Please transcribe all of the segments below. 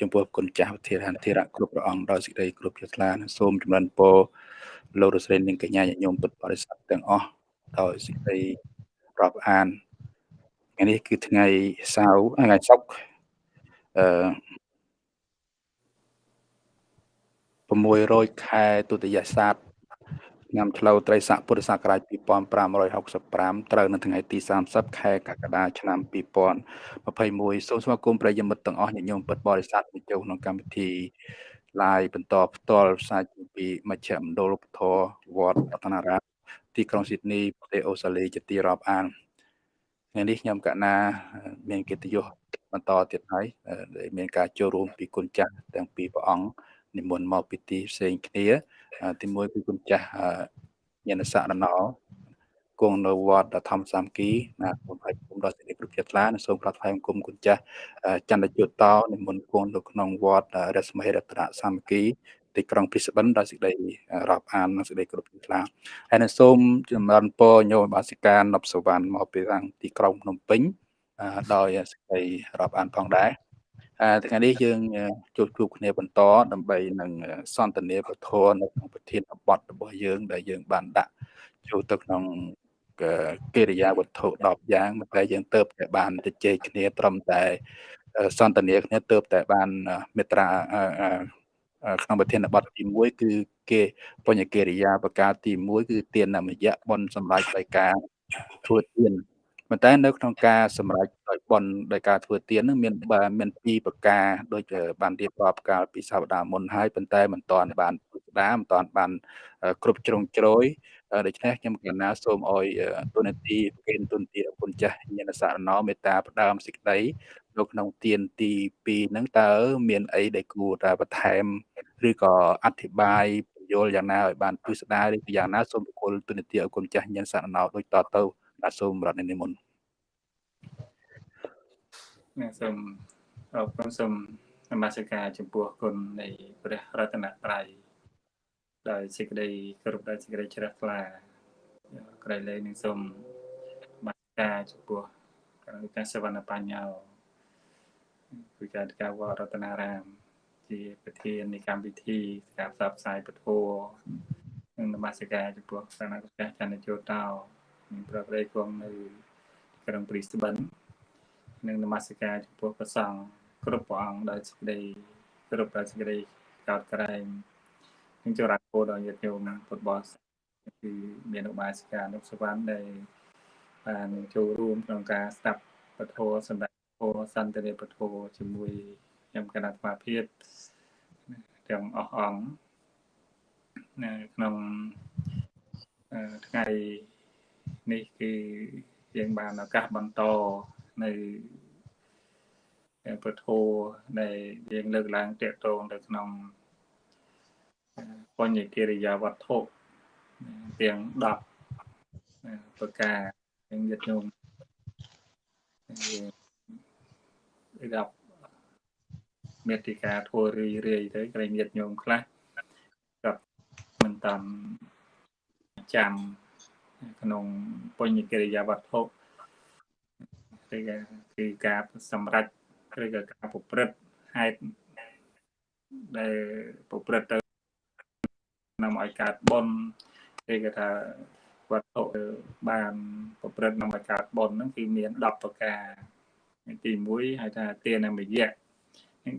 ចំពោះគុណចាស់វិធានធិរៈគ្រប់ព្រះអង្គដោយសេចក្តីគ្រប់ជ្រះថ្លាសូមចម្រើនពរលោករស្រីនិងកញ្ញាញាតិញោមពុទ្ធបរិស័ទទាំងអស់ដោយសេចក្តីរាប់អានថ្ងៃនេះគឺថ្ងៃសៅរ៍ថ្ងៃសុក្រអឺ600ខែទុតិយស័ក ឆ្នាំឆ្លូវត្រីស័កពុទ្ធសករាជ2565ត្រូវនៅថ្ងៃទី30ខែកក្កដាឆ្នាំ2021សូមស្វាគមន៍ប្រិយមិត្តទាំងអស់ញាតិញោមពុទ្ធបរិស័ទមកចូលក្នុងកម្មវិធី live បន្តផ្ទាល់ផ្សាយពីមជ្ឈមណ្ឌលពធវត្តរតនារាមទីក្រុងស៊ីដនីប្រទេសអូស្ត្រាលីជាទីរាប់អានថ្ងៃនេះខ្ញុំកណាមានកិត្តិយសបន្តទៀតហើយដែលមានការចូលរួមពីគុណចាស់ទាំងពីរព្រះអង្គនិមន្តមកពីទីផ្សេងគ្នា ទីមួយគឺគុណចាស់ញាណសរណោគង់នៅវត្តធម្មសាមគ្គីណាសូមឲ្យគុំដល់សេចក្តីគ្រប់ចិត្តថ្លានិងសូមប្រថ្លែងគុំគុណចាស់ចន្ទយុតោនិមន្តគង់នៅក្នុងវត្តរស្មីរតនសាមគ្គីទីក្រុងព្រីស្បិនដោយសេចក្តីរាប់អាននិងសេចក្តីគ្រប់ចិត្តថ្លាហើយនឹងសូមចម្រើនពរញោមបាសិកានប់សវណ្ណមកពីខាងទីក្រុងភ្នំពេញដោយសេចក្តីរាប់អានផងដែរ ថ្ងៃនេះយើងជួបជួបគ្នាបន្តដើម្បីនឹងសន្ទនាពធនៅក្នុងប្រធានបទរបស់យើង ដែលយើង បានដាក់ចូលទៅក្នុងកិរិយាវត្ថុ10យ៉ាងតែយើងទៅតែបានជជែកគ្នាត្រឹមតែសន្ទនាគ្នាទៅតែបានមេត្រាក្នុងប្រធានបទទី1គឺគេបញ្ញកិរិយាប្រការទី1គឺទាននមយៈបនសម្រាប់ដោយការធ្វើទាន ប៉ុន្តែនៅក្នុងការសម្រេចដោយបនដោយការធ្វើទាននឹងមានមានពីរប្រការដូចបានរៀបរាប់កាលពីសប្តាហ៍មុនហើយប៉ុន្តែមិនតាន់បានពុស្ដាមិនតាន់បានគ្រប់ជ្រុងជ្រោយដូច្នេះខ្ញុំកណាសូមឲ្យទុនទីគេទុនទីអគុណចាស់ញាណសារណោមេត្តាផ្ដើមសេចក្តីនៅក្នុងទានទី2ហ្នឹងតើមានអីដែលគួរតែបន្ថែមឬក៏អធិប្បាយបញ្យល់យ៉ាងណាឲ្យបានពិស្ដារឬយ៉ាងណាសូមប្រគល់ទុនទីអគុណចាស់ញាណសារណោដូចតទៅ បាទសូមរតនិមន្តណាសូមអរគុណសូមនមស្ការចំពោះគុណនៃព្រះរតនត្រ័យដោយសេចក្តីគោរពដោយសេចក្តីជ្រះថ្លាក្រៃលែងនឹងសូមបាត់ការចំពោះក្រៅការសវណ្ណបញ្ញោគឺការការវត្តរតនារាម ជាប្រធាននៃកម្មវិធីការផ្សព្វផ្សាយពធនិងនមស្ការចំពោះសាណាកចាស់ចន្ទជោតោ មានប្រព្រៃគង់នៅក្រុងព្រីស្បិននិងនមស្ការចំពោះព្រះសង្ឃគ្រប់ព្រះអង្គដោយសេចក្តីគ្រប់ដោយសេចក្តីកោតក្រែងនឹងចរាពោដល់ញាតិញោមពុទ្ធបរិស័ទគឺមានឧបាសិកានុសវណ្ណដែលបានចូលរួមក្នុងការស្ដាប់ពធសម្រាប់ពរសន្តិរិពធជាមួយខ្ញុំគណៈអាភិភាពទាំងអស់អង្គនៅក្នុងថ្ងៃ នេះគឺយើងបានឱកាសបន្តនៅពធដែលយើងលើកឡើងតាក់ទងទៅក្នុងបញ្ញកិរិយាវត្ថុទាំង10ប្រការយើងយត់ញោមរាប់មេតិកាធัวរីរាយទៅក្រែងយត់ញោមខ្លះក៏មិនតាមចាំ ក្នុងបញ្ញកិរិយាវត្ថុឬក៏គឺការសម្រេចឬក៏ការប្រព្រឹត្តហេតុដែលប្រព្រឹត្តទៅនាំឲ្យកើតបុណ្យឬក៏ថាវត្ថុបានប្រព្រឹត្តនាំឲ្យកើតបុណ្យហ្នឹងគឺមាន10ប្រការទី1ហៅថាទានមយៈ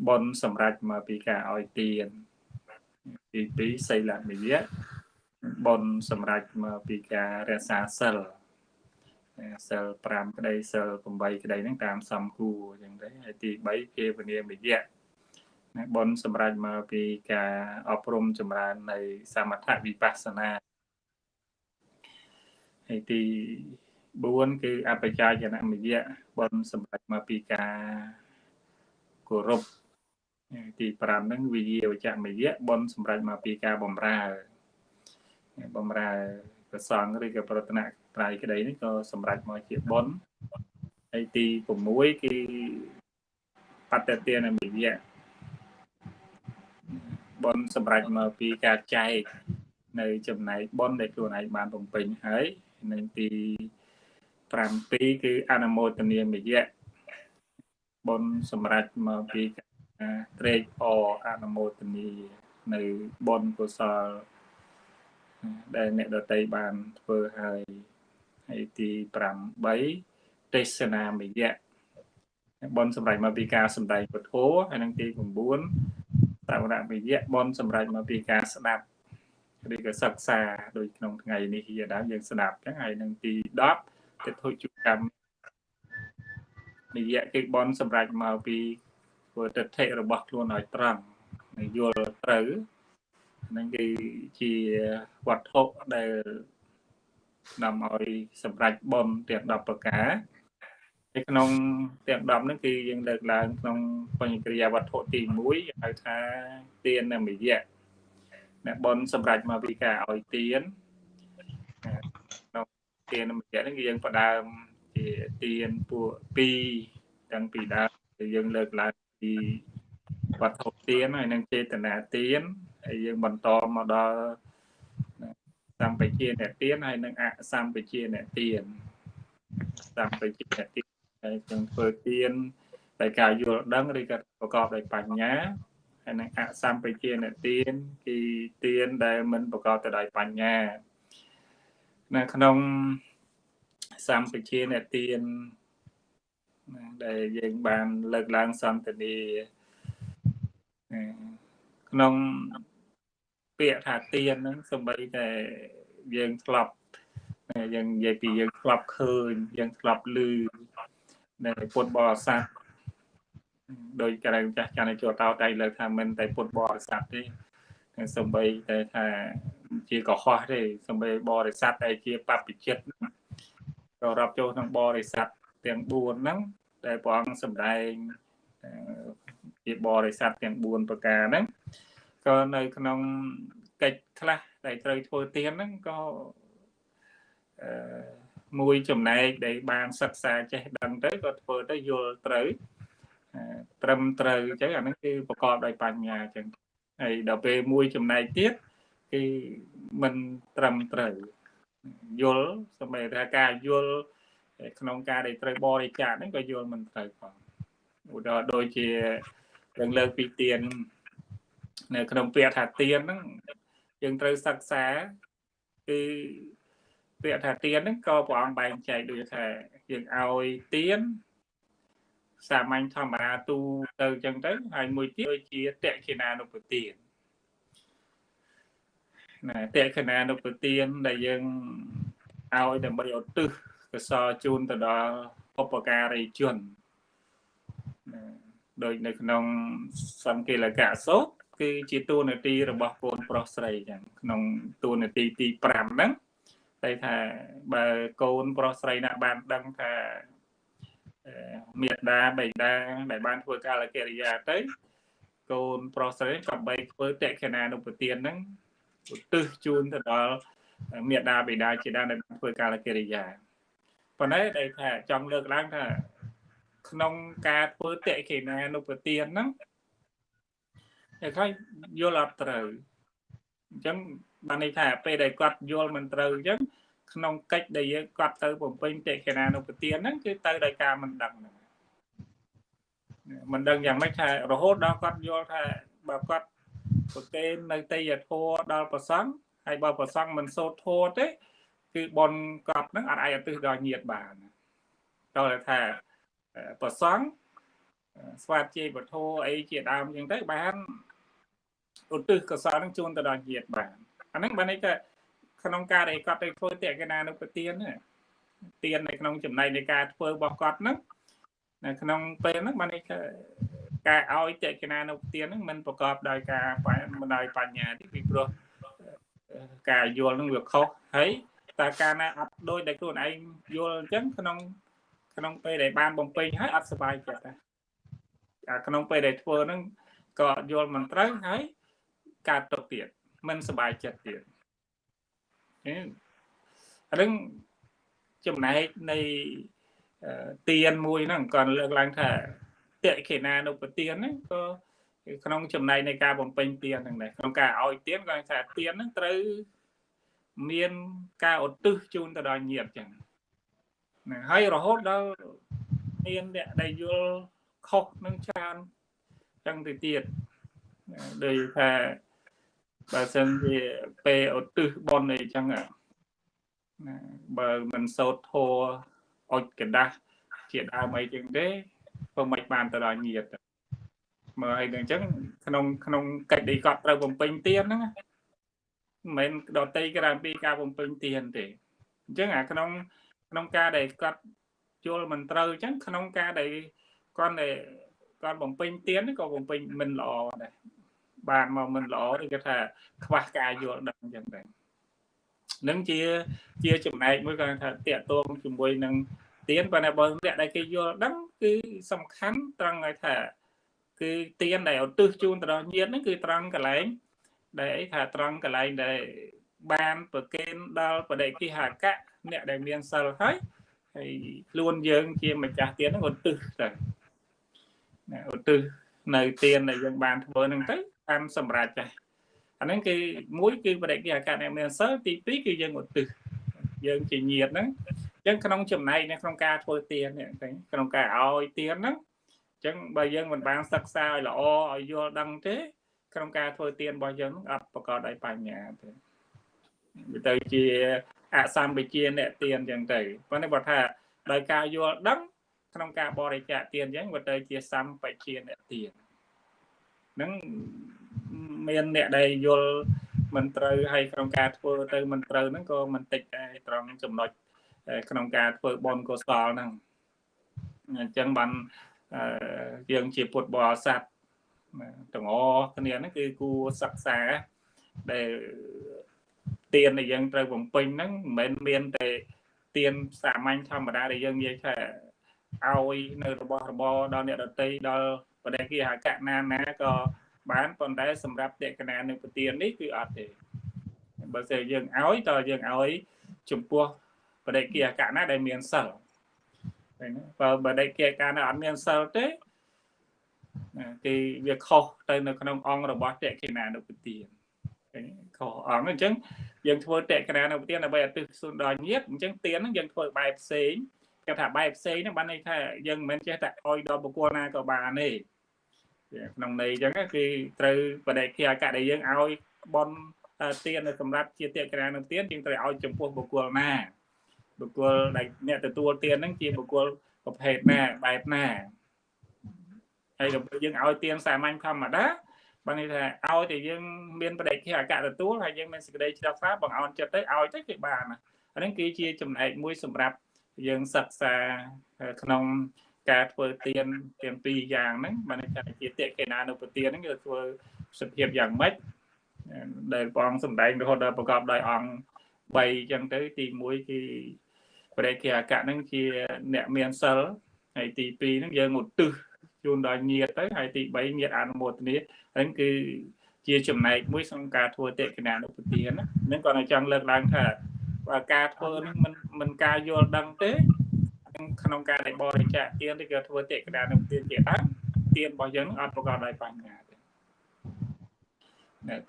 បុណ្យសម្រាប់មកពីការឲ្យទានទី2សីលមយៈ បុណ្យសម្រាប់មកពីការរក្សាសិលសិល5ក្តីសិល8ក្តីហ្នឹងតាមសំគួរអញ្ចឹងទៅហើយទី3ភាវនាមយៈបុណ្យសម្រាប់មកពីការអប់រំចម្រើននៃសមថវិបស្សនាហើយទី4គឺអបច្ចាយនមយៈបុណ្យសម្រាប់មកពីការគោរពទី5ហ្នឹងវិយាវចមយៈបុណ្យសម្រាប់មកពីការបំរើ បំរើប្រសងឬក៏ប្រតនត្រ័យក្តីនេះក៏សម្រាប់មកជាបុណ្យហើយទី6គឺបតទានមយៈបុណ្យសម្រាប់មកពីការចែកនៅចំណែកបុណ្យដែលខ្លួនឯងបានបំពេញហើយនិងទី7គឺអនុមោទនាមយៈបុណ្យសម្រាប់មកពីត្រេកអរអនុមោទនីនៅបុណ្យកុសល ដែលអ្នកដតីបានធ្វើហើយហើយទី8ទេសនាមយៈបនសម្រាប់មកពីការសម្ដែងពធហើយនឹងទី9តវរមយៈបនសម្រាប់មកពីការស្ដាប់ឬក៏សិក្សាដូចក្នុងថ្ងៃនេះជាដើមយើងស្ដាប់ចឹងហើយនឹងទី10ទិដ្ឋុជកម្មនិយៈគេបនសម្រាប់មកពីធ្វើទិដ្ឋិរបស់ខ្លួនឲ្យត្រង់យល់ត្រូវ នឹងគឺជាវត្ថុដែលនាំឲ្យសម្រេចបនទាំង10ប្រការនៅក្នុងទាំង10ហ្នឹងគឺយើងលើកឡើងក្នុងបញ្ញក្រិយាវត្ថុទី1ហៅថាទាននិយៈអ្នកបនសម្រេចមកពីការឲ្យទានក្នុងទាននិយៈហ្នឹងគឺយើងផ្ដើមជាទានពួក2តាំងពីដើមយើងលើកឡើងពីវត្ថុទានហើយនឹងចេតនាទាន ហើយយើងបន្តមកដល់សម្បជាអ្នកទានហើយនឹងអសម្បជាអ្នកទានសម្បជាអ្នកទានហើយនឹងធ្វើទានដោយការយល់ដឹងឬក៏ប្រកបដោយបញ្ញាហើយនឹងអសម្បជាអ្នកទានគឺទានដែលមិនប្រកបទៅដោយបញ្ញានៅក្នុងសម្បជាអ្នកទានដែលយើងបានលើកឡើងសន្តានាក្នុង ពាក្យថាទៀនហ្នឹងសំបីតែយើងធ្លាប់យើងនិយាយពីយើងធ្លាប់ឃើញយើងធ្លាប់ឮនៅពុទ្ធបរិស័ទដោយក្រែងចាស់ចាស់ចូលតោតែលើកថាមិនតែពុទ្ធបរិស័ទទេសំបីតែថាជាកុហកទេសំបីបរិស័ទដែលជាបព្វជិតក៏រាប់ចូលក្នុងបរិស័ទទាំង4ហ្នឹងដែលព្រះអង្គសម្ដែងជាបរិស័ទទាំង4ប្រការហ្នឹង ក៏នៅក្នុងកិច្ចខ្លះដែលត្រូវធ្វើទៀនហ្នឹងក៏អឺមួយចំណែកដែលបានសិក្សាចេះដឹងទៅក៏ធ្វើទៅយល់ត្រូវត្រឹមត្រូវអញ្ចឹងអាហ្នឹងគឺប្រកបដោយបញ្ញាអញ្ចឹងហើយដល់ពេលមួយចំណែកទៀតគឺមិនត្រឹមត្រូវយល់សម្រាប់ថាការយល់ក្នុងការដែលត្រូវបរិច្ចាគហ្នឹងក៏យល់មិនត្រូវផងឧទាហរណ៍ដូចជាយើងលើកពីទៀន នៅក្នុងពាក្យថាទៀនហ្នឹងយើងត្រូវសិក្សាគឺពាក្យថាទៀនហ្នឹងក៏ព្រះអង្គបែងចែកដូចថាយើងឲ្យទៀនសាមញ្ញធម្មតាទូទៅអញ្ចឹងទៅហើយមួយទៀតដូចជាតេខេណានុពទានណាតេខេណានុពទានដែលយើងឲ្យដើម្បីឧទ្ទិសកសលជូនទៅដល់ឧបការីជនដូចនៅក្នុងសង្កេលកៈសោត គឺជាតួនាទីរបស់កូនប្រុសស្រីចឹងក្នុងតួនាទីទី5ហ្នឹងតែថាបើកូនប្រុសស្រីណាបានដឹងថាមេត្តាបិតាដែលបានធ្វើកាលកិរិយាទៅ កូនប្រុសស្រីក៏បីធ្វើតេខេណានុពទានហ្នឹងឧទ្ទិសជូនទៅដល់មេត្តាបិតាជាដើមដែលធ្វើកាលកិរិយាប៉ុន្តែដែលថាចង់លើកឡើងថាក្នុងការធ្វើតេខេណានុពទានហ្នឹង តែខ្លះយល់អត់ត្រូវអញ្ចឹងបានន័យថាពេលដែលគាត់យល់មិនត្រូវអញ្ចឹងក្នុងកិច្ចដែលយើងគាត់ទៅបំពេញតេខេណានុពទានហ្នឹងគឺទៅដោយការមិនដឹងហ្នឹងមិនដឹងយ៉ាងម៉េចថារហូតដល់គាត់យល់ថាបើគាត់ប្រកេននៅតេយធัวដល់ប្រសង់ហើយបើប្រសង់មិនសូត្រធัวទេ គឺបនកប់ហ្នឹងអត់អាចឧទ្ទិសដល់ញាតបានតើថាប្រសង់ស្វាតជ័យពធអីជាដើមអញ្ចឹងទៅបាន ឧទ្ទិសកុសលនឹងជូនទៅដល់ញាតិបានអាហ្នឹងបានន័យថាក្នុងការដែលគាត់ទៅធ្វើតេកណានុពទានទាននៅក្នុងចំណែកនៃការធ្វើរបស់គាត់ហ្នឹងនៅក្នុងពេលហ្នឹងបានន័យថាការឲ្យតេកណានុពទានហ្នឹងមិនប្រកបដោយការមិនដោយបញ្ញាទេពីព្រោះការយល់ហ្នឹងវាខុសហើយតើការណាអត់ដូចដែលខ្លួនឯងយល់អញ្ចឹងក្នុងក្នុងពេលដែលបានបំពេញហើយអត់សុបាយចិត្តដែរក្នុងពេលដែលធ្វើហ្នឹងក៏យល់មិនត្រូវហើយ កើតទុកទៀតមិនសុបាយចិត្តទៀតអានឹងចំណែកនៃទៀនមួយហ្នឹងក៏លើកឡើងថាតេខេណានុពទៀនហ្នឹងក៏ក្នុងចំណែកនៃការបំពេញទៀនហ្នឹងដែរក្នុងការឲ្យទៀនគាត់ថាទៀនហ្នឹងត្រូវមានការឧទ្ទិសជូនទៅដល់ញាតិចឹងណាហើយរហូតដល់មានអ្នកដែលយល់ខុសនឹងច្រើនហចឹងទៅទៀតដូចថា បើសិនជាពេលឧទ្ទិសបន់អីចឹងណាបើមិនសោតធัวអុចกระដាស់ជាដើមអីចឹងទេក៏មិនបានទៅដល់ញាតមើលឲ្យនឹងអញ្ចឹងក្នុងក្នុងកិច្ចដែលគាត់ត្រូវបំពេញទានហ្នឹងមិនមែនដតីក្រៅពីការបំពេញទានទេអញ្ចឹងអាក្នុងក្នុងការដែលគាត់ជល់មិនត្រូវអញ្ចឹងក្នុងការដែលគាត់ដែលគាត់បំពេញទានក៏បំពេញមិនល្អដែរ បានមកមិនល្អឬគេថាខ្វះការយល់ដឹងអញ្ចឹងដែរនឹងជាជាចំណែកមួយគាត់ថាតាកតងជាមួយនឹងទៀនប៉ុន្តែបើអ្នកដែលគេយល់ដឹងគឺសំខាន់ត្រង់ឲ្យថា គឺទៀនដែលឧទ្ទិសជូនទៅដល់ញាតិហ្នឹងគឺត្រង់កន្លែងដែលអីថាត្រង់កន្លែងដែលបានប្រកេនដល់បដិគិហកៈអ្នកដែលមានសិលហើយហើយខ្លួនយើងជាម្ចាស់ទៀនហ្នឹងឧទ្ទិសទៅណាឧទ្ទិសនៅទៀនដែលយើងបានធ្វើហ្នឹងទៅ តាមសម្រាប់ចាស់អាហ្នឹងគឺមួយគឺបដិគិហកៈអ្នកមានសិលទី2គឺយើងឧទ្ទិសយើងជាញាតិហ្នឹងអញ្ចឹងក្នុងចំណែកនៅក្នុងការធ្វើទៀននេះក្នុងការឲ្យទៀនហ្នឹងអញ្ចឹងបើយើងមិនបានសិក្សាឲ្យល្អឲ្យយល់ដឹងទេ ក្នុងការធ្វើទៀនរបស់យើងអត់ប្រកបដោយបញ្ញាទេវាទៅជាអសម្បជាអ្នកទៀនអញ្ចឹងទៅប៉ុន្តែបើថាដោយការយល់ដឹង ក្នុងការបរិច្ចាគទៀនអញ្ចឹងវាទៅជាសម្បជាអ្នកទៀននឹង មានអ្នកដែលយល់មិនត្រូវហើយក្នុងការធ្វើទៅមិនត្រូវហ្នឹងក៏មិនតិចដែរត្រង់ចំណុចក្នុងការធ្វើបនកុសលហ្នឹងអញ្ចឹងបានយើងជាពុទ្ធបរិស័ទទាំងអស់គ្នាហ្នឹងគឺគួរសិក្សាដែលទៀនដែលយើងត្រូវបំពេញហ្នឹងមិនមែនមានតែទៀនសាមញ្ញធម្មតាដែលយើងនិយាយថាឲ្យនៅរបស់របរដល់អ្នកដតីដល់បដិគិហកណាណាក៏ បានប៉ុន្តែសម្រាប់តេកណានៅប្រទៀននេះគឺអត់ទេបើស្អីយើងឲ្យតើយើងឲ្យចំពោះបដិគិហកណាដែលមានសិលឃើញបើបដិគិហកណាអត់មានសិលទេគឺវាខុសទៅនៅក្នុងអង្គរបស់តេកណានុពទានខុសអង្គអញ្ចឹងយើងធ្វើតេកណានុពទានដើម្បីអតិសុនដល់ញាតអញ្ចឹងទានហ្នឹងយើងធ្វើបែបផ្សេងគេថាបែបផ្សេងហ្នឹងបានន័យថាយើងមិនមែនចេះតែអោយដល់បុគ្គលណាក៏បានទេ ក្នុងន័យអញ្ចឹងគឺត្រូវបដិគិអកដែលយើងឲ្យបនទានសម្រាប់ជាតេកណានុទានយើងត្រូវឲ្យចំពោះបុគ្គលណាបុគ្គលដែលអ្នកទទួលទានហ្នឹងជាបុគ្គលប្រភេទណាបែបណាហើយដល់យើងឲ្យទានសាមញ្ញធម្មតាបានន័យថាឲ្យតែយើងមានបដិគិអកទទួលហើយយើងមានសេចក្តីជ្រះថ្លាបងអោនចិត្តទៅឲ្យទៅគឺបានអាហ្នឹងគឺជាចំណែកមួយសម្រាប់យើងសិក្សាក្នុង ការធ្វើទៀនទាំងពីរយ៉ាងហ្នឹងបានថាជាតេកេណានុពទានហ្នឹងគឺធ្វើសភាពយ៉ាងម៉េចដែលព្រះអង្គសម្ដែងរហូតដល់ប្រកបដោយអង្គ3អញ្ចឹងទៅទី1គឺបរិយាកៈហ្នឹងជាអ្នកមានសិលហើយទី2ហ្នឹងយើងឧទ្ទិសជូនដល់ញាតទៅហើយទី3ញាតអនុមោទនាហ្នឹងគឺជាចំណែកមួយក្នុងការធ្វើតេកេណានុពទានហ្នឹងគាត់ចង់លើកឡើងថាបើការធ្វើនេះមិនមិនការយល់ដឹងទេ ក្នុងការដែលបរិច្ចាគទានឬក៏ធ្វើតេកដានឹងទានជាដើមទានរបស់យើងអត់ប្រកបដោយបញ្ញាទេ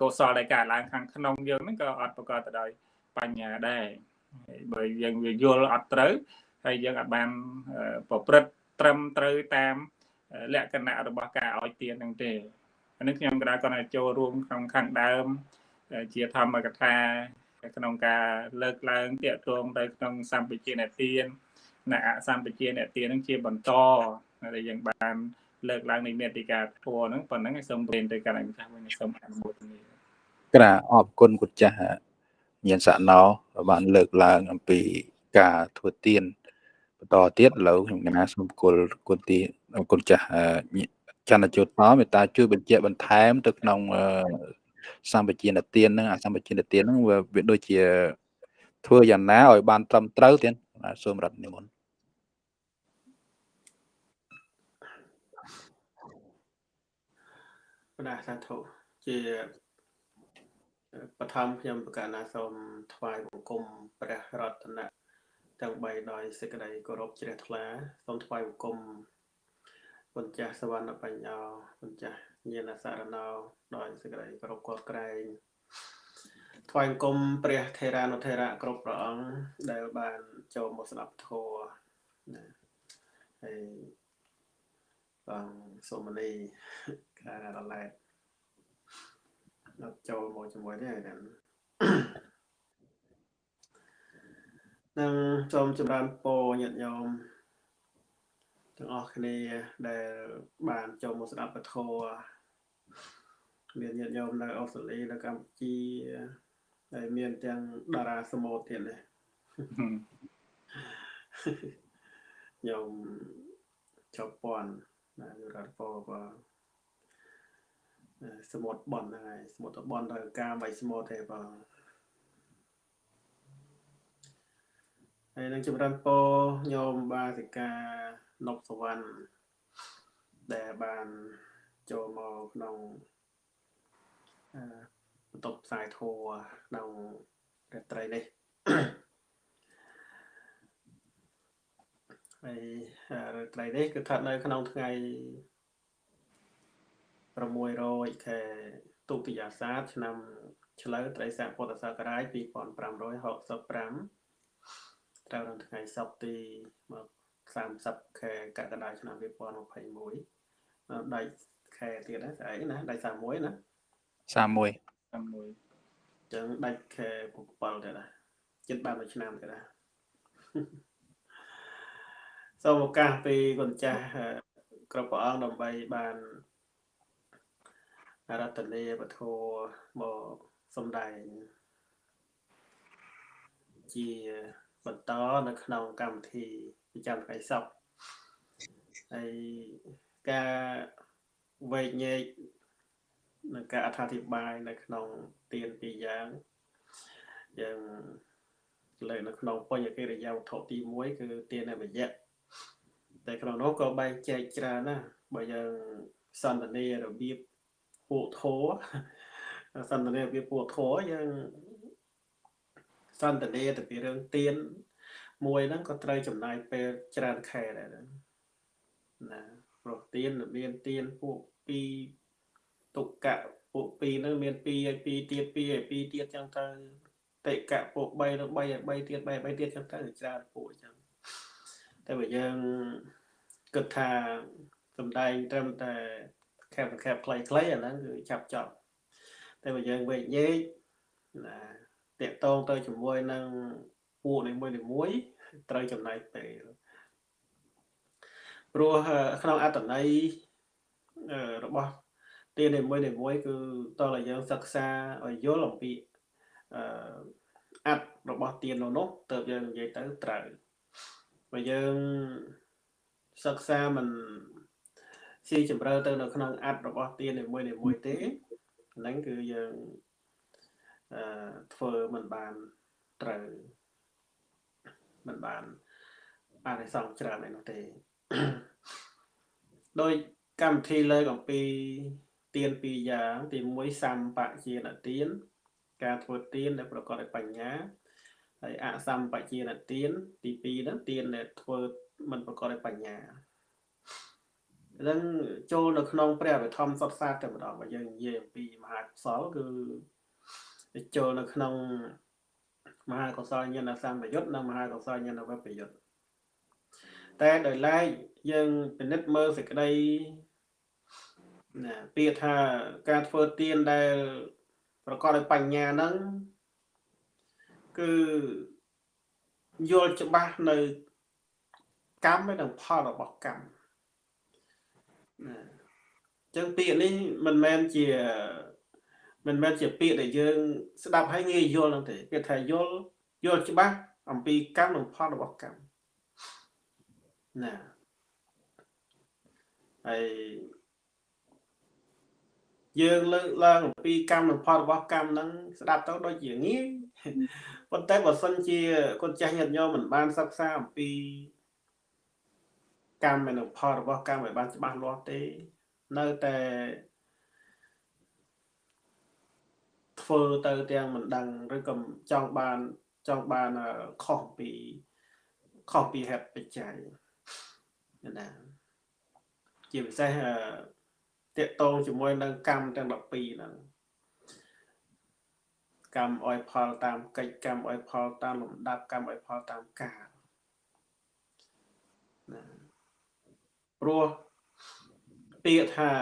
កុសលដែលកើតឡើងខាងក្នុងយើងហ្នឹងក៏អត់ប្រកបទៅដោយបញ្ញាដែរបើយើងវាយល់អត់ត្រូវហើយយើងអត់បានប្រព្រឹត្តត្រឹមត្រូវតាមលក្ខណៈរបស់ការឲ្យទានហ្នឹងទេអានេះខ្ញុំក៏ដែរគាត់ចូលរួមក្នុងខាងដើមជាធម្មកថាក្នុងការលើកឡើងតាកតងទៅក្នុងសម្បជិនទាន អ្នកអសម្បជាអ្នកទាននឹងជាបន្តដែលយើងបានលើកឡើងនៃមេតិកាធัวហ្នឹងប៉ុណ្ណឹងសូមរៀនទៅកាន់អង្គចាស់វិញសូមអនុមោទនាក្រាអរគុណគុណចាស់ញានសណោបានលើកឡើងអំពីការធ្វើទានបន្តទៀតឥឡូវខ្ញុំកណាសូមគុលគុណទីគុណចាស់ចន្ទជោតតមេត្តាជួយបញ្ជាក់បន្ថែម ទៅក្នុងសម្បជានទានហ្នឹងអាសម្បជានទានហ្នឹងវាដូចជាធ្វើយ៉ាងណាឲ្យបានត្រឹមត្រូវទៀតសូមរត់និមន្ត បណ្ដាសាធុជាបឋមខ្ញុំប្រកាសណាសូមថ្វាយបង្គំព្រះរតនៈទាំង3ដោយសេចក្តីគោរពជ្រះថ្លាសូមថ្វាយបង្គំពុញ្ចាស់សវណ្ណបញ្ញោពុញ្ចាស់ញាណសារណោដោយសេចក្តីគោរពគាត់ក្រែងថ្វាយបង្គំព្រះថេរានុថេរៈគ្រប់ព្រះអង្គដែលបានចូលមកស្ដាប់ធម៌ណាហើយបងសូមនី ខែរឡែកអត់ចូលមកជាមួយទេហ្នឹងនឹងសូមចម្រើនពរញាតិញោមទាំងអស់គ្នាដែលបានចូលមកស្ដាប់ពធមានញាតិញោមនៅអូស្ត្រាលីនៅកម្ពុជាហើយមានទាំងតារាសមូតទៀតនេះខ្ញុំចប់ពាន់ណារត់ពោក៏ សមុទ្របនហ្នឹងហើយសមុទ្របនត្រូវការបីសមុទ្រទេបងហើយនឹងចម្រើនពោញោមបាសិកានប់សវណ្ណដែលបានចូលមកក្នុងបន្ទប់ផ្សាយធัวក្នុងរាត្រីនេះហើយរាត្រីនេះគឺស្ថិតនៅក្នុងថ្ងៃ 600ខែទុតិយាសាទឆ្នាំឆ្លូវត្រីស័កពុទ្ធសករាជ2565ត្រូវនៅថ្ងៃសុក្រទី30ខែកក្កដាឆ្នាំ2021ដៃខែទៀតណាស្អែកណាដៃ31ណា31 31ចឹងដាច់ខែ7ទៀតណាចិត្តបានមួយឆ្នាំទៀតណាសូមឱកាសពីគុណចាស់គ្រប់ព្រះអង្គដើម្បីបាន រតនីពធមកសំដែងជាបន្តនៅក្នុងកម្មវិធីប្រចាំថ្ងៃសុក្រហើយការវែកញែកនិងការអត្ថាធិប្បាយនៅក្នុងទានពីរយ៉ាងយ៉ាងលើនៅក្នុងបញ្ញកិរិយាវត្ថុទី1គឺទានអមយៈតែក្នុងនោះក៏បែងចែកច្រើនណាបើយើងសន្តានារបៀប ពួកធោសន្តានារបៀបពួកធោយើងសន្តានាទៅពីរឿងទៀនមួយហ្នឹងក៏ត្រូវចំណាយពេលច្រើនខែដែរណាព្រោះទៀនមានទៀនពួកពីរទុកៈពួកពីរហ្នឹងមាន2ឲ្យ2ទៀត2ឲ្យ2ទៀតចឹងទៅតិកៈពួក3ទៅ3ឲ្យ3ទៀត3ឲ្យ3ទៀតចឹងទៅច្រើនពួកចឹងតែបើយើងគិតថាសំដែងត្រឹមតែ ខែបខែបខ្លីៗអាហ្នឹងគឺចាប់ចប់តែបើយើងវែកញែកណាតកតងទៅជាមួយនឹងពួកនីមួយនីមួយត្រូវចំណាយពេលព្រោះក្នុងអត្តន័យរបស់ទាននីមួយនីមួយគឺតើយើងសិក្សាឲ្យយល់អំពីអឺអត្តរបស់ទាននោះនោះតើយើងនិយាយទៅត្រូវបើយើងសិក្សាមិន ស៊ីជម្រៅទៅនៅក្នុងអត្តរបស់ទាននីមួយនីមួយទេហ្នឹងគឺយើងអឺធ្វើមិនបានត្រូវមិនបានអានិសង្សច្រើនឯនោះទេដោយកម្មវិធីលើកអំពីទានពីរយ៉ាងទី1សម្បជានទាន ការធ្វើទានដែលប្រកបដោយបញ្ញាហើយអសម្បជានទានទី2ហ្នឹងទានដែលធ្វើមិនប្រកបដោយបញ្ញា នឹងចូលនៅក្នុងព្រះវិធម្មសុតសាតែម្ដងបើយើងនិយាយអំពីមហាកុសលគឺចូលនៅក្នុងមហាកុសលញាណសម្បយុទ្ធនិងមហាកុសលញាណវិបយុទ្ធតែដោយឡែកយើងពិនិត្យមើលសេចក្តីណាពាក្យថាការធ្វើទានដែល ប្រកបដោយបញ្ញាហ្នឹងគឺយល់ច្បាស់នៅកម្មនិងផលរបស់កម្ម ណាអញ្ចឹងពាក្យនេះមិនមែនជាមិនមែនជាពាក្យដែលយើង ស្ដាប់ហើយងាយយល់ហ្នឹងទេពាក្យថាយល់យល់ច្បាស់អំពីកម្មនិងផលរបស់កម្មណាហើយយើងលើកឡើងអំពីកម្មនិងផលរបស់កម្មហ្នឹងស្ដាប់ទៅដូចជាងាយប៉ុន្តែបើសិនជាកូនចាស់ញាតិញោមមិនបានសិក្សាអំពី កម្មនិងផលរបស់កម្មឲ្យបានច្បាស់លាស់ទេ នៅតែធ្វើទៅទាំងមិនដឹងឬក៏ចង់បានចង់បានខុសពីខុសពីហេតុបច្ច័យណាជាពិសេសតកតងជាមួយនឹងកម្មទាំង12ហ្នឹងកម្មអោយផលតាមកិច្ចកម្មអោយផលតាមលំដាប់កម្មអោយផលតាមកាលណា ព្រោះពាក្យថា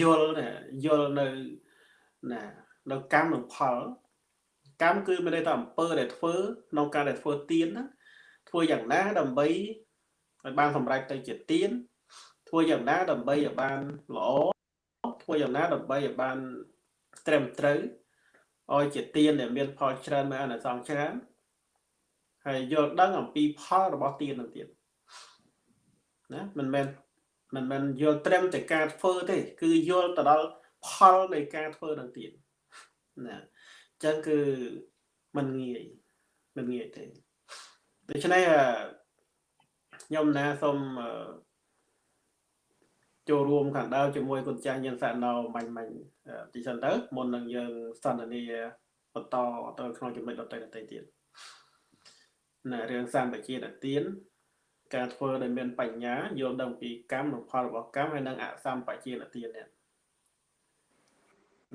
យល់យល់នៅណានៅកម្មនិងផលកម្មគឺមានន័យថាអំពើដែលធ្វើក្នុងការដែលធ្វើទៀនណាធ្វើយ៉ាងណាដើម្បីឲ្យបានសម្រេចទៅជាទៀនធ្វើយ៉ាងណាដើម្បីឲ្យបានល្អធ្វើយ៉ាងណាដើម្បីឲ្យបានត្រឹមត្រូវឲ្យជាទៀនដែលមានផលច្រើនមានអនុសង្ឃច្រើនហើយយល់ដឹងអំពីផលរបស់ទៀននឹងទៀត ណាមិនមែនមិនមែនយល់ត្រឹមតែការធ្វើទេ គឺយល់ទៅដល់ផលនៃការធ្វើនឹងទៀតណាអញ្ចឹងគឺមិនងាយមិនងាយទេដូច្នេះខ្ញុំណាសូមចូលរួមខាងដើមជាមួយគុណចាស់ញៀនសាណោមាញ់មាញ់ទីសិនទៅមុននឹងយើងសន្ទនាបន្តទៅក្នុងចំណុចដទៃដទៃទៀតណារឿងសម្បជាទាន ការធ្វើដែលមានបញ្ញាយល់ដឹងពីកម្មនិងផលរបស់កម្មហើយនិងអសម្បជាតទាននេះ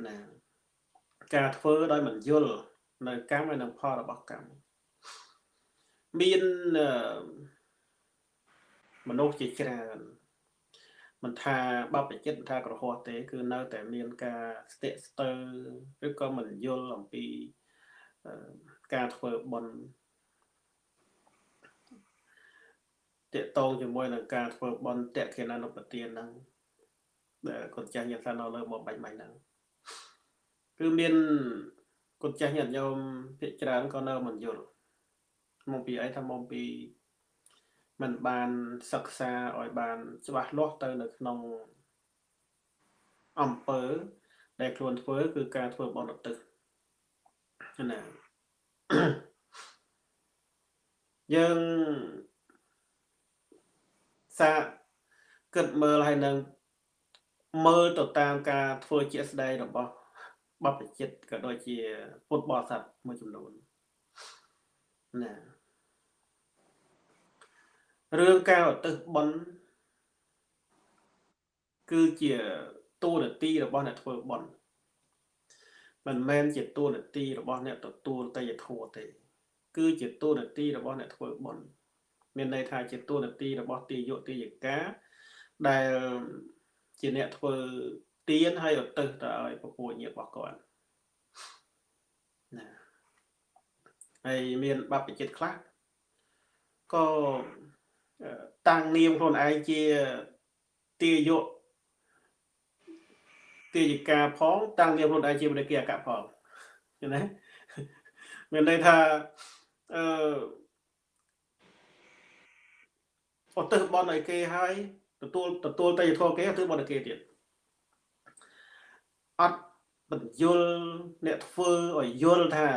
ណាការធ្វើដោយមិនយល់នៅកម្មហើយនិងផលរបស់កម្មមានមនុស្សជាច្រើនមិនថាបបចិត្តមិនថាក្រហោះទេ គឺនៅតែមានការស្ទាក់ស្ទើរឬក៏មិនយល់អំពីការធ្វើបុណ្យ តកតងជាមួយនឹងការធ្វើបុណ្យតេខេណានុបទានហ្នឹងដែលកូនចាស់ញាតិសាននៅលើមកបាច់បាញ់ហ្នឹងគឺមានកូនចាស់ញាតិញោមភាគច្រើនក៏នៅមិនយល់មកពីអីថាមកពីมันបានសិក្សាឲ្យបាន ច្បាស់លាស់ទៅនៅក្នុងអំពើ ដែលខ្លួនធ្វើ គឺការធ្វើបន់ឧទ្ទិសណាយើង សាគិតមើលហើយនឹងមើលទៅតាមការធ្វើជាក់ស្ដែងរបស់បព្វជិតក៏ដូចជាពុទ្ធបរិស័ទមួយចំនួនណារឿងការឧទ្ទិសបុណ្យគឺជាតួនាទីរបស់អ្នកធ្វើបុណ្យមិនមែនជាតួនាទីរបស់អ្នកទទួលតយធម៌ទេ គឺជាតួនាទីរបស់អ្នកធ្វើបុណ្យ មានន័យថាជាតួនាទីរបស់ទីយុទីយកាដែលជាអ្នកធ្វើទៀនហើយឧទ្ទិសទៅឲ្យពពួកញាតិរបស់គាត់ណាហើយមានបព្វជិតខ្លះក៏តាំងនាមខ្លួនឯងជាទាយកទាយិកាផងតាំងនាមខ្លួនឯងជាបដិគិអកផងឃើញទេមានន័យថាអឺ អត់ទៅបនឲ្យគេហើយទទួលទទួលតយធម៌គេទៅបនឲ្យគេទៀតអត់បញ្យលអ្នកធ្វើឲ្យយល់ថា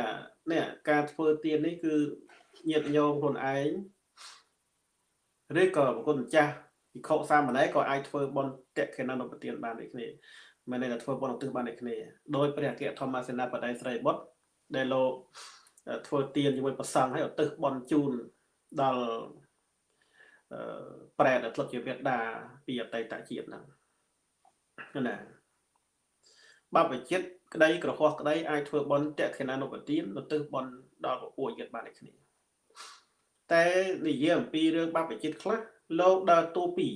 នេះការធ្វើទៀននេះគឺញាតញោមខ្លួនឯងឬក៏ប្រគុណម្ចាស់ភិក្ខុសាមណេរក៏អាចធ្វើបន់តេខេណនុបទានបានដូចគ្នាមិនន័យថាធ្វើបន់ឧទ្ទិសបានដូចគ្នាដោយព្រះអគ្គធម្មសេនាបតីស្រីបុត្រដែលលោកធ្វើទានជាមួយប្រសង់ហើយឧទ្ទិសបន់ជូនដល់ ប្រែដែលធ្លាប់ជាវេដាពីអតីតជាតិហ្នឹងណាបបចិត្តក្តីក្រហោះក្តីអាចធ្វើបន់តេខេណនុបទានឧទ្ទិសបន់ដល់ពពួកយិត្តបានដូចគ្នាតែនិយាយអំពីរឿងបព្វជិតខ្លះលោកដើរតួពីរ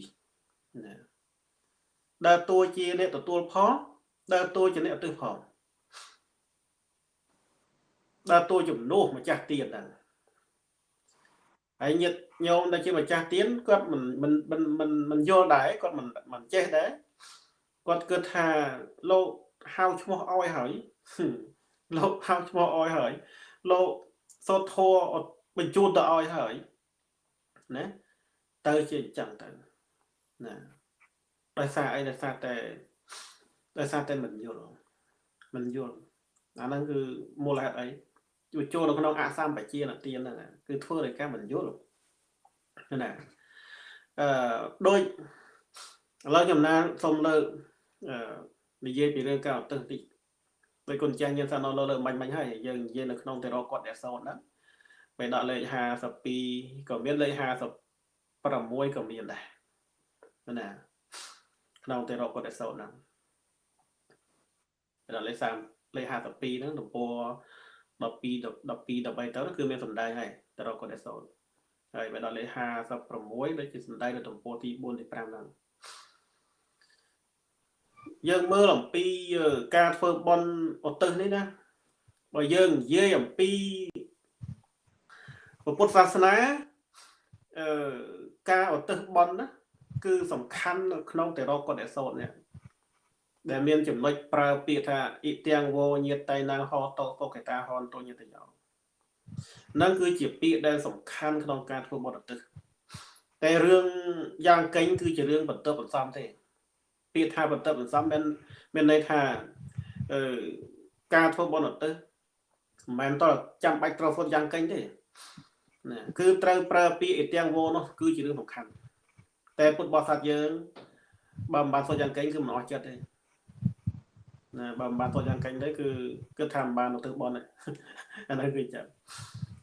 ណាដើរតួជាអ្នកទទួលផលដើរតួជាអ្នកទិសផលដើរតួជំនួសម្ចាស់ទៀនហ្នឹង ហើយញាតិញោមដែលជាម្ចាស់ទៀនគាត់មិនមិនមិនមិនមិនយល់ដែរគាត់មិនមិនចេះដែរគាត់គិតថាលោកហៅឈ្មោះអោយហើយលោកហៅឈ្មោះអោយហើយលោកសូត្រធัวបញ្ជូនទៅឲ្យហើយណាទៅជាអញ្ចឹងទៅណាដោយសារអីដោយសារតែដោយសារតែមិនយល់មិនយល់អាហ្នឹងគឺមូលហេតុអីជួ ចូលនៅក្នុងអសម្បជានទានហ្នឹងគឺធ្វើដោយការមិនយល់ណាអឺដូចឥឡូវខ្ញុំណាសូមលើកអឺនិយាយពីរឿងការអត់ទឹកតិចដោយគុណចាស់ញៀនសាណោលើលើបាញ់បាញ់ហើយយើងនិយាយនៅក្នុងទេរគាត់ដែលសោតហ្នឹងពេលដាក់លេខ52ក៏មានលេខ56ក៏មានដែរណាក្នុងទេរកតេសោហ្នឹងពេលដាក់លេខ3លេខ52ហ្នឹងទំព័រ 12 12 13ទៅគឺមានសម្ដែងហើយទេរកតេសោហើយពេលដល់លេខ56ដូចជាសម្ដែងនៅទំព័រទី4ទី5ហ្នឹងយើងមើលអំពីការធ្វើបន់ឧទ្ទិសនេះណាបើយើងនិយាយអំពីពុទ្ធសាសនាអឺការឧទ្ទិសបន់ណាគឺសំខាន់នៅក្នុងតេរកតេសោតនេះ ដែលមានចំណុចប្រើពាក្យថាអ៊ីទាំងវោញាតតៃណាហោតោតុកេតាហនតោញាតយោនឹងគឺជាពាក្យដែលសំខាន់ក្នុងការធ្វើបទឧទ្ទិសតែរឿងយ៉ាងកេញគឺជារឿងបន្ទាប់បន្សំទេពាក្យថាបន្ទាប់បន្សំមានមានន័យថាអឺការធ្វើបទឧទ្ទិសមិនមែនតើចាំបាច់ត្រូវធ្វើយ៉ាងកេញទេណាគឺត្រូវប្រើពាក្យអ៊ីទាំងវោនោះគឺជារឿងសំខាន់តែពុទ្ធបរិស័ទយើងបើមិនបានសូត្រយ៉ាងកេញគឺមិនអស់ចិត្តទេ ណាបើមិនបានសូត្រយ៉ាងកេញទេគឺគិតថាមិនបានទៅបនអានោះគឺចាំ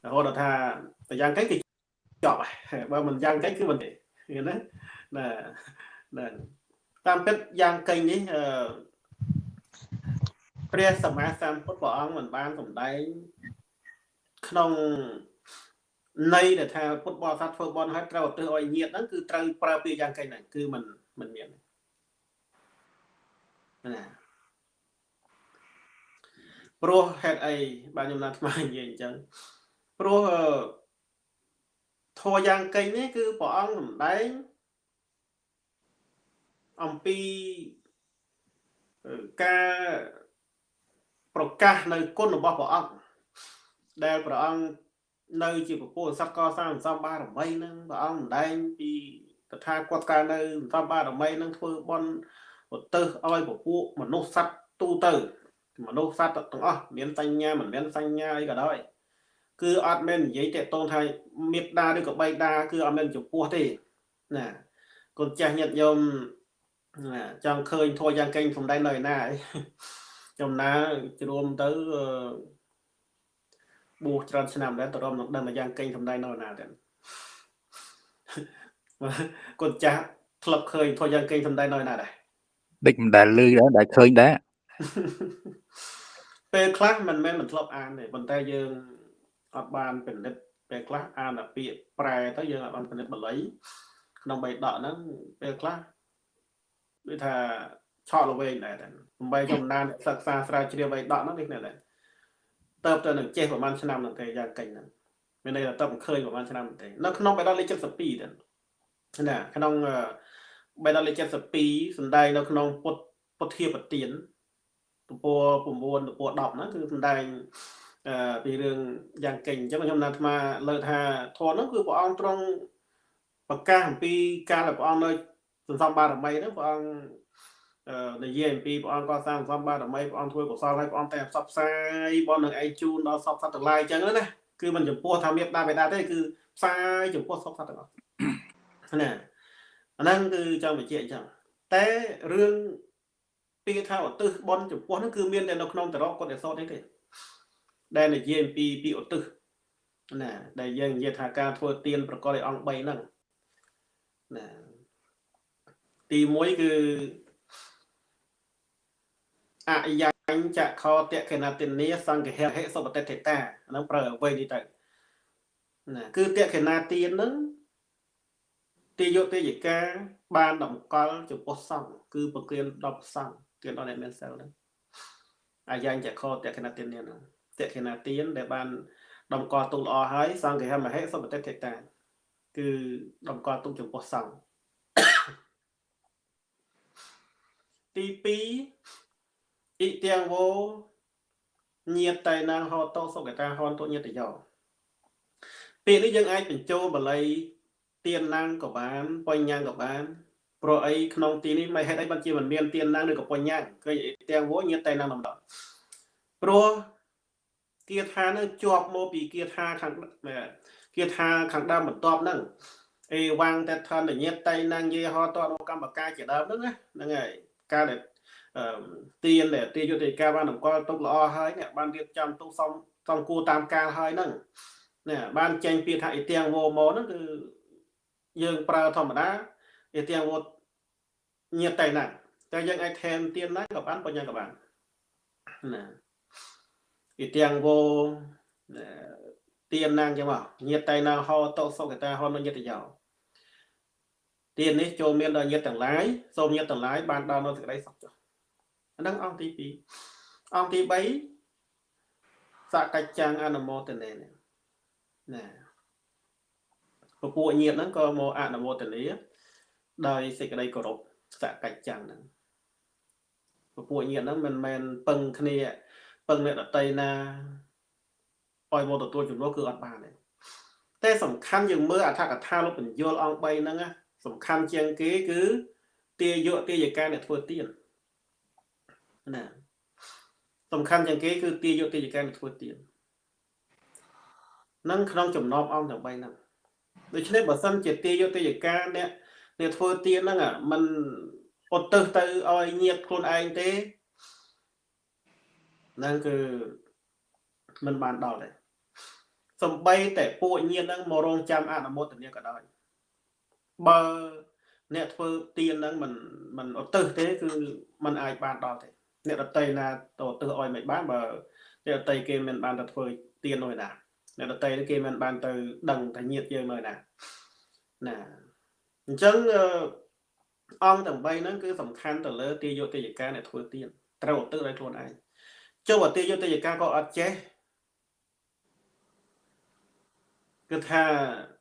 រហូតដល់ថាតែយ៉ាងកេញគឺចប់ហើយបើមិនយ៉ាងកេញគឺមិនទេឃើញណាណាណាតាមពិតយ៉ាងកេញនេះអឺព្រះសម្មាសម្ពុទ្ធព្រះអង្គមិនបានសម្ដែងក្នុងន័យដែលថាពុទ្ធបរិស័ទធ្វើបន់ហើយត្រូវឧទ្ទិសឲ្យញាតហ្នឹងគឺត្រូវប្រើពាក្យយ៉ាងកេញហ្នឹងគឺមិនមិនមានណា ព្រោះហេតុអីបាទខ្ញុំណាត់ថ្មនិយាយអញ្ចឹងព្រោះធម៌យ៉ាងកេញនេះគឺព្រះអង្គសម្ដែងអំពីការប្រកាសនៅគុណរបស់ព្រះអង្គដែលព្រះអង្គនៅជាពពុទ្ធសត្វកសាងសំបារមីនឹងព្រះអង្គម្ដែងពីតថាគតកាលនៅសំបារមីនឹងធ្វើបន់ឧទ្ទិសឲ្យពពួកមនុស្សសត្វទូទៅ មនុស្សសត្វទាំងអស់មានសញ្ញាមិនមានសញ្ញាអីក៏ដោយគឺអត់មែននិយាយតេតងថាមេត្តាឬក៏បៃតាគឺអត់មែនចំពោះទេណាកូនចាស់ញាតិញោមចង់ឃើញធัวយ៉ាងកេងសំដែងនៅឯណាចំណាជ្រួមទៅបួសច្រើនឆ្នាំដែរតរំនឹងដឹងយ៉ាងកេងសំដែងនៅណាទៀតកូនចាស់ធ្លាប់ឃើញធัวយ៉ាងកេងសំដែងនៅណាដែរដេចមិនដែលលឺដែរដែលឃើញដែរ ពេលខ្លះមិនមែនមិនធ្លាប់អានទេប៉ុន្តែយើងអត់បានពិនិត្យពេលខ្លះអានតែពាក្យប្រែទៅយើងអត់បានពិនិត្យបាលីក្នុងបៃដកហ្នឹងពេលខ្លះដូចថាឆក់ល្វែងដែរតែបីចំណានសិក្សាស្រាវជ្រាវបៃដកហ្នឹងនេះដែរទៅទៅនឹងចេះប្រហែលឆ្នាំហ្នឹងទេយ៉ាងកិច្ចហ្នឹងមានន័យថាទៅមិនឃើញប្រហែលឆ្នាំទេនៅក្នុងបៃដកលេខ72ទៅណាក្នុងបៃដកលេខ72សំដែងនៅក្នុងពុទ្ធពុទ្ធាបទាន ទំព័រ9ទំព័រ10ហ្នឹងគឺសំដែងអឺពីរឿងយ៉ាងកេញអញ្ចឹងខ្ញុំណាត់អាលើថាធម៌ហ្នឹងគឺព្រះអង្គទ្រង់ប្រកាសអំពីការដែលព្រះអង្គនៅសន្សំបារមីហ្នឹងព្រះអង្គនិយាយអំពីព្រះអង្គកសាងសម្បារមីព្រះអង្គធ្វើកុសលហើយព្រះអង្គតែផ្សព្វផ្សាយបននឹងឯងជូនដល់សពសត្វទាំងឡាយអញ្ចឹងណាគឺមិនចំពោះថាមេដាបេដាទេគឺផ្សាយចំពោះសពសត្វទាំងអស់ណាអាហ្នឹងគឺចង់បញ្ជាក់អញ្ចឹងតែរឿង ពាក្យថាឧទ្ទិសបនចំពោះហ្នឹងគឺមានតែនៅក្នុងតរកកុដិសោតទេទេដែលនិយាយអំពីពីឧទ្ទិសណាដែលយើងនិយាយថាការធ្វើទានប្រកបដោយអង្គ3ហ្នឹងណាទី1គឺអយញ្ចខោតកេណតិនីសង្ឃហេសុបតិទេតាហ្នឹងប្រើអ្វីនេះទៅណាគឺតកេណាទានហ្នឹងទាយកទេយិកាបានតម្កល់ចំពោះសង្ឃគឺប្រគៀន10សង្ឃ ទានដល់អ្នកមានសិលហ្នឹងអយញ្ចខោតកេណតិនីហ្នឹងតកេណាទានដែលបានតម្កល់ទុកល្អហើយសង្ឃហមហេសុបតិទេតាគឺតម្កល់ទុកចំពោះសង្ឃទី2អ៊ីទាំងវោញាតតៃណាងហោតោសុកតាហនទុញាតយោពេលនេះយើងអាចបញ្ចូលបល័យទៀនណាងក៏បាន បញ្ញាក៏បាន ព្រោះអីក្នុងទីនេះមិនហេតុអីបានជាមិនមានទៀនណាងឬក៏បញ្ញាគឺទាំងវោញាតតៃណាងម្ដងព្រោះគាថានឹងជាប់មកពីគាថាខាងគាថាខាងដើមបន្ទាប់ហ្នឹងអេវាងតេថនញាតតៃណាងយេហោតោកម្មកាជាដើមហ្នឹងណាហ្នឹងហើយការដែលទៀនដែលទាយុទ្ធិការបានតម្កល់ទុកល្អហើយនេះបានរៀបចំទុកសំសំគួរតាមកាលហើយហ្នឹងណាបានចេញពាក្យថាអ៊ីទាំងវោម៉ូហ្នឹងគឺយើងប្រើធម្មតា អ៊ីទាំងវោញាតតែណាតែយើងអាចថែមទៀនណាក៏បានបញ្ញាក៏បានណាអ៊ីទាំងវោទៀនណាងចឹងមកញាតតែណាហោតោសុកតាហោនញាតយោទៀននេះចូលមានដល់ញាតទាំងឡាយសូមញាតទាំងឡាយបានដល់នៅសេចក្តីសុខចុះអាហ្នឹងអង្គទី2អង្គទី3សកច្ចាំងអនុមោទនេណាពពួកញាតហ្នឹងក៏មកអនុមោទនា ដោយសេចក្តីគោរពសកច្ចាំងហ្នឹងពពួកញាតហ្នឹងមិនមែនពឹងគ្នាពឹងអ្នកដតីណាឲ្យមកទទួលជំនួសគឺអត់បានទេតែសំខាន់យើងមើលអត្ថកថាលោកបញ្យលអង្គ3ហ្នឹងសំខាន់ជាងគេគឺទាយកទាយកាអ្នកធ្វើទៀនណាសំខាន់ជាងគេគឺទាយកទាយកាអ្នកធ្វើទៀននឹងក្នុងចំណោមអង្គទាំង3ហ្នឹងដូច្នេះបើសិនជាទាយកទាយកាអ្នក អ្នកធ្វើទៀនហ្នឹងมันអត់ទៅទៅឲ្យញាតខ្លួនឯងទេហ្នឹងគឺมันបានដល់ដែរសំបីតែពួកញាតហ្នឹងមករងចាំអនុមោទនាក៏ដោយបើអ្នកធ្វើទៀនហ្នឹងมันมันឧទ្ទិសទេគឺมันអាចបានដល់ទេអ្នកដតីណាទៅឧទ្ទិសឲ្យមិនបានបើអ្នកដតីគេមិនបានទៅធ្វើទៀននោះណាអ្នកដតីគេមិនបានទៅដឹងថាញាតយើងនៅណាណា អញ្ចឹងអង្គទាំង3ហ្នឹងគឺសំខាន់ទៅលើទាយុទ្ធយកាអ្នកធ្វើទៀនត្រូវឧទ្ទិសឲ្យខ្លួនឯងចុះអទាយុទ្ធយកាក៏អត់ចេះគឺថា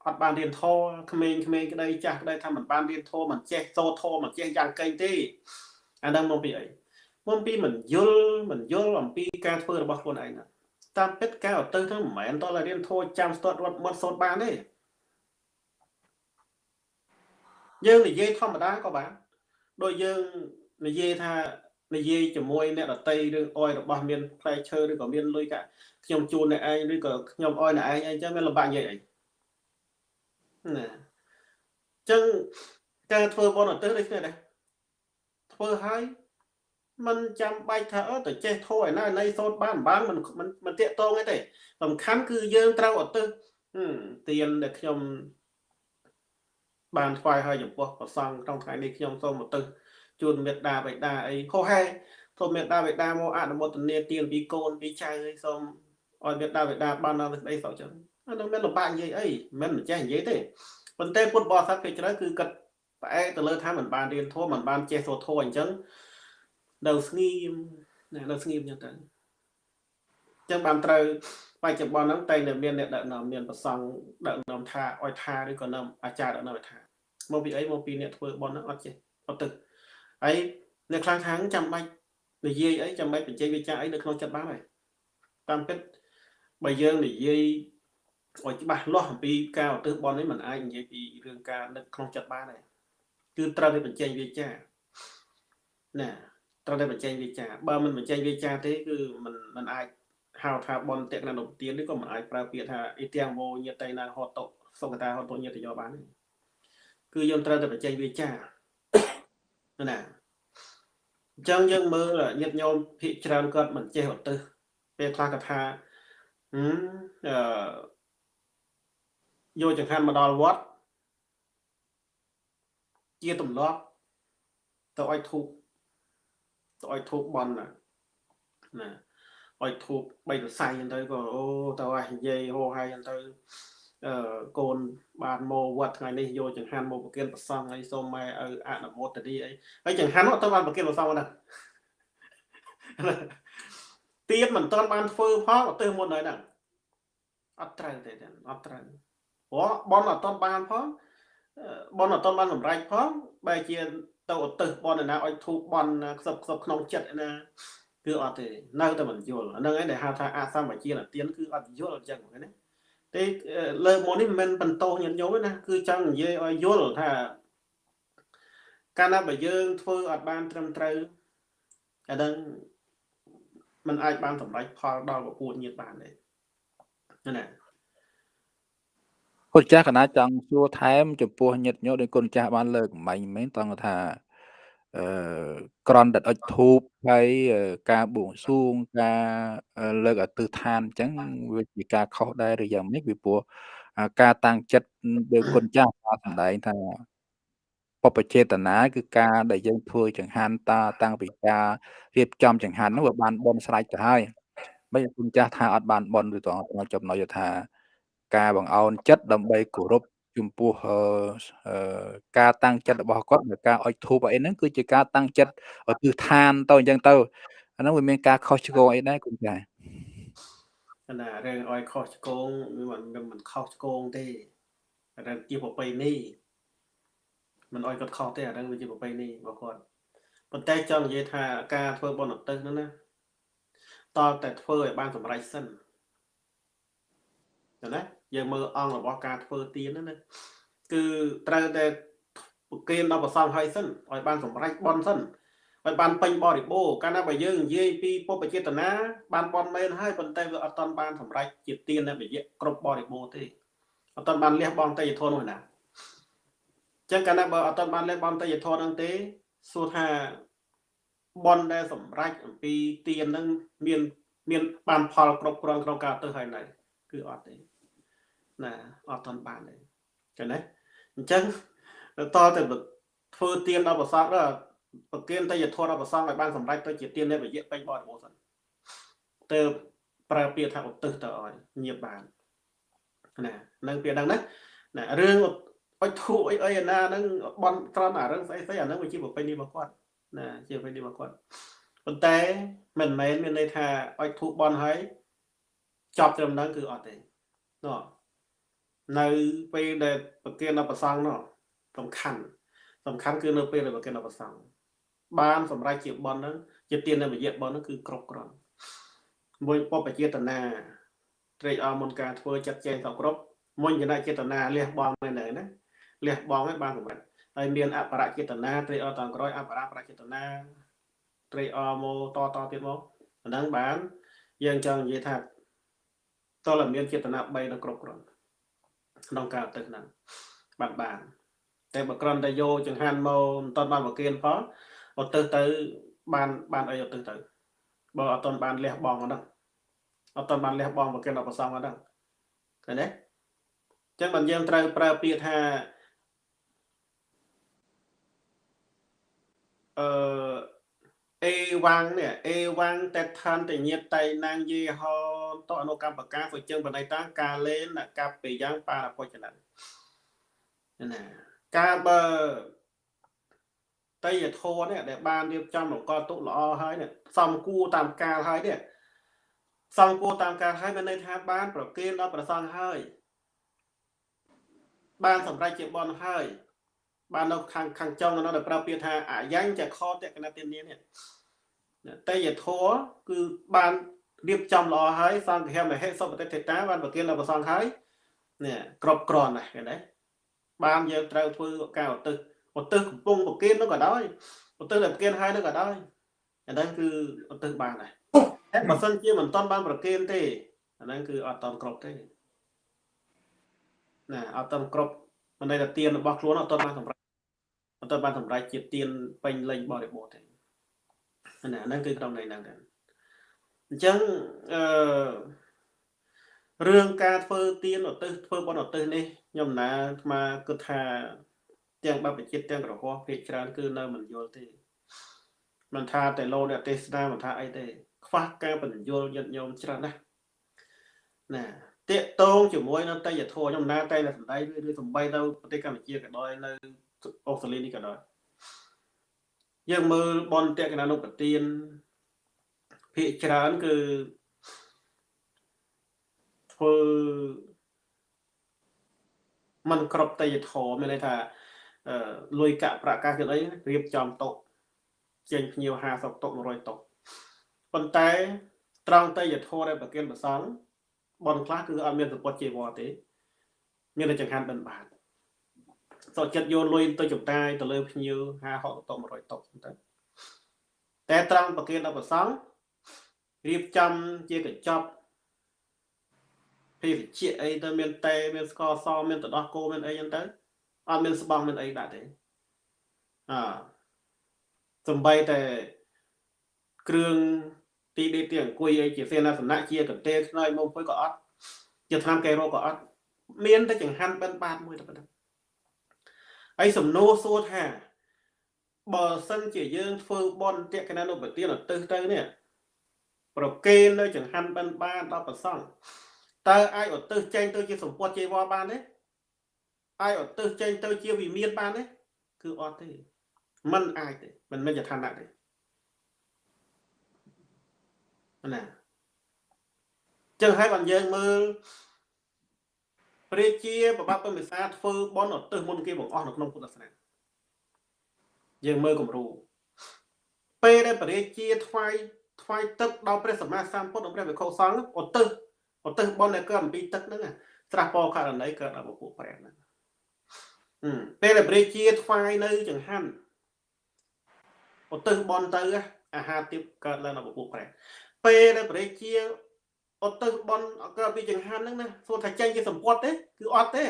អត់បានរៀនធម៌ក្មេងក្មេងក្តីចាស់ក្តីថាមិនបានរៀនធម៌មិនចេះសូត្រធម៌មិនចេះយ៉ាងកេងទេអាហ្នឹងមកពីអីមកពីមិនយល់មិនយល់អំពីការធ្វើរបស់ខ្លួនឯងតាមពិតការអត់ទៅហ្នឹងមិនមែនតើរៀនធម៌ចាំស្ទាត់រត់មាត់សូត្របានទេ យើងនិយាយធម្មតាក៏បានដូចយើងនិយាយថានិយាយជាមួយអ្នកដតីរឿងអយរបស់មានផ្លែឈើឬក៏មានលុយកាខ្ញុំជូនអ្នកឯងឬក៏ខ្ញុំអយអ្នកឯងអីចឹងវាលំបាកនិយាយអីណាចឹងការធ្វើបនអត់ទៅដូចគ្នាដែរធ្វើហើយมันចាំបាច់ថាអត់ទៅចេះធោះឯណានៃសូត្របានបានមិនមិនមិនតាកតងទេសំខាន់គឺយើងត្រូវអត់ទៅទៀនដែលខ្ញុំ បានថ្វាយឲ្យចំពោះប្រសង់ក្នុងថ្ងៃនេះខ្ញុំសូមអត់ទៅជូនមេត្តាបិតាអីហោហែសូមមេត្តាបិតាមកអនុមោទនាទានពីកូនពីចៅអីសូមឲ្យមេត្តាបិតាបានដល់សេចក្តីសុខចឹងអានឹងមានលំបាកនិយាយអីមិនមិនចេះនិយាយទេប៉ុន្តែពុទ្ធបរិស័ទពេលច្រើនគឺគិតផ្អែកទៅលើថាមិនបានរៀនធម៌មិនបានចេះសូត្រធម៌អញ្ចឹងនៅស្ងៀមណានៅស្ងៀមចឹងទៅអញ្ចឹងបានត្រូវ បច្ចុប្បន្នហ្នឹងតែនៅមានអ្នកដឹកនាំមានប្រសង់ដឹកនាំថាអោយថាឬក៏នាំអាចារ្យដឹកនាំថាមកពីអីមកពីអ្នកធ្វើបន់ហ្នឹងអត់ចេះអត់ទឹកហើយអ្នកខ្លះខាងចាំបាច់និយាយអីចាំបាច់បញ្ចេញវិចារអីនៅក្នុងចិត្តបានហើយតាមពិតបើយើងនិយាយឲ្យច្បាស់លាស់អំពីការឧទ្ទិសបន់នេះมันអាចនិយាយពីរឿងការនឹកក្នុងចិត្តបានដែរគឺត្រូវតែបញ្ចេញវិចារណាត្រូវតែបញ្ចេញវិចារបើមិនបញ្ចេញវិចារទេគឺมันมันអាច ហៅថាបនតេកណនុទាននេះក៏មិនអាចប្រើពាក្យថាអ៊ីទាំងវោញាតៃណាហតតុសុកតាហតតុញាតយោបានទេគឺយើងត្រូវតែបញ្ចេញវិចារណាអញ្ចឹងយើងមើលញាតិញោមភិកច្រើនគាត់មិនចេះឧទ្ទិសពេលខ្លះក៏ថាអឺយកចង្ហាន់មកដល់វត្តជាទម្លាប់ទៅឲ្យធូបទៅឲ្យធូបបន់ណាណា ឲ្យធូបបីសរសៃហ្នឹងទៅក៏អូទៅឲ្យនិយាយហោហើយហ្នឹងទៅអឺកូនបានមកវត្តថ្ងៃនេះយកចង្ហាន់មកប្រគិនប្រសងហើយសូមម៉ែឲ្យអនុមោទនីអីហើយចង្ហាន់នោះទៅបានប្រគិនប្រសងហ្នឹងទៀតមិនទាន់បានធ្វើផងទៅមុនហើយហ្នឹងអត់ត្រូវទេអត់ត្រូវព្រោះបនអត់ទាន់បានផងបនអត់ទាន់បានសម្រេចផងបែរជាទៅឧទ្ទិសបនណាឲ្យធូបបនខ្សឹបខ្សឹបក្នុងចិត្តណា គឺអត់ទេនៅតែមិនយល់ហ្នឹងឯងដែលហៅថាអសម្បជាទានគឺអត់យល់អញ្ចឹងណាទេលើមកនេះមិនមែនបន្តោញាតិញោមទេណាគឺចង់និយាយឲ្យយល់ថាកាលណាបើយើងធ្វើអត់បានត្រឹមត្រូវអាហ្នឹងมันអាចបានសម្រេចផលដល់ពពួកញាតិបានទេណាគុណចាស់កណាចង់សួរថែមចំពោះញាតិញោមដោយគុណចាស់បានលើកមិញមែនតង់ថា អឺក្រនដិតអុចធូបហើយការបួងសួងការលើកអទិដ្ឋានអញ្ចឹងវាជាការខុសដែរឬយ៉ាងម៉េចពីព្រោះការតាំងចិត្តដោយគុណចាស់បានសម្ដែងថាបបចេតនាគឺការដែលយើងធ្វើចង្ហាន់តាតាំងពីការរៀបចំចង្ហាន់នោះវាបានបនស្រេចទៅហើយមិនគុណចាស់ថាអត់បានបនឬតងចំណុចថាការបង្អោនចិត្តដើម្បីគោរព ចំពោះអឺការតាំងចិត្តរបស់គាត់នៃការអុជធូបអីហ្នឹងគឺជាការតាំងចិត្តឧទ្ទិសឋានទៅអញ្ចឹងទៅអាហ្នឹងវាមានការខុសឆ្គងអីដែរគុំចា៎ណារឿងអុយខុសឆ្គងមិនមិនខុសឆ្គងទេរឿងជាប្រពៃណីមិនអុយគាត់ខុសទេអារឿងវាជាប្រពៃណីរបស់គាត់ប៉ុន្តែចង់និយាយថាការធ្វើបុណ្យឧទ្ទិសហ្នឹងណាតើតែធ្វើឲ្យបានសម្រេចសិនណា យើងមើលអង្គរបស់ការធ្វើទានហ្នឹងណាគឺត្រូវតែប្រគេនដល់ប្រសងហើយសិនឲ្យបានសម្រេចបន់សិនឲ្យបានពេញបរិបូរកាលណាបើយើងនិយាយពីពុបចេតនាបានបន់មែនហើយប៉ុន្តែវាអត់តាន់បានសម្រេចជាទាននៅវិយៈគ្រប់បរិបូរទេអត់តាន់បានលះបង់តេយ្យធននោះណាចឹងកាលណាបើអត់តាន់បានលះបង់តេយ្យធនហ្នឹងទេសួរថាបន់ដែលសម្រេចអំពីទានហ្នឹងមាន មានបានផលគ្រប់គ្រាន់ក្នុងការទៅហើយនៅគឺអត់ទេ ណាអត់ទាន់បានទេចឹងណាអញ្ចឹងតទៅធ្វើទៀនដល់ប្រសងដល់ប្រគិនតយធម៌ដល់ប្រសងឲ្យបានសម្រេចទៅជាទៀននៃវិយៈពេញបរិបូរណ៍សិនទៅប្រើពាក្យថាឧទ្ទិសទៅឲ្យញៀបបានណានឹងពាក្យហ្នឹងណាណារឿងអុជធូអីអីណាហ្នឹងបន់ត្រង់អារឿងស្អីស្អីអាហ្នឹងវាជាប្រពៃណីរបស់គាត់ណាជាប្រពៃណីរបស់គាត់ប៉ុន្តែមិនមែនមានន័យថាអុជធូបន់ហើយចប់ត្រឹមហ្នឹងគឺអត់ទេនោះ នៅពេលដែលប្រគិនដល់ប្រសងនោះសំខាន់សំខាន់គឺនៅពេលដែលប្រគិនដល់ប្រសងបានសម្រេចជាបនហ្នឹងជាទាននៅវិយៈបនហ្នឹងគឺគ្រប់គ្រាន់មួយពពចេតនាត្រេកអរមុនការធ្វើចាត់ចែងសគ្រប់មុនចនចេតនាលះបង់មែនទេណាលះបង់ឲ្យបានសម្រេចហើយមានអបរចេតនាត្រេកអរតាមក្រោយអបរប្រចេតនាត្រេកអរមកតតទៀតមកអាហ្នឹងបានយើងចង់និយាយថាតើមានចេតនា3នៅគ្រប់គ្រាន់ ក្នុងការទៅហ្នឹងបានបានតែបើក្រំតែយកចង្ហាន់មកមិនតន់បានមកគៀនផងអត់ទៅទៅបានបានអីអត់ទៅទៅបើអត់តន់បានលះបង់ហ្នឹងអត់តន់បានលះបង់មកគៀនដល់ប្រសងហ្នឹងឃើញទេអញ្ចឹងបើយើងត្រូវប្រើពាក្យថាអឺ អេវ៉ាំងនេះអេវ៉ាំងតែឋានតញាតតៃណាងយេហោតអនុកម្មបកាហ្វជើងបណៃតាកាលេនកាប់ពីយ៉ាងបារពុចណាណាការបើតៃយធរនេះដែលបានរៀបចំលកទុល្អហើយនេះសំគួរតាមកាលហើយនេះសំគួរតាមកាលហើយមានន័យថាបាន ប្រគេនដល់ប្រសងហើយបានសម្រេចជាបនហើយ បាននៅខាងខាងចុងនៅដែលប្រើពាក្យថាអាយ៉ាងចខតកណតិនីនេះតេយធរគឺបានរៀបចំល្អហើយសង្ឃមហេសុបតិទេតាបានប្រគិនដល់ប្រសងហើយនេះគ្រប់គ្រាន់ណាស់ឃើញទេបានយើងត្រូវធ្វើការឧទ្ទិសឧទ្ទិសកំពុងប្រគិននោះក៏ដោយឧទ្ទិសដែលប្រគិនហើយនោះក៏ដោយអាហ្នឹងគឺឧទ្ទិសបានដែរតែបើសិនជាមិនតាន់បានប្រគិនទេអាហ្នឹងគឺអត់តាន់គ្រប់ទេណាអត់តាន់គ្រប់មិនន័យថាទានរបស់ខ្លួនអត់តាន់បានសម្រេច អត់តាន់បានសម្រេចជាទានពេញលេញបរិបូរណ៍ទេណាហ្នឹងគឺក្នុងន័យហ្នឹងដែរអញ្ចឹងអឺរឿងការធ្វើទៀនឧទ្ទិសធ្វើបុណ្យឧទ្ទិសនេះខ្ញុំណាអាត្មាគិតថាទាំងបព្វជិតទាំងក្រហមភាគច្រើនគឺនៅមិនយល់ទេមិនថាតែលោកអ្នកទេសនាមិនថាអីទេ ខ្វះការបញ្យល់យត់ញោមច្រើនណាស់ណាតាកតងជាមួយនឹងតេយ្យធម៌ខ្ញុំណាតែតែសំដីឬឬសំបីទៅប្រទេសកម្ពុជាក៏ដោយនៅ អូស្ត្រាលីនេះក៏ដោយយើងមើលបនតេកណានុប្រទានភាគច្រើនគឺធ្វើมันគ្រប់តេយ្យធម៌មានន័យថាលុយកាក់ប្រកាសគឺអីរៀបចំតុចេញភ្ញៀវ50តុ100តុប៉ុន្តែត្រង់តេយ្យធម៌ដែលប្រគិនប្រសងបនខ្លះគឺអត់មានសពុតជីវរទេ មានតែចង្ហាន់បិណ្ឌបាត សុខចិត្តយកលុយទៅចំតាយទៅលើភ្ញៀវ50 60តុ100តុចឹងទៅតែត្រង់ប្រគិនដល់ប្រសងរៀបចំជាកញ្ចប់ភេសជ្ជៈអីទៅមានតែមានស្ករសមានទឹកដោះគោមានអីចឹងទៅអត់មានស្បង់មានអីដាក់ទេអសំបីតែគ្រឿងទីដេកទីអង្គុយអីជាសេនាសនៈជាកន្ទេលខ្នើយមកពុយក៏អត់ជាឆ្នាំកែរោក៏អត់មានតែចង្ហាន់បិណ្ឌបាតមួយតែប៉ុណ្ណឹង ហើយសំណួរសួរថាបើសិនជាយើងធ្វើបន់តេកណានុបទានឧទ្ទិសទៅនេះប្រគេននៅចង្ហាន់បិណ្ឌបាតដល់ប្រសង់តើអាចឧទ្ទិសចេញទៅជាសម្ពុតជីវរបានទេអាចឧទ្ទិសចេញទៅជាវិមានបានទេគឺអត់ទេมันអាចទេមិនមែនជាឋានៈទេណាចឹងហើយបានយើងមើល ព្រះជាប្របាទពុទ្ធមិសាធ្វើបន់ឧទ្ទិសមុនគេបង្អស់នៅក្នុងពុទ្ធសាសនាយើងមើលគំរូពេលដែលព្រះជាថ្វាយថ្វាយទឹកដល់ព្រះសម្មាសម្ពុទ្ធនិងព្រះវិខុសង្ឃឧទ្ទិសឧទ្ទិសបន់ដែលកើតអំពីទឹកហ្នឹងត្រាស់ពោករណីកើតដល់ពពួកព្រះហ្នឹងពេលដែលព្រះជាថ្វាយនៅចង្ហាន់ឧទ្ទិសបន់ទៅអាហារទាបកើតឡើងដល់ពពួកព្រះពេលដែលព្រះជា អត់ទៅបនក្រៅពីចង្ហាន់ហ្នឹងណាសួរថាចេញជាសម្ពត់ទេគឺអត់ទេ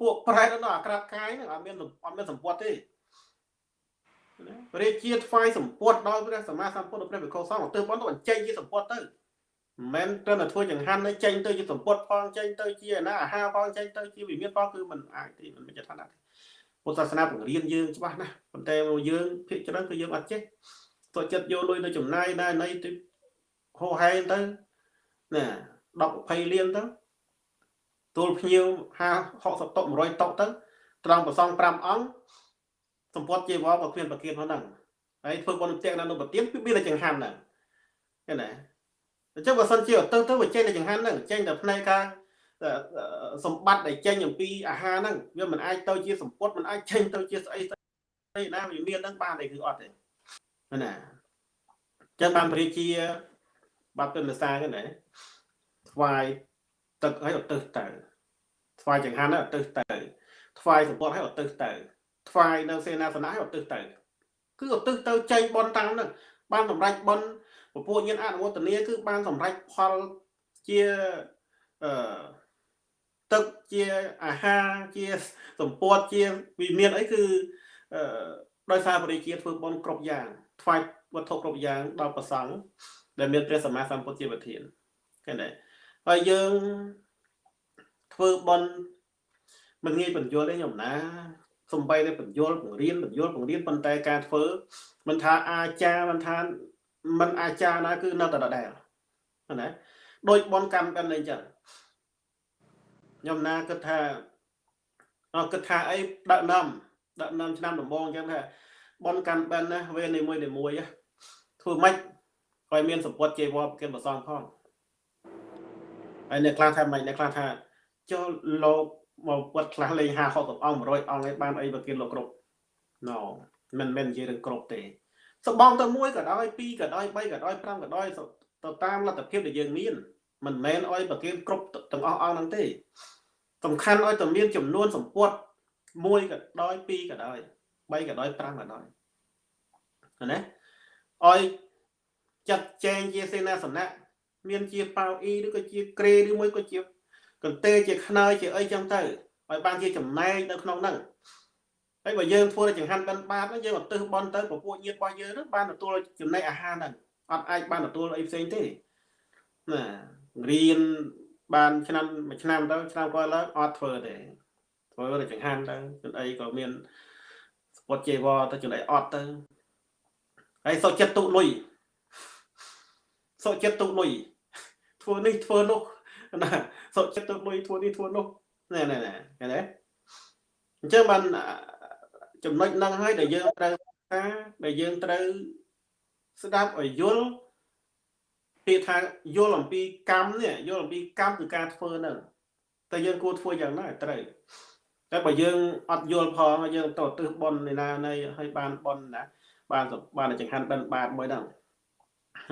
ពួកប្រែតនៅអាក្រាតកាយហ្នឹងអត់មានអត់មានសម្ពត់ទេព្រះជាថ្វាយសម្ពត់ដោយព្រះសម្មាសម្ពុទ្ធព្រះវិខោសង្ឃទៅបនទៅបញ្ចេញជាសម្ពត់ទៅមិនមែនត្រឹមតែធ្វើចង្ហាន់នឹងចេញទៅជាសម្ពត់ផងចេញទៅជាណាអាហារផងចេញទៅជាវិមានផងគឺមិនអាចទេមិនមានចថាណាទេពុទ្ធសាសនាបង្រៀនយើងច្បាស់ណាស់ប៉ុន្តែមកយើងភាគច្រើនគឺយើងអត់ចេះតើចិត្តយកលុយទៅចំណាយដែរនៃហោហែងទៅ ណា10 20លានទៅទូលភ្ញៀវ50 60តុក100តុកទៅត្រង់ប្រសង5អង្គសម្ពត់ជាវល់ក៏គ្មានប្រគៀនហ្នឹងហើយធ្វើបុណ្យផ្ទះនៅប្រទៀនគឺមានតែចង្ហាន់ហ្នឹងឃើញទេអញ្ចឹងបើសិនជាទៅទៅវាចេញតែចង្ហាន់ហ្នឹងចេញតែផ្នែកខាងសម្បត្តិដែលចេញអំពីអាហារហ្នឹងវាមិនអាចទៅជាសម្ពត់មិនអាចចេញទៅជាស្អីស្អីណាវាមានហ្នឹងបានទេគឺអត់ទេណាអញ្ចឹងបានព្រះជាបាត់ទៅភាសាហ្នឹងណា ថ្វាយទឹកឲ្យឧទ្ទិសទៅថ្វាយចង្ហាន់ឲ្យឧទ្ទិសទៅថ្វាយសម្ពត់ឲ្យឧទ្ទិសទៅថ្វាយនៅសេនាសនៈឲ្យឧទ្ទិសទៅគឺឧទ្ទិសទៅចេញបនតាមហ្នឹងបានសម្រេចបនពពួកញាណអនុមោទនាគឺបានសម្រេចផលជាអឺទឹកជាអាហារជាសម្ពត់ជាវិមានអីគឺអឺដោយសារបរិជាធ្វើបន់គ្រប់យ៉ាងថ្វាយវត្ថុគ្រប់យ៉ាងដល់ប្រសង់ដែលមានព្រះសម្មាសម្ពុទ្ធជាប្រធានឃើញទេ ហើយយើងធ្វើបន់មិនងាយបញ្យល់ទេខ្ញុំណាសំបីតែបញ្យល់បង្រៀនបញ្យល់បង្រៀនប៉ុន្តែការធ្វើមិនថាអាចារ្យមិនថាមិនអាចារ្យណាគឺនៅតែដដែលណាដូចបនកម្មកាន់អីចឹងខ្ញុំណាគិតថាអគិតថាអីដាក់នាំដាក់នាំឆ្នាំដំបងអញ្ចឹងថាបនកម្មបែនណាវេនីមួយនីមួយធ្វើម៉េចឲ្យមានសម្ពត់ជេវរប្រគិនប្រសងផង ហើយអ្នកខ្លះថាម៉េចអ្នកខ្លះថាចូលលោកមកពុតខ្លះលេង50 60អង្គ100អង្គឯងបានអីប្រគិនលោកគ្រប់ណូមិនមែននិយាយរឿងគ្រប់ទេសបងទៅមួយក៏ដោយពីរក៏ដោយ3ក៏ដោយ5ក៏ដោយទៅតាមលទ្ធភាពដែលយើងមានមិនមែនអោយប្រគិនគ្រប់ទាំងអស់អង្គហ្នឹងទេសំខាន់ឲ្យតែមានចំនួនសម្ពុតមួយក៏ដោយពីរក៏ដោយ3ក៏ដោយ5ក៏ដោយណាឲ្យចាត់ចែងជាសេនាសនៈ មានជាប៉ៅអ៊ីឬក៏ជាក្រេឬមួយក៏ជាកន្ទេជាខ្នើយជាអីចឹងទៅឲ្យបានជាចំណែកនៅក្នុងហ្នឹងហើយបើយើងធ្វើចង្ហាន់បិណ្ឌបាតយើងឧទ្ទិសបន់ទៅពពួកញាតិរបស់យើងនឹងបានទទួលចំណែកអាហារហ្នឹងអត់អាចបានទទួលអីផ្សេងទេណារៀនបានឆ្នាំមួយឆ្នាំទៅឆ្នាំក្រោយឡើងអត់ធ្វើទេធ្វើតែចង្ហាន់ទៅចំណអីក៏មានសពតជេវទៅចំណអីអត់ទៅហើយសុខចិត្តទុកលុយសុខចិត្តទុកលុយ ធ្វើនេះធ្វើនោះណាសុខចិត្តទុកលុយធ្វើនេះធ្វើនោះណែណែណែឃើញទេអញ្ចឹងបានចំណុចហ្នឹងហើយដែលយើងត្រូវថាដែលយើងត្រូវស្ដាប់ឲ្យយល់ពាក្យថាយល់អំពីកម្មនេះយល់អំពីកម្មគឺការធ្វើហ្នឹងតែយើងគួរធ្វើយ៉ាងណាត្រូវតែបើយើងអត់យល់ផងយើងទៅទិសប៉ុននៃណានៃឲ្យបានប៉ុនណាបានបានចង្ហាន់បិណ្ឌបាតមួយហ្នឹង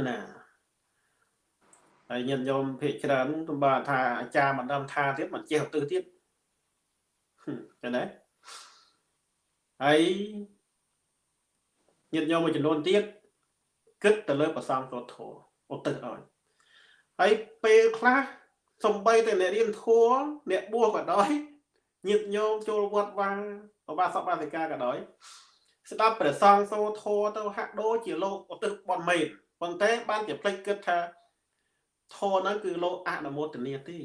ណា ហើយញាតិញោមភាកច្រើនទំបាថាអាចារ្យមិនដឹងថាទៀតមិនចេះទៅទៀតចឹងណាហើយញាតិញោមមួយចំនួនទៀតគិតទៅលើប្រសងកោធោឧទ្ទិសឲ្យហើយពេលខ្លះសំបីតែអ្នករៀនធัวអ្នកបួសក៏ដោយញាតិញោមចូលវត្តវាបបាសពបាសិកាក៏ដោយស្ដាប់ព្រះសង្ឃសូធัวទៅហាក់ដូចជាលោកឧទ្ទិសបន់មេតប៉ុន្តែបានជាភ្លេចគិតថា ធัวហ្នឹងគឺលោកអនុមោទនាទេ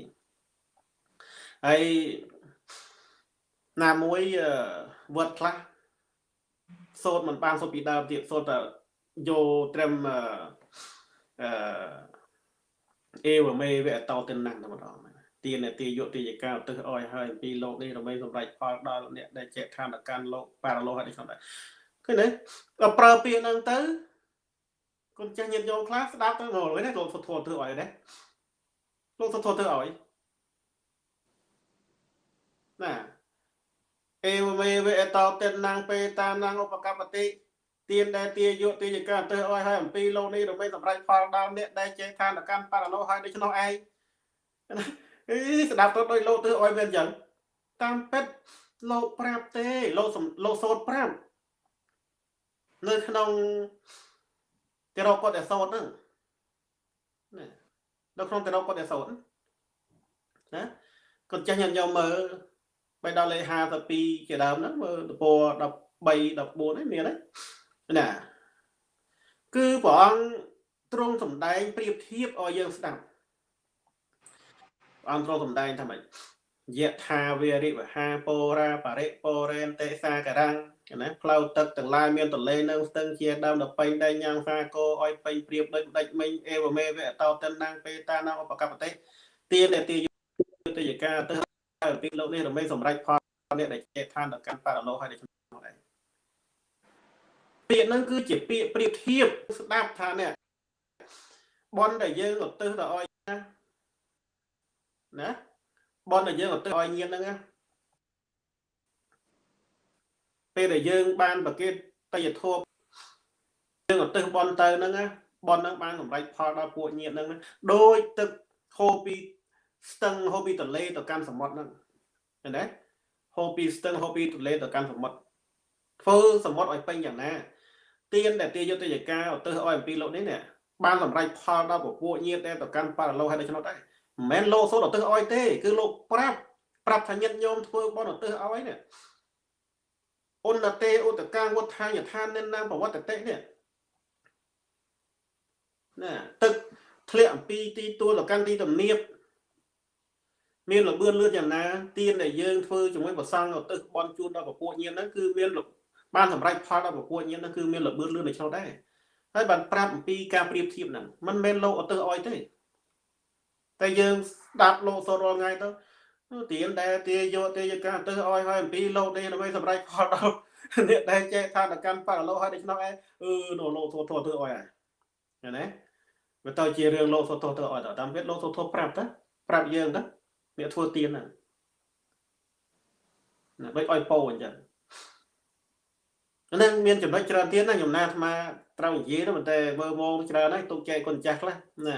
ហើយណាមួយវត្តខ្លះសូត្រមិនបានសូត្រពីដើមទៀតសូត្រតែយកត្រឹមអឺអេវមេវៈតោទិនណាំតែម្ដងទានទាយុទាយកាឧទ្ទិសអោយហើយអំពីលោកនេះដើម្បីសម្រេចផលដល់អ្នកដែលចេះឋានកម្មលោកបារលោហើយក្នុងដែរឃើញទេដល់ប្រើពាក្យហ្នឹងទៅ គុណចាស់ញាតិញោមខ្លះស្ដាប់ទៅងល់ណាលោកសុធធ្វើឲ្យណាលោកសុធធ្វើឲ្យណាអេវមេវេអតោតិនណាងពេតាណាងឧបកបតិទានដែលទាយុទាយកាទៅឲ្យហើយអំពីលោកនេះដើម្បីសម្រេចផលដល់អ្នកដែលចេះឋានកម្មបារលោហើយដូច្នោះឯងអីស្ដាប់ទៅដោយលោកទៅឲ្យវាអញ្ចឹងតាមពិតលោកប្រាប់ទេលោកលោកសូត្រប្រាប់នៅក្នុង ទីរកគាត់តែសូត្រហ្នឹងណានៅក្នុងទីរកគាត់តែសូត្រណាគាត់ចេះញញយកមើលបីដល់លេខ52ជាដើមហ្នឹងមើលតព13 14ហ្នឹងមានហ្នឹងណាគឺព្រះអង្គទ្រង់សម្ដែងប្រៀបធៀបឲ្យយើងស្ដាប់ព្រះអង្គទ្រង់សម្ដែងថាម៉េចយៈថាវេរិវហាពោរាបរិពោរេនតេសាករੰ ណាផ្លូវទឹកទាំងឡាយមានទលេនៅស្ទឹងជាដើមដល់ពេញដែងញ៉ាងសាគោឲ្យពេញព្រៀបដូចដេចមិញអេវមេវៈតោតិនណាងពេតាណាឧបកបតិទានទាយុទ្ធយកាទៅពីលោកនេះរមែងសម្រេចផលអ្នកដែលចេតឋានដល់កម្មបរលោហើយដូចនោះឯងពាក្យហ្នឹងគឺជាពាក្យប្រៀបធៀបស្ដាប់ថានេះបនដែលយើងឧទ្ទិសទៅឲ្យណាណាបនដែលយើងឧទ្ទិសឲ្យញាតហ្នឹងណា ពេលដែលយើងបានប្រកេតតយធម៌យើងឧទ្ទិសបនទៅហ្នឹងណាបនហ្នឹងបានសម្រេចផលដល់ពួកញាតហ្នឹងដោយទឹកហូរពីស្ទឹងហូរពីទន្លេទៅកាន់សមុទ្រហ្នឹងឃើញទេហូរពីស្ទឹងហូរពីទន្លេទៅកាន់សមុទ្រធ្វើសមុទ្រឲ្យពេញយ៉ាងណាទៀនដែលទាយុទ្ធយកាឧទ្ទិសឲ្យអំពីលោកនេះនេះបានសម្រេចផលដល់ពពួកញាតដែលទៅកាន់បរលោហើយដូច្នោះដែរមិនមែនលោកសូត្រឧទ្ទិសឲ្យទេ គឺលោកប្រាប់ប្រាប់ថាញាតញោមធ្វើបន់ឧទ្ទិសឲ្យនេះ អនតេឧតកាវុដ្ឋាយឋាននិននាមប្រវត្តិតិនេះណាទឹកធ្លាក់អំពីទីទួលទៅកាន់ទីទំនាបមានលបឿនលឿនយ៉ាងណាទៀនដែលយើងធ្វើជាមួយប្រសង់ឧទ្ទិសបន់ជូនដល់ពពួកញាតហ្នឹងគឺមានបានសម្រេចផលដល់ពពួកញាតហ្នឹងគឺមានលបឿនលឿននៅក្នុងដែរហើយបានប្រាប់អំពីការប្រៀបធៀបហ្នឹងមិនមែនលោកឧទ្ទិសអោយទេតែយើងស្ដាប់លោកសូត្ររាល់ថ្ងៃទៅ ទៀនដែលទាយកទាយការទៅឲ្យហើយអំពីលោកនេះដើម្បីសម្រេចផលដល់អ្នកដែលចេះថាតកម្មបរលោហើយដូច្នោះឯងអឺនោះលោកសូត្រធ្វើឲ្យហើយឃើញទេវាទៅជារឿងលោកសូត្រធ្វើឲ្យតាមពិតលោកសូត្រប្រាប់ទៅប្រាប់យើងទៅអ្នកធ្វើទៀនហ្នឹងណាបីឲ្យពោអញ្ចឹងហ្នឹងមានចំណុចច្រើនទៀតណាខ្ញុំណាអាត្មាត្រូវនិយាយទៅប៉ុន្តែមើលម៉ោងច្រើនហើយទុកចែកគុណចាស់ខ្លះណា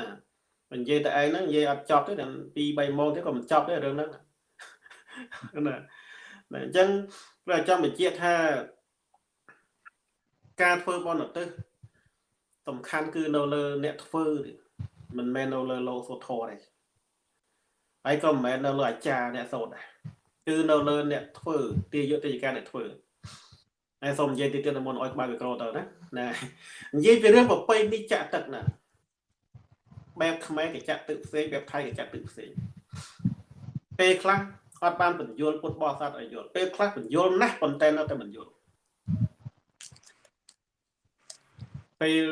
និយាយតែឯងហ្នឹងនិយាយអត់ចប់ទេដល់2 3ម៉ោងទៀតក៏មិនចប់ដែររឿងហ្នឹងណាអញ្ចឹងព្រះចង់បញ្ជាក់ថាការធ្វើបនឧទ្ទិសសំខាន់គឺនៅលើអ្នកធ្វើមិនមែននៅលើលោកសូធរទេហើយក៏មិនមែននៅលើអាចារ្យអ្នកសូត្រដែរគឺនៅលើអ្នកធ្វើទាយុទ្ធិការអ្នកធ្វើហើយសូមនិយាយទីទៀតមុនឲ្យក្បាលមីក្រូទៅណាណានិយាយពីរឿងប្រពៃនេះចាក់ទឹកណា បែបខ្មែរគេចាក់ទឹកផ្សេងបែបថៃគេចាក់ទឹកផ្សេងពេលខ្លះអត់បានបញ្យល់ពុទ្ធបរិស័ទឲ្យយល់ពេលខ្លះបញ្យល់ណាស់ប៉ុន្តែនៅតែមិនយល់ពេល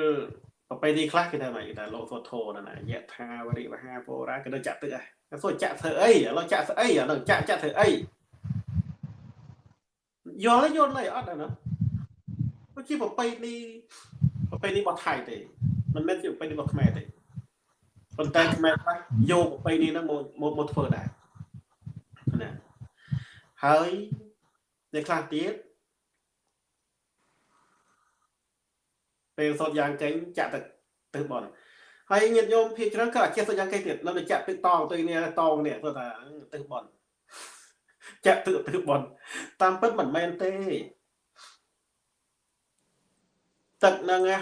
ប្រពៃនេះខ្លះគេថាម៉េចគេថាលោកសុធោណាយៈថាវរិវហាពោរាគេទៅចាក់ទឹកហ៎គេសួរចាក់ធ្វើអីឥឡូវចាក់ស្អីអានឹងចាក់ចាក់ធ្វើអីយល់យល់ឡើយអត់ណាវាជាប្រពៃនេះប្រពៃនេះរបស់ថៃទេមិនមែនជាប្រពៃនេះរបស់ខ្មែរទេ ប៉ុន្តែខ្មែរខ្លះយកប្រពៃនេះហ្នឹងមកមកធ្វើដែរណាហើយអ្នកខ្លះទៀតពេលសតយ៉ាងកេងចាក់ទឹកទៅបនហើយញាតិញោមភាគច្រើនក៏អាចចេះសតយ៉ាងកេងទៀតនៅចាក់ទឹកតងទៅនេះតងនេះគាត់ថាទឹកបនចាក់ទឹកទឹកបនតាមពិតមិនមែនទេទឹកហ្នឹងណា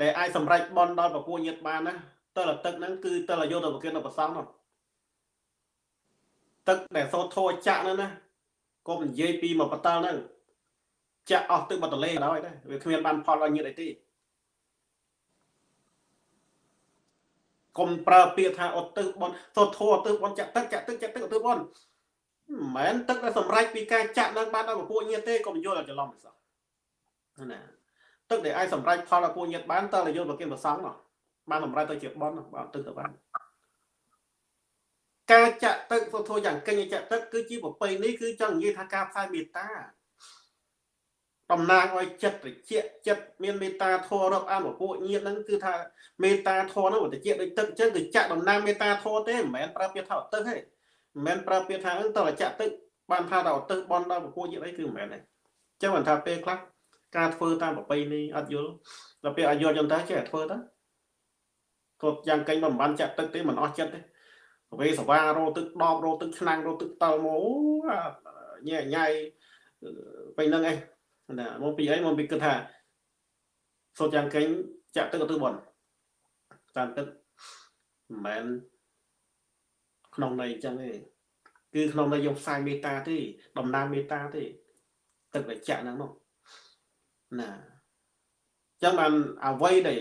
ដែលអាចសម្រេចបនដល់ពពួកញាតិបានណាតើទឹកហ្នឹងគឺតើយកទៅប្រគិនដល់ប្រសងនោះទឹកដែលសូត្រធោចាក់ហ្នឹងណាកុំនិយាយពីមកបតលហ្នឹងចាក់អស់ទឹកបតលេដល់ហើយដែរវាគ្មានបានផលឲ្យញាតអីទេកុំប្រើពាក្យថាអត់ទឹកបនសូត្រធោអត់ទឹកបនចាក់ទឹកចាក់ទឹកចាក់ទឹកអត់ទឹកបនមិនមែនទឹកដែលសម្រេចពីការចាក់នឹងបានដល់ពពួកញាតទេកុំយល់ឲ្យច្រឡំមិនសោះណា ទឹកដែលអាចសម្រេចផលដល់ពួកញាតបានតើយល់ប្រគិនប្រសងនោះបានសម្រេចទៅជាបនបានទឹកទៅបានការចាក់ទឹកពុទ្ធោយ៉ាងកិញ្ញចាក់ទឹកគឺជាប្រពៃនេះគឺចង់និយាយថាការផ្សាយមេត្តាតំណាងឲ្យចិត្តត្រជាក់ចិត្តមានមេត្តាធម៌រាប់អានពពួកញាតហ្នឹងគឺថាមេត្តាធម៌ហ្នឹងត្រជាក់ដូចទឹកអញ្ចឹងគឺចាក់តំណាងមេត្តាធម៌ទេមិនមែនប្រើពាក្យថាឧទ្ទិសទេមិនមែនប្រើពាក្យថាហ្នឹងតើចាក់ទឹកបានថាថាឧទ្ទិសបន់ដល់ពពួកញាតអីគឺមិនមែនទេអញ្ចឹងបានថាពេលខ្លះ ការធ្វើតាមប្រពៃនេះអត់យល់ដល់ពេលអត់យល់ចឹងទៅចេះតែធ្វើទៅគាត់យ៉ាងកេញមិនបានចាក់ទឹកទេមិនអស់ចិត្តទេវេសវារោទឹកដបរោទឹកឆ្នាំងរោទឹកតល់មកញ៉ែញ៉ៃពេលហ្នឹងឯងណាមកពីអីមកពីគិតថាសូត្រយ៉ាងកេញចាក់ទឹកទៅបនតាមទឹកមិនមែនក្នុងន័យអញ្ចឹងទេគឺក្នុងន័យយកផ្សាយមេត្តាទេតំណាងមេត្តាទេទឹកដែលចាក់ហ្នឹងនោះ ណាចឹងបានអ្វីដែល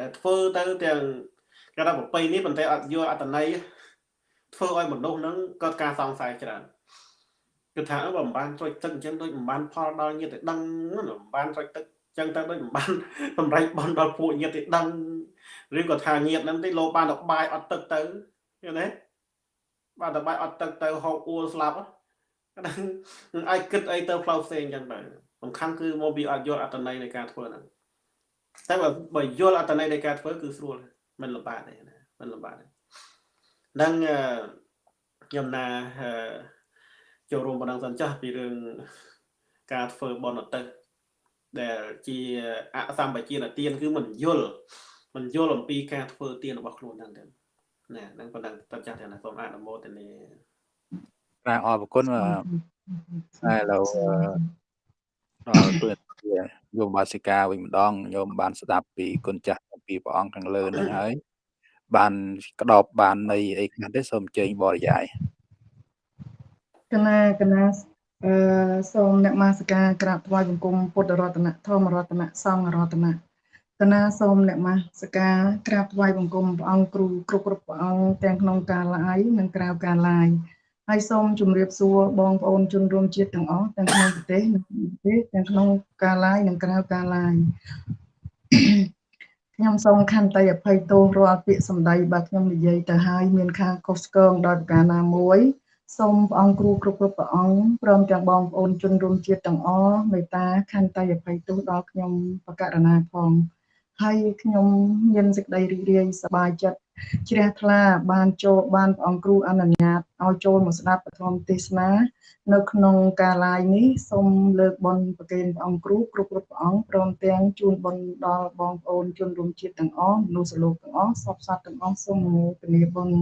ដែលធ្វើទៅទាំងគេថាប្រពៃនេះប៉ុន្តែអត់យល់អត្តន័យធ្វើឲ្យមនុស្សហ្នឹងកើតការសង្ស័យច្រើនគឺថាបើមិនបានត្រួយទឹកអញ្ចឹងដូចមិនបានផលដល់ញាតិដឹងមិនបានត្រួយទឹកអញ្ចឹងទៅដូចមិនបានសម្រេចបនដល់ពួកញាតិដឹងឬក៏ថាញាតិហ្នឹងទេលោកបានទៅបាយអត់ទឹកទៅឃើញទេបានទៅបាយអត់ទឹកទៅហូបអួលស្លាប់ហ្នឹងអាចគិតអីទៅផ្លូវផ្សេងអញ្ចឹងទៅ សំខាន់គឺមកពីអត់យល់អត្តន័យនៃការធ្វើហ្នឹងតែបើបើយល់អត្តន័យនៃការធ្វើគឺស្រួលមិនលំបាកទេណាមិនលំបាកទេនឹងខ្ញុំណាចូលរួមបណ្ដឹងសិនចាស់ពីរឿងការធ្វើបនទៅដែលជាអសម្បជានទានគឺមិនយល់មិនយល់អំពីការធ្វើទានរបស់ខ្លួនហ្នឹងទេណានឹងបណ្ដឹងតចាស់ទាំងណាសូមអនុមោទនាបាទអរគុណតែឥឡូវ ដល់ពេលយោមបាសិកាវិញម្ដងញោមបានស្ដាប់ពីគុណចាស់ពីព្រះអង្គខាងលើនឹងហើយបានក្តោបបាននៃអីខ្លះទេសូមអញ្ជើញបរិយាយកណាកណាអឺសូមអ្នកមាសការក្រាបថ្វាយបង្គំពុទ្ធរតនៈធម្មរតនៈសង្ឃរតនៈកណាសូមអ្នកមាសការក្រាបថ្វាយបង្គំព្រះអង្គគ្រូគ្រប់គ្រប់ព្រះអង្គទាំងក្នុងការឡាយនិងក្រៅការឡាយ ហើយសូមជម្រាបសួរបងប្អូនជនរួមជាតិទាំងអស់ទាំងក្នុងប្រទេសនិងប្រទេសទាំងក្នុងការឡាយនិងក្រៅការឡាយខ្ញុំសូមខន្តីអភ័យទោសរាល់ពាក្យសម្ដីបើខ្ញុំនិយាយទៅហើយមានខាងខុសឆ្គងដោយប្រការណាមួយសូមព្រះអង្គគ្រូគ្រប់គ្រប់ព្រះអង្គព្រមទាំងបងប្អូនជនរួមជាតិទាំងអស់មេត្តាខន្តីអភ័យទោសដល់ខ្ញុំបកករណាផង ហើយខ្ញុំមានសេចក្តីរីករាយសប្បាយចិត្តជ្រះថ្លាបានចូលបានព្រះអង្គគ្រូអនុញ្ញាតឲ្យចូលមកស្ដាប់ពធមទេសនា នៅក្នុងការ live នេះសូមលើកបុណ្យប្រគេនព្រះអង្គគ្រូគ្រប់គ្រប់ព្រះអង្គព្រមទាំងជូនបុណ្យដល់បងប្អូនជនរួមជាតិទាំងអស់មនុស្សលោកទាំងអស់សពសត្វទាំងអស់សូមអនុមោទនាបុណ្យ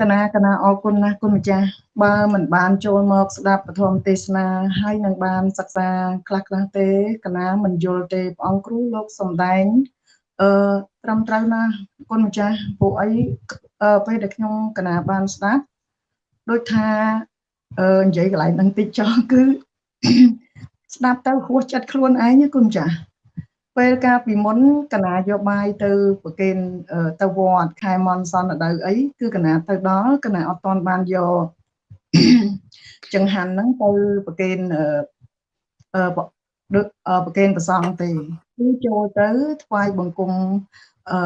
កណាកណាអរគុណណាស់គុណម្ចាស់បើមិនបានចូលមកស្ដាប់ពធមទេសនាហើយនឹងបានសិក្សាខ្លះខ្លះទេកណាមិនយល់ទេព្រះអង្គគ្រូលោកសំដែងអឺត្រឹមត្រូវណាគុណម្ចាស់ពួកអីពេលដែលខ្ញុំកណាបានស្ដាប់ដូចថាអឺនិយាយកន្លែងហ្នឹងតិចចោះគឺស្ដាប់ទៅហួសចិត្តខ្លួនឯងគុណម្ចាស់ ពេលកាលពីមុនកណាយកបាយទៅប្រគេនទៅវត្តខែមនសនដៅអីគឺកណាទៅដល់កណាអត់តន់បានយកចង្ហាន់ហ្នឹងទៅប្រគេនអឺប្រគេនប្រសងទេគឺចូលទៅថ្វាយបង្គំអឺ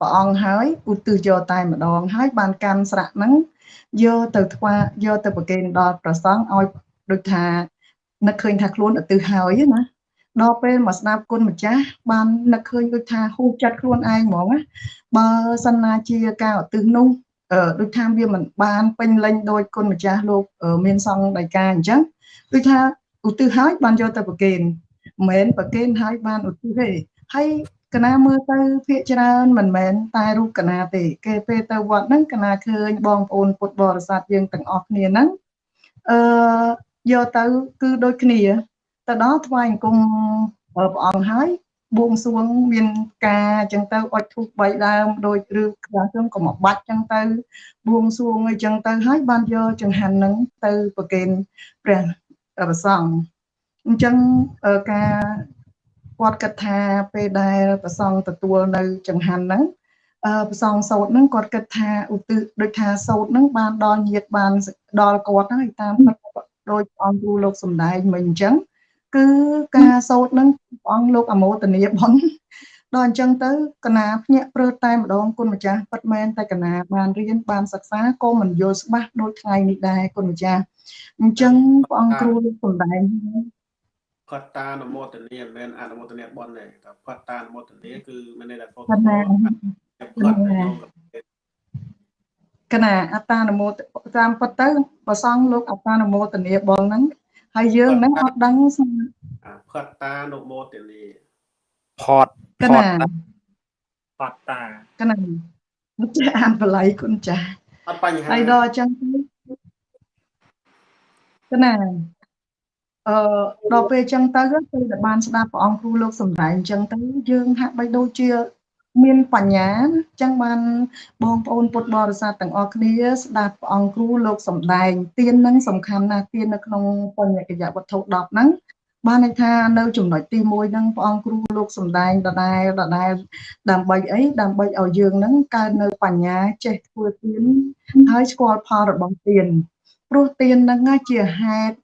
ព្រះអង្គហើយឧទ្ទិសយកតែម្ដងហើយបានកាន់ស្រាក់ហ្នឹងយកទៅថ្វាយកទៅប្រគេនដល់ប្រសងឲ្យដូចថានឹកឃើញថាខ្លួនឧទ្ទិសហើយណា ដល់ពេលមកស្ដាប់គុណម្ចាស់បាននឹកឃើញដូចថាហូបចិត្តខ្លួនឯងហ្មងណាបើសិនណាជាការឧទ្ទិសនោះអឺដូចថាវាមិនបានពេញលេញដោយគុណម្ចាស់លោកមានសង្ឃដីកាអញ្ចឹងដូចថាឧទ្ទិសហើយបានយកទៅប្រគេនមិនមែនប្រគេនហើយបានឧទ្ទិសទេហើយកណាមើលទៅភាកច្រើនមិនមែនតែរូបកណាទេ គេពេលទៅវត្តហ្នឹងកណាឃើញបងប្អូនពុទ្ធបរិស័ទយើងទាំងអស់គ្នាហ្នឹងអឺយកទៅគឺដូចគ្នា ទៅដល់ថ្វាយអង្គមព្រះអង្គហើយបួងសួងមានការអញ្ចឹងទៅអុជធូប3ដើមដោយឬខ្លះទៅក៏មកបាច់អញ្ចឹងទៅបួងសួងអញ្ចឹងទៅហើយបានយកចង្ហាន់ហ្នឹងទៅប្រគេនព្រះប្រសង្ឃអញ្ចឹងការគាត់គិតថាពេលដែលប្រសង្ឃទទួលនៅចង្ហាន់ហ្នឹងអឺប្រសងសោតហ្នឹងគាត់គិតថាឧទ្ទិសដូចថាសោតហ្នឹងបានដល់ញាតបានដល់គាត់ហើយតាមដោយអង្គគ្រូលោកសំដែងមិញអញ្ចឹង គឺការសោតនឹងព្រះអង្គលោកអមោទនីបុណ្យដល់អញ្ចឹងទៅកណាភ្ញាក់ព្រឺតែម្ដងគុណម្ចាស់ពិតមែនតែកណាបានរៀនបានសិក្សាក៏មិនយល់ច្បាស់ដូចថ្ងៃនេះដែរគុណម្ចាស់អញ្ចឹងព្រះអង្គគ្រូសំដែងផតតានមោទនីមិនមែនអនុមោទនីបនទេតែផតតានមោទនីគឺមានន័យថាផតតាផតកណាអតានមោតាមពិតទៅប្រសងលោកអតានមោទនីបងហ្នឹង ហើយយើងហ្នឹងអត់ដឹងផតតានុមោទនីផតកណាផតតាកណាចាអានបល័យគុណចាអត់បញ្ហាហើយដល់អញ្ចឹងកណាអឺដល់ពេលអញ្ចឹងទៅពេលដែលបានស្ដាប់ព្រះអង្គគ្រូលោកសំដែងអញ្ចឹងទៅយើងហាក់បីដូចជា មានបញ្ញាអញ្ចឹងបានបងប្អូនពុទ្ធបរិស័ទទាំងអស់គ្នាស្ដាប់ព្រះអង្គគ្រូលោកសំដែងទាននឹងសំខាន់ណាស់ទាននៅក្នុងបញ្ញកិយវត្ថុ10ហ្នឹងបានន័យថានៅចំណុចទី1ហ្នឹងព្រះអង្គគ្រូលោកសំដែងដដែលដដែលដើម្បីអីដើម្បីឲ្យយើងហ្នឹងកើតនៅបញ្ញាចេះធ្វើទានហើយស្គាល់ផលរបស់ទានព្រោះទានហ្នឹងជាហេតុ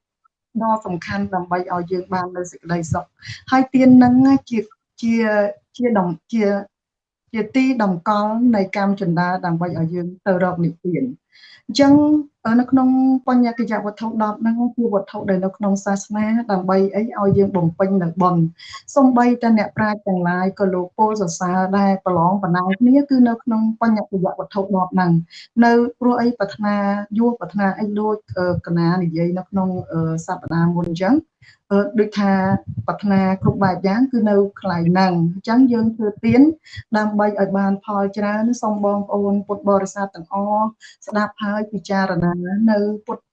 ដ៏សំខាន់ដើម្បីឲ្យយើងបាននៅសេចក្តីសុខហើយទានហ្នឹងជាជាជាដំជា ជាទីតម្កល់នៃកម្មចន្ទាដើម្បីឲ្យយើងទៅរកនិព្វានអញ្ចឹង នៅក្នុងបញ្ញកិយវត្ថុ10ហ្នឹងគឺវត្ថុដែលនៅក្នុងសាសនាដើម្បីអីឲ្យយើងបំពេញនៅបុណ្យសំបីតែអ្នកប្រាជ្ញទាំងឡាយក៏លោកពោលសរសើរដែរប្រឡងបណ្ដាលគ្នាគឺនៅក្នុងបញ្ញកិយវត្ថុ10ហ្នឹងនៅព្រោះអីប្រាថ្នាយោប្រាថ្នាអីដូចកណានិយាយនៅក្នុងសប្តាហ៍មុនអញ្ចឹងដូចថាប្រាថ្នាគ្រប់បែបយ៉ាងគឺនៅកន្លែងហ្នឹងអញ្ចឹងយើងធ្វើទៀនដើម្បីឲ្យបានផលច្រើនសូមបងប្អូនពុទ្ធបរិស័ទទាំងអស់ស្ដាប់ហើយពិចារណានៅពុទ្ធ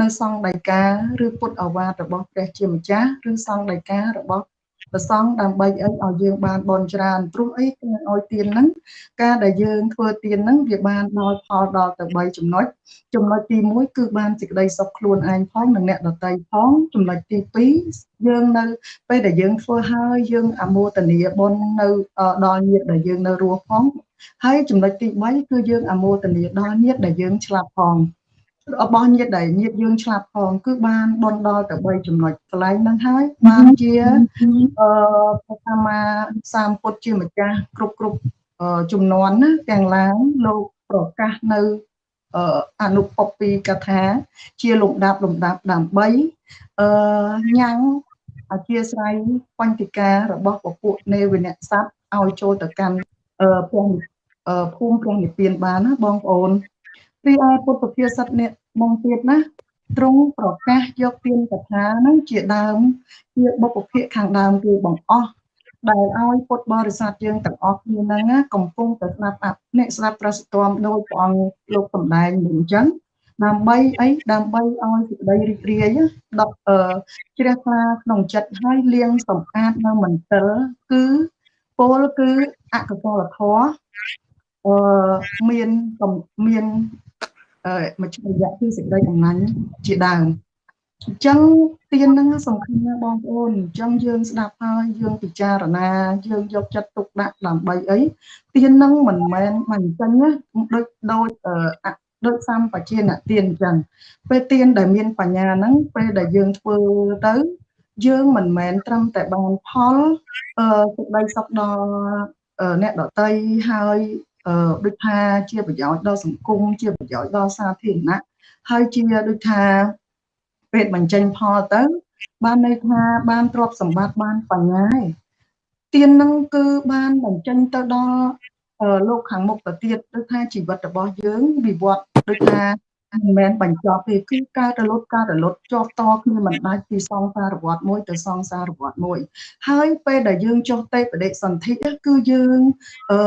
នៅសង្ឃដីកាឬពុទ្ធអវាទរបស់ព្រះជាម្ចាស់ឬសង្ឃដីការបស់ប្រសងដើម្បីអីឲ្យយើងបានបនច្រើនព្រោះអីគឺឲ្យទៀនហ្នឹងការដែលយើងធ្វើទៀនហ្នឹងវាបានដល់ផលដល់ទៅ3ចំណុចចំណុចទី1គឺបានសេចក្តីសុខខ្លួនឯងផងនិងអ្នកដទៃផងចំណុចទី2យើងនៅពេលដែលយើងធ្វើហើយយើងអមោទនីបុណ្យនៅដល់ញាតិដែលយើងនៅរស់ផងហើយចំណុចទី3គឺយើងអមោទនីដល់ញាតិដែលយើងឆ្លាប់ផង របស់ញាតិដែលញាតិយើងឆ្លាប់ផងគឺបានបនដល់ទៅ3ចំណុចកន្លែងហ្នឹងហើយបានជាអឺព្រះសម្មាសម្ពុទ្ធជាម្ចាស់គ្រប់គ្រប់ជំនាន់ណាទាំងឡាងលោកប្រកាសនៅអនុពពីកថា ជាលំដាប់លំដាប់ដើម្បីអឺញ៉ាំងអធិស្ឋ័យបញ្តិការបស់ពពួកនេវនៈស័ព្ទឲ្យចូលទៅកាន់ព្រះភូមិព្រះនិព្វានបានណាបងប្អូន រីឯពុទ្ធភាសិតនេះមកទៀតណាទ្រង់ប្រកាសយកទានកថានឹងជាដើមជាបុព្វភាគខាងដើមគឺបងអស់ដែលឲ្យពុទ្ធបរិស័ទយើងទាំងអស់គ្នាហ្នឹងកំពុងតែស្ដាប់អ្នកស្ដាប់ប្រសិទ្ធមដោយព្រះអង្គលោកសម្ដែងអញ្ចឹងដើម្បីអីដើម្បីឲ្យសេចក្តីរីករាយដកអឺជ្រះថ្លាក្នុងចិត្តហើយលៀងសម្អាតនៅមន្ទិលគឺពលគឺអកុសលធម៌អឺមានមាន មជ្ឈមណ្ឌលគឺសេចក្តីកំណាញ់ជាដើមអញ្ចឹងទៀនហ្នឹងសំខាន់ណាស់បងប្អូនអញ្ចឹងយើងស្ដាប់ហើយយើងពិចារណាយើងយកចិត្តទុកដាក់ដើម្បីអីទៀនហ្នឹងមិនមែនមិនអញ្ចឹងណាដូចដូចដូចសម្បជាអ្នកទៀនអញ្ចឹងពេលទៀនដែលមានបញ្ញាហ្នឹងពេលដែលយើងធ្វើទៅយើងមិនមែនត្រឹមតែបានផលអឺសេចក្តីសុខដល់អ្នកដតីហើយ អឺដូចថាជាប្រយោជន៍ដល់សង្គមជាប្រយោជន៍ដល់សាធារណៈហើយជាដូចថាពេលបញ្ចេញផលទៅ បានន័យថាបានទ្រព្យសម្បត្តិបានបញ្ញាឯទៀននឹងគឺបានបញ្ចេញទៅដល់លោកខាងមុខទៅទៀតដូចថាជីវិតរបស់យើងវិវត្តដូចថា មិនមែនបញ្ចប់ទេគឺការរលត់ការរលត់ជាប់តគ្នាមិនដាច់ពីសង្សារវត្តមួយទៅសង្សារវត្តមួយ ហើយពេលដែលយើងចុះទេបដិសន្ធិគឺយើងអឺ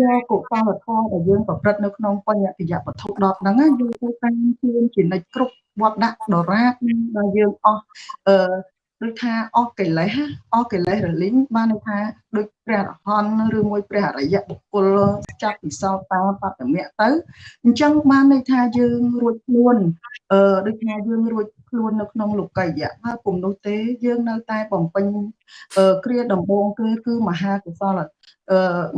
យកកុសលធម៌ដែលយើងប្រព្រឹត្តនៅក្នុងបញ្ញតិយវត្ថុ10ហ្នឹងយើងទៅតាមជឿនជានិច្ចគ្រប់វត្តដាក់ដរាបដែលយើងអស់អឺ ដូចថាអស់កិលេសអស់កិលេសរលីងបានន័យថាដូចព្រះអរហន្តឬមួយព្រះអរិយបុគ្គលចាប់ពិសោតាបតមៈទៅអញ្ចឹងបានន័យថាយើងរួចខ្លួនអឺដូចថាយើងរួចខ្លួននៅក្នុងលោកីយៈហើយពុំនោះទេយើងនៅតែបំពេញគ្រាដំបងគឺគឺមហាកុសលអឺ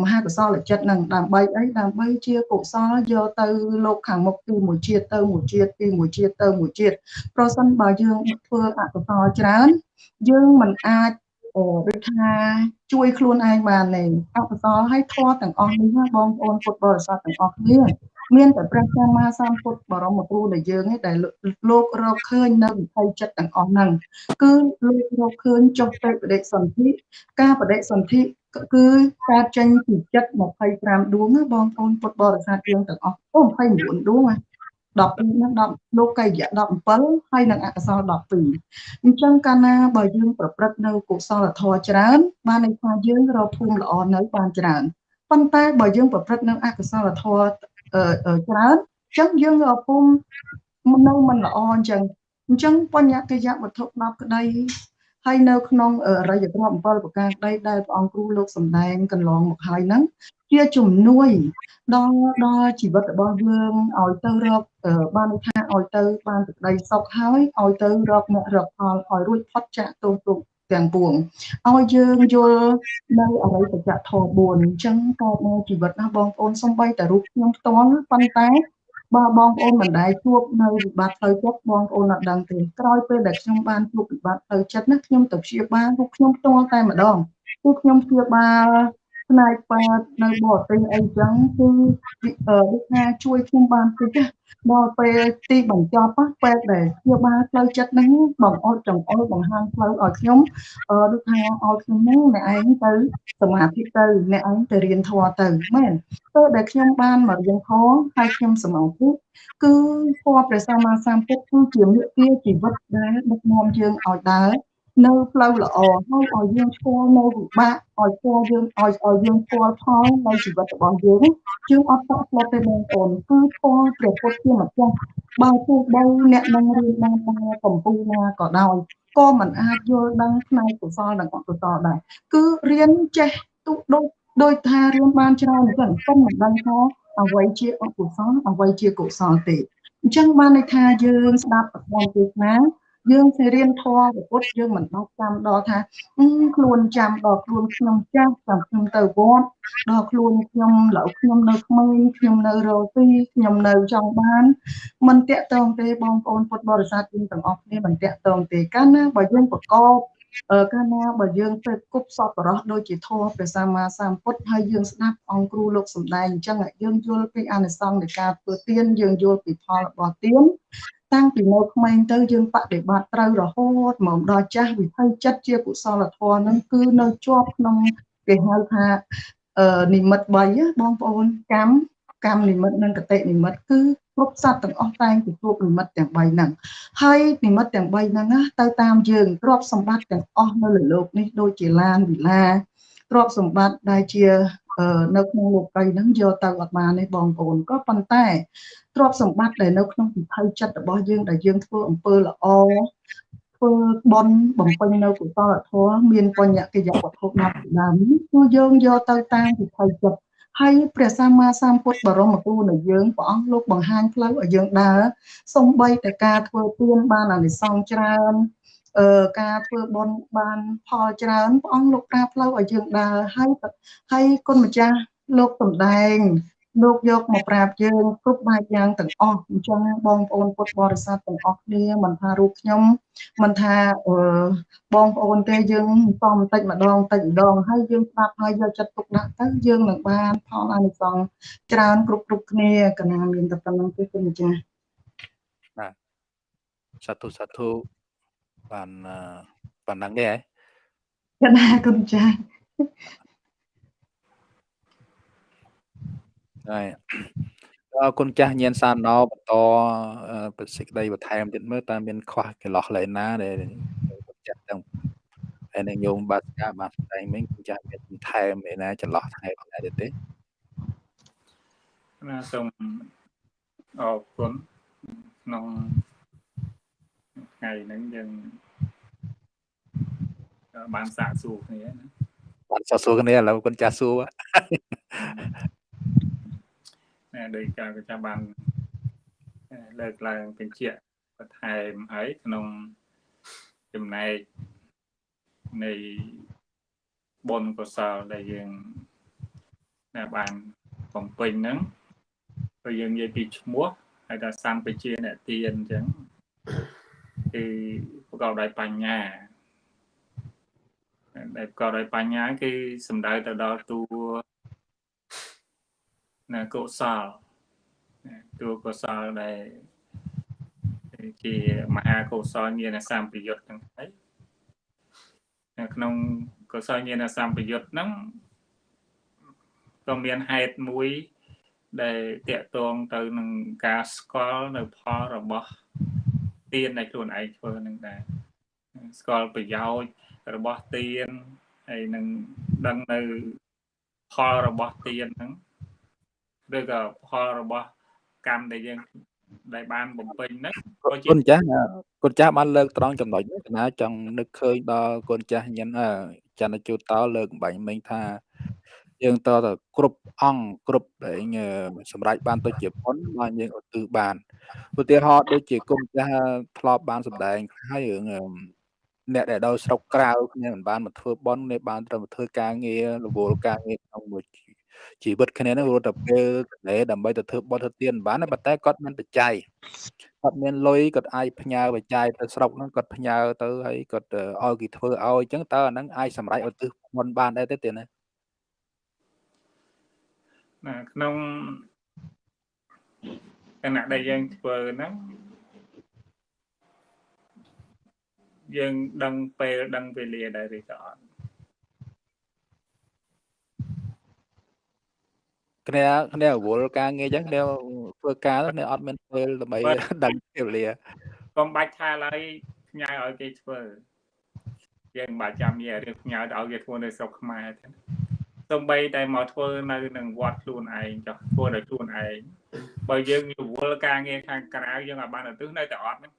មហាកុសលចិត្តនឹងដើម្បីអីដើម្បីជាកុសលយកទៅលោកខាងមុខពីមួយជាតិទៅមួយជាតិពីមួយជាតិទៅមួយជាតិប្រសិនបើយើងធ្វើអកុសលច្រើន យើងមិនអាចអឺដូចថាជួយខ្លួនឯងបានទេអបសរឲ្យធម៌ទាំងអស់នេះណាបងប្អូនពុទ្ធបរិស័ទទាំងអស់គ្នាមានតែព្រះសម្មាសម្ពុទ្ធបរមគ្រូដែលយើងឯងដែលលោករកឃើញនៅវិថីចិត្តទាំងអស់ហ្នឹងគឺលោករកឃើញចុះទៅបដិសន្ធិការបដិសន្ធិ គឺការចេញពីចិត្ត25ដួងណាបងប្អូនពុទ្ធបរិស័ទយើងទាំងអស់អូ29ដួងណា12នឹង10លោកកាយៈ17ហើយនឹងអកុសល12អញ្ចឹងកាលណាបើយើងប្រព្រឹត្តនៅកុសលធម៌ច្រើន បានន័យថាយើងរកភូមិល្អនៅបានច្រើនប៉ុន្តែបើយើងប្រព្រឹត្តនៅអកុសលធម៌ច្រើនអញ្ចឹងយើងរកភូមិនៅមិនល្អអញ្ចឹងអញ្ចឹងបញ្ញកិយៈវត្ថុ10ក្តី ហើយនៅក្នុងរយៈទ្រព្យ7ប្រការក្តីដែលព្រះអង្គគ្រូលោកសំដែងកន្លងមកហើយហ្នឹងជាជំនួយដល់ដល់ជីវិតរបស់យើងឲ្យទៅរកបានថាឲ្យទៅបានសេចក្តីសុខហើយឲ្យទៅរកអ្នករកផលឲ្យរួចផុតចាកទោសទុកទាំងពួងឲ្យយើងយល់នៅអរិយសច្ចធម៌4អញ្ចឹងកើតនៅជីវិតណាបងប្អូនសំបីតែរូបខ្ញុំផ្ទាល់ប៉ុន្តែ បើបងប្អូនមិនដែលជួបនៅវិបត្តិផ្លូវចិត្តបងប្អូនអត់ដឹងទេក្រោយពេលដែលខ្ញុំបានជួបវិបត្តិផ្លូវចិត្តណាខ្ញុំទៅព្យាបាលរូបខ្ញុំផ្ទាល់តែម្ដងគឺខ្ញុំព្យាបាល ផ្នែកពេទ្យនៅបរទេសអីចឹងគឺវិថាជួយខ្ញុំបានតិចដល់ពេលទីបញ្ចប់ពេទ្យដែលព្យាបាលផ្លូវចិត្តហ្នឹងបងអត់ចង្អុលបង្ហាញផ្លូវឲ្យខ្ញុំដូចថាឲ្យខ្ញុំហ្នឹងអ្នកឯងទៅសមាធិទៅអ្នកឯងទៅរៀនធម៌ទៅមែនទៅដែលខ្ញុំបានមករៀនធម៌ហើយខ្ញុំសមាធិគឺធម៌ព្រះសម្មាសម្ពុទ្ធគឺជាមេគាជីវិតដែលដឹកនាំយើងឲ្យដើរ នៅផ្លូវល្អហើយឲ្យយើងស្គាល់នៅវិបាកឲ្យស្គាល់យើងឲ្យឲ្យយើងស្គាល់ផលនៃជីវិតរបស់យើងយើងអត់តក់ស្លុតទេបងប្អូនគឺស្គាល់ព្រះពុទ្ធជាម្ចាស់បើទោះបីអ្នកនឹងរៀនបានតាមកម្ពុជាណាក៏ដោយក៏មិនអាចយល់ដឹងផ្នែកកុសលនិងអកុសលដែរគឺរៀនចេះទុកដូចដោយថារៀនបានច្រើនអញ្ចឹងប៉ុន្តែមិនដឹងថាអ្វីជាអកុសលអ្វីជាកុសលទេអញ្ចឹងបានន័យថាយើងស្ដាប់ប្រព័ន្ធទេសនា យើងទៅរៀនធម៌ពុទ្ធយើងមិនបាច់ចាំដល់ថាខ្លួនចាំដល់ខ្លួនខ្ញុំចាស់ចាំខ្ញុំទៅវត្តដល់ខ្លួនខ្ញុំឡូវខ្ញុំនៅក្មេងខ្ញុំនៅរលទីខ្ញុំនៅចង់បានមិនតាក់ទងទេបងប្អូនពុទ្ធបរិស័ទយើងទាំងអស់គ្នាមិនតាក់ទងទេកាលណាបើយើងប្រកប កាលណាបើយើងទៅគប់សពរោះដូចជាធម៌ព្រះសម្មាសម្ពុទ្ធហើយយើងស្ដាប់អង្គគ្រូលោកសំដែងអញ្ចឹងយើងយល់ពីអានិសង្សនៃការធ្វើទានយើងយល់ពីផលរបស់ទានតាំងពីនៅក្មេងទៅយើងបដិបត្តិត្រូវរហូតមកដល់ចាស់វិភ័យចិត្តជាកុសលធម៌ហ្នឹងគឺនៅជាប់ក្នុងគេហៅថាអឺនិមិត្ត3បងប្អូនកម្ម កម្មនិមិត្តនិងកតិនិមិត្តគឺគ្រប់សត្វទាំងអស់តែងទទួលនិមិត្តទាំង3ហ្នឹងហើយនិមិត្តទាំង3ហ្នឹងណាទៅតាមយើងទ្រព្យសម្បត្តិទាំងអស់នៅលើលោកនេះដូចជាឡានវិឡាទ្រព្យសម្បត្តិដែលជានៅក្នុងលោកីហ្នឹងយកទៅអត់បានទេបងប្អូនក៏ប៉ុន្តែទ្រព្យសម្បត្តិដែលនៅក្នុងពិភពចិត្តរបស់យើងដែលយើងធ្វើអំពើល្អធ្វើបន់បំពេញនៅកុសលធម៌មានបញ្ញកិយវត្ថុណាប់ដើមគឺយើងយកទៅតាមពិភពចិត្ត ហើយព្រះសម្មាសម្ពុទ្ធបរមគ្រូនៃយើងព្រះអង្គលោកបង្ហាញផ្លូវឲ្យយើងដើរសំបីតែការធ្វើទានបានអានិសង្សច្រើនអឺការធ្វើបុណ្យបានផលច្រើនព្រះអង្គលោកប្រាប់ផ្លូវឲ្យយើងដើរហើយហើយគុណម្ចាស់លោកសំដែង លោកយកមកប្រាប់យើងគ្រប់បែបយ៉ាងទាំងអស់អញ្ចឹងបងប្អូនពុទ្ធបរិស័ទទាំងអស់គ្នាមិនថារូបខ្ញុំមិនថាអឺបងប្អូនទេយើងសំបន្តិចម្ដងតិចម្ដងហើយយើងស្ដាប់ហើយយកចិត្តទុកដាក់ទៅយើងនឹងបានផលអានិសង្សច្រើនគ្រប់គ្រប់គ្នាកណាមានតែប៉ុណ្្នឹងទេគុណម្ចាស់បាទសាធុសាធុបានប៉ុណ្ណឹងទេហ៎កណាគុណម្ចាស់ ហើយអរគុណចាស់ញៀនសានណោបន្តប្រសិទ្ធដីបន្ថែមទៀតមើលតើមានខ្វះកន្លោះលែណាដែលចាស់ទាំងហើយនឹងញោមបាត់ការបានស្ដែងមិញគុណចាស់មានបន្ថែមឯណាចន្លោះថ្ងៃផងដែរទេណាសូមអរគុណក្នុងថ្ងៃហ្នឹងយើងបានសាកសួរគ្នាណាបានសាកសួរគ្នាឥឡូវគុណចាស់សួរ ដោយការក៏ចាំបានលើកឡើងបញ្ជាក់បន្ថែមហើយក្នុងចំណែកនៃបុណ្យកុសលដែលយើងដែលបានបំពេញហ្នឹងក៏យើងនិយាយពីឈ្មោះហើយថាសម្បជាអ្នកទានអញ្ចឹងគឺប្រកបដោយបញ្ញាដែលប្រកបដោយបញ្ញាគឺសំដៅទៅដល់តួ ណាកុសលតួកុសលដែលជាមហាកុសលញាណសម្បយុទ្ធទាំងហើយនៅក្នុងកុសលញាណសម្បយុទ្ធហ្នឹងក៏មានហេតុមួយដែលតកតងទៅនឹងការស្គាល់នៅផលរបស់ទានដែលខ្លួនឯងធ្វើនឹងដែរស្គាល់ប្រយោជន៍របស់ទានហើយនឹងដឹងនៅផលរបស់ទានហ្នឹង ឬក៏ផលរបស់កម្មដែលយើងដែលបានបំពេញហ្នឹងក៏ជាគុណចាស់គុណចាស់បានលើកត្រង់ចំណុចនេះកណាចង់នឹកឃើញដល់គុណចាស់ញញចន្ទជូតតលើកបាញ់មិញថាយើងតទៅគ្រប់អង្គគ្រប់ដែលសម្រាប់បានទៅជាប៉ុនបានយើងឧទ្ទិសបានឧទាហរណ៍ដូចជាគុំចាស់ធ្លាប់បានសម្ដែងហើយរឿងអ្នកដែលដល់ស្រុកក្រៅគ្នាមិនបានមកធ្វើប៉ុនគ្នាបានត្រូវមកធ្វើការងាររវល់ការងារក្នុងមួយ ជីវិតគ្នានឹងរត់ទៅពេលកលែដើម្បីទៅធ្វើបុណ្យធ្វើទានបានប៉ុន្តែគាត់មានបច្ច័យគាត់មានលុយគាត់អាចផ្ញើបច្ច័យទៅស្រុកហ្នឹងគាត់ផ្ញើទៅហើយគាត់ឲ្យគេធ្វើឲ្យអញ្ចឹងតើអាហ្នឹងអាចសម្រេចឧទ្ទិសបុណ្យបានដែរទេទេណាណាក្នុងគណៈដែលយើងធ្វើហ្នឹងយើងដឹងពេលដឹងវេលាដែរឬក៏អត់ គ្នាគ្នារវល់ការងារអញ្ចឹងគ្នាធ្វើការគ្នាអត់មានពេលដើម្បីដឹងពេលវេលាកុំបាច់ថាឡើយផ្ញើឲ្យគេធ្វើយើងបាច់ចាំនិយាយរឿងផ្ញើឲ្យគេធ្វើនៅស្រុកខ្មែរទេសំបីតែមកធ្វើនៅនឹងវត្តខ្លួនឯងចុះធ្វើដោយខ្លួនឯងបើយើងរវល់ការងារខាងក្រៅយើងអាចបានទៅនៅតែអត់ហ្នឹង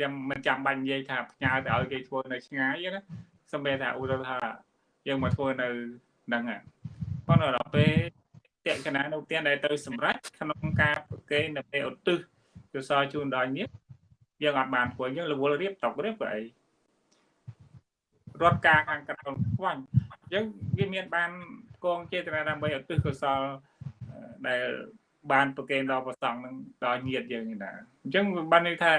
ចាំមិនចាំបាច់និយាយថាផ្ញើទៅឲ្យគេធ្វើនៅឆ្ងាយណាសំបីថាឧទាហរណ៍ថា យើងមកធ្វើនៅហ្នឹងប៉ុន្តែដល់ពេលតេកណានៅទានដែលទៅសម្រេចក្នុងការប្រកេននៅពេលឧទ្ទិសកុសលជូនដល់នេះយើងអត់បានធ្វើយើងរវល់រៀបតករៀបក៏អីរត់ការខាងក្រៅខ្វាញ់អញ្ចឹងវាមានបានកងចេតនាដើម្បីឧទ្ទិសកុសលដែលបានប្រកេនដល់ប្រសងនឹងដល់ញាតយើងណាអញ្ចឹងបានន័យថា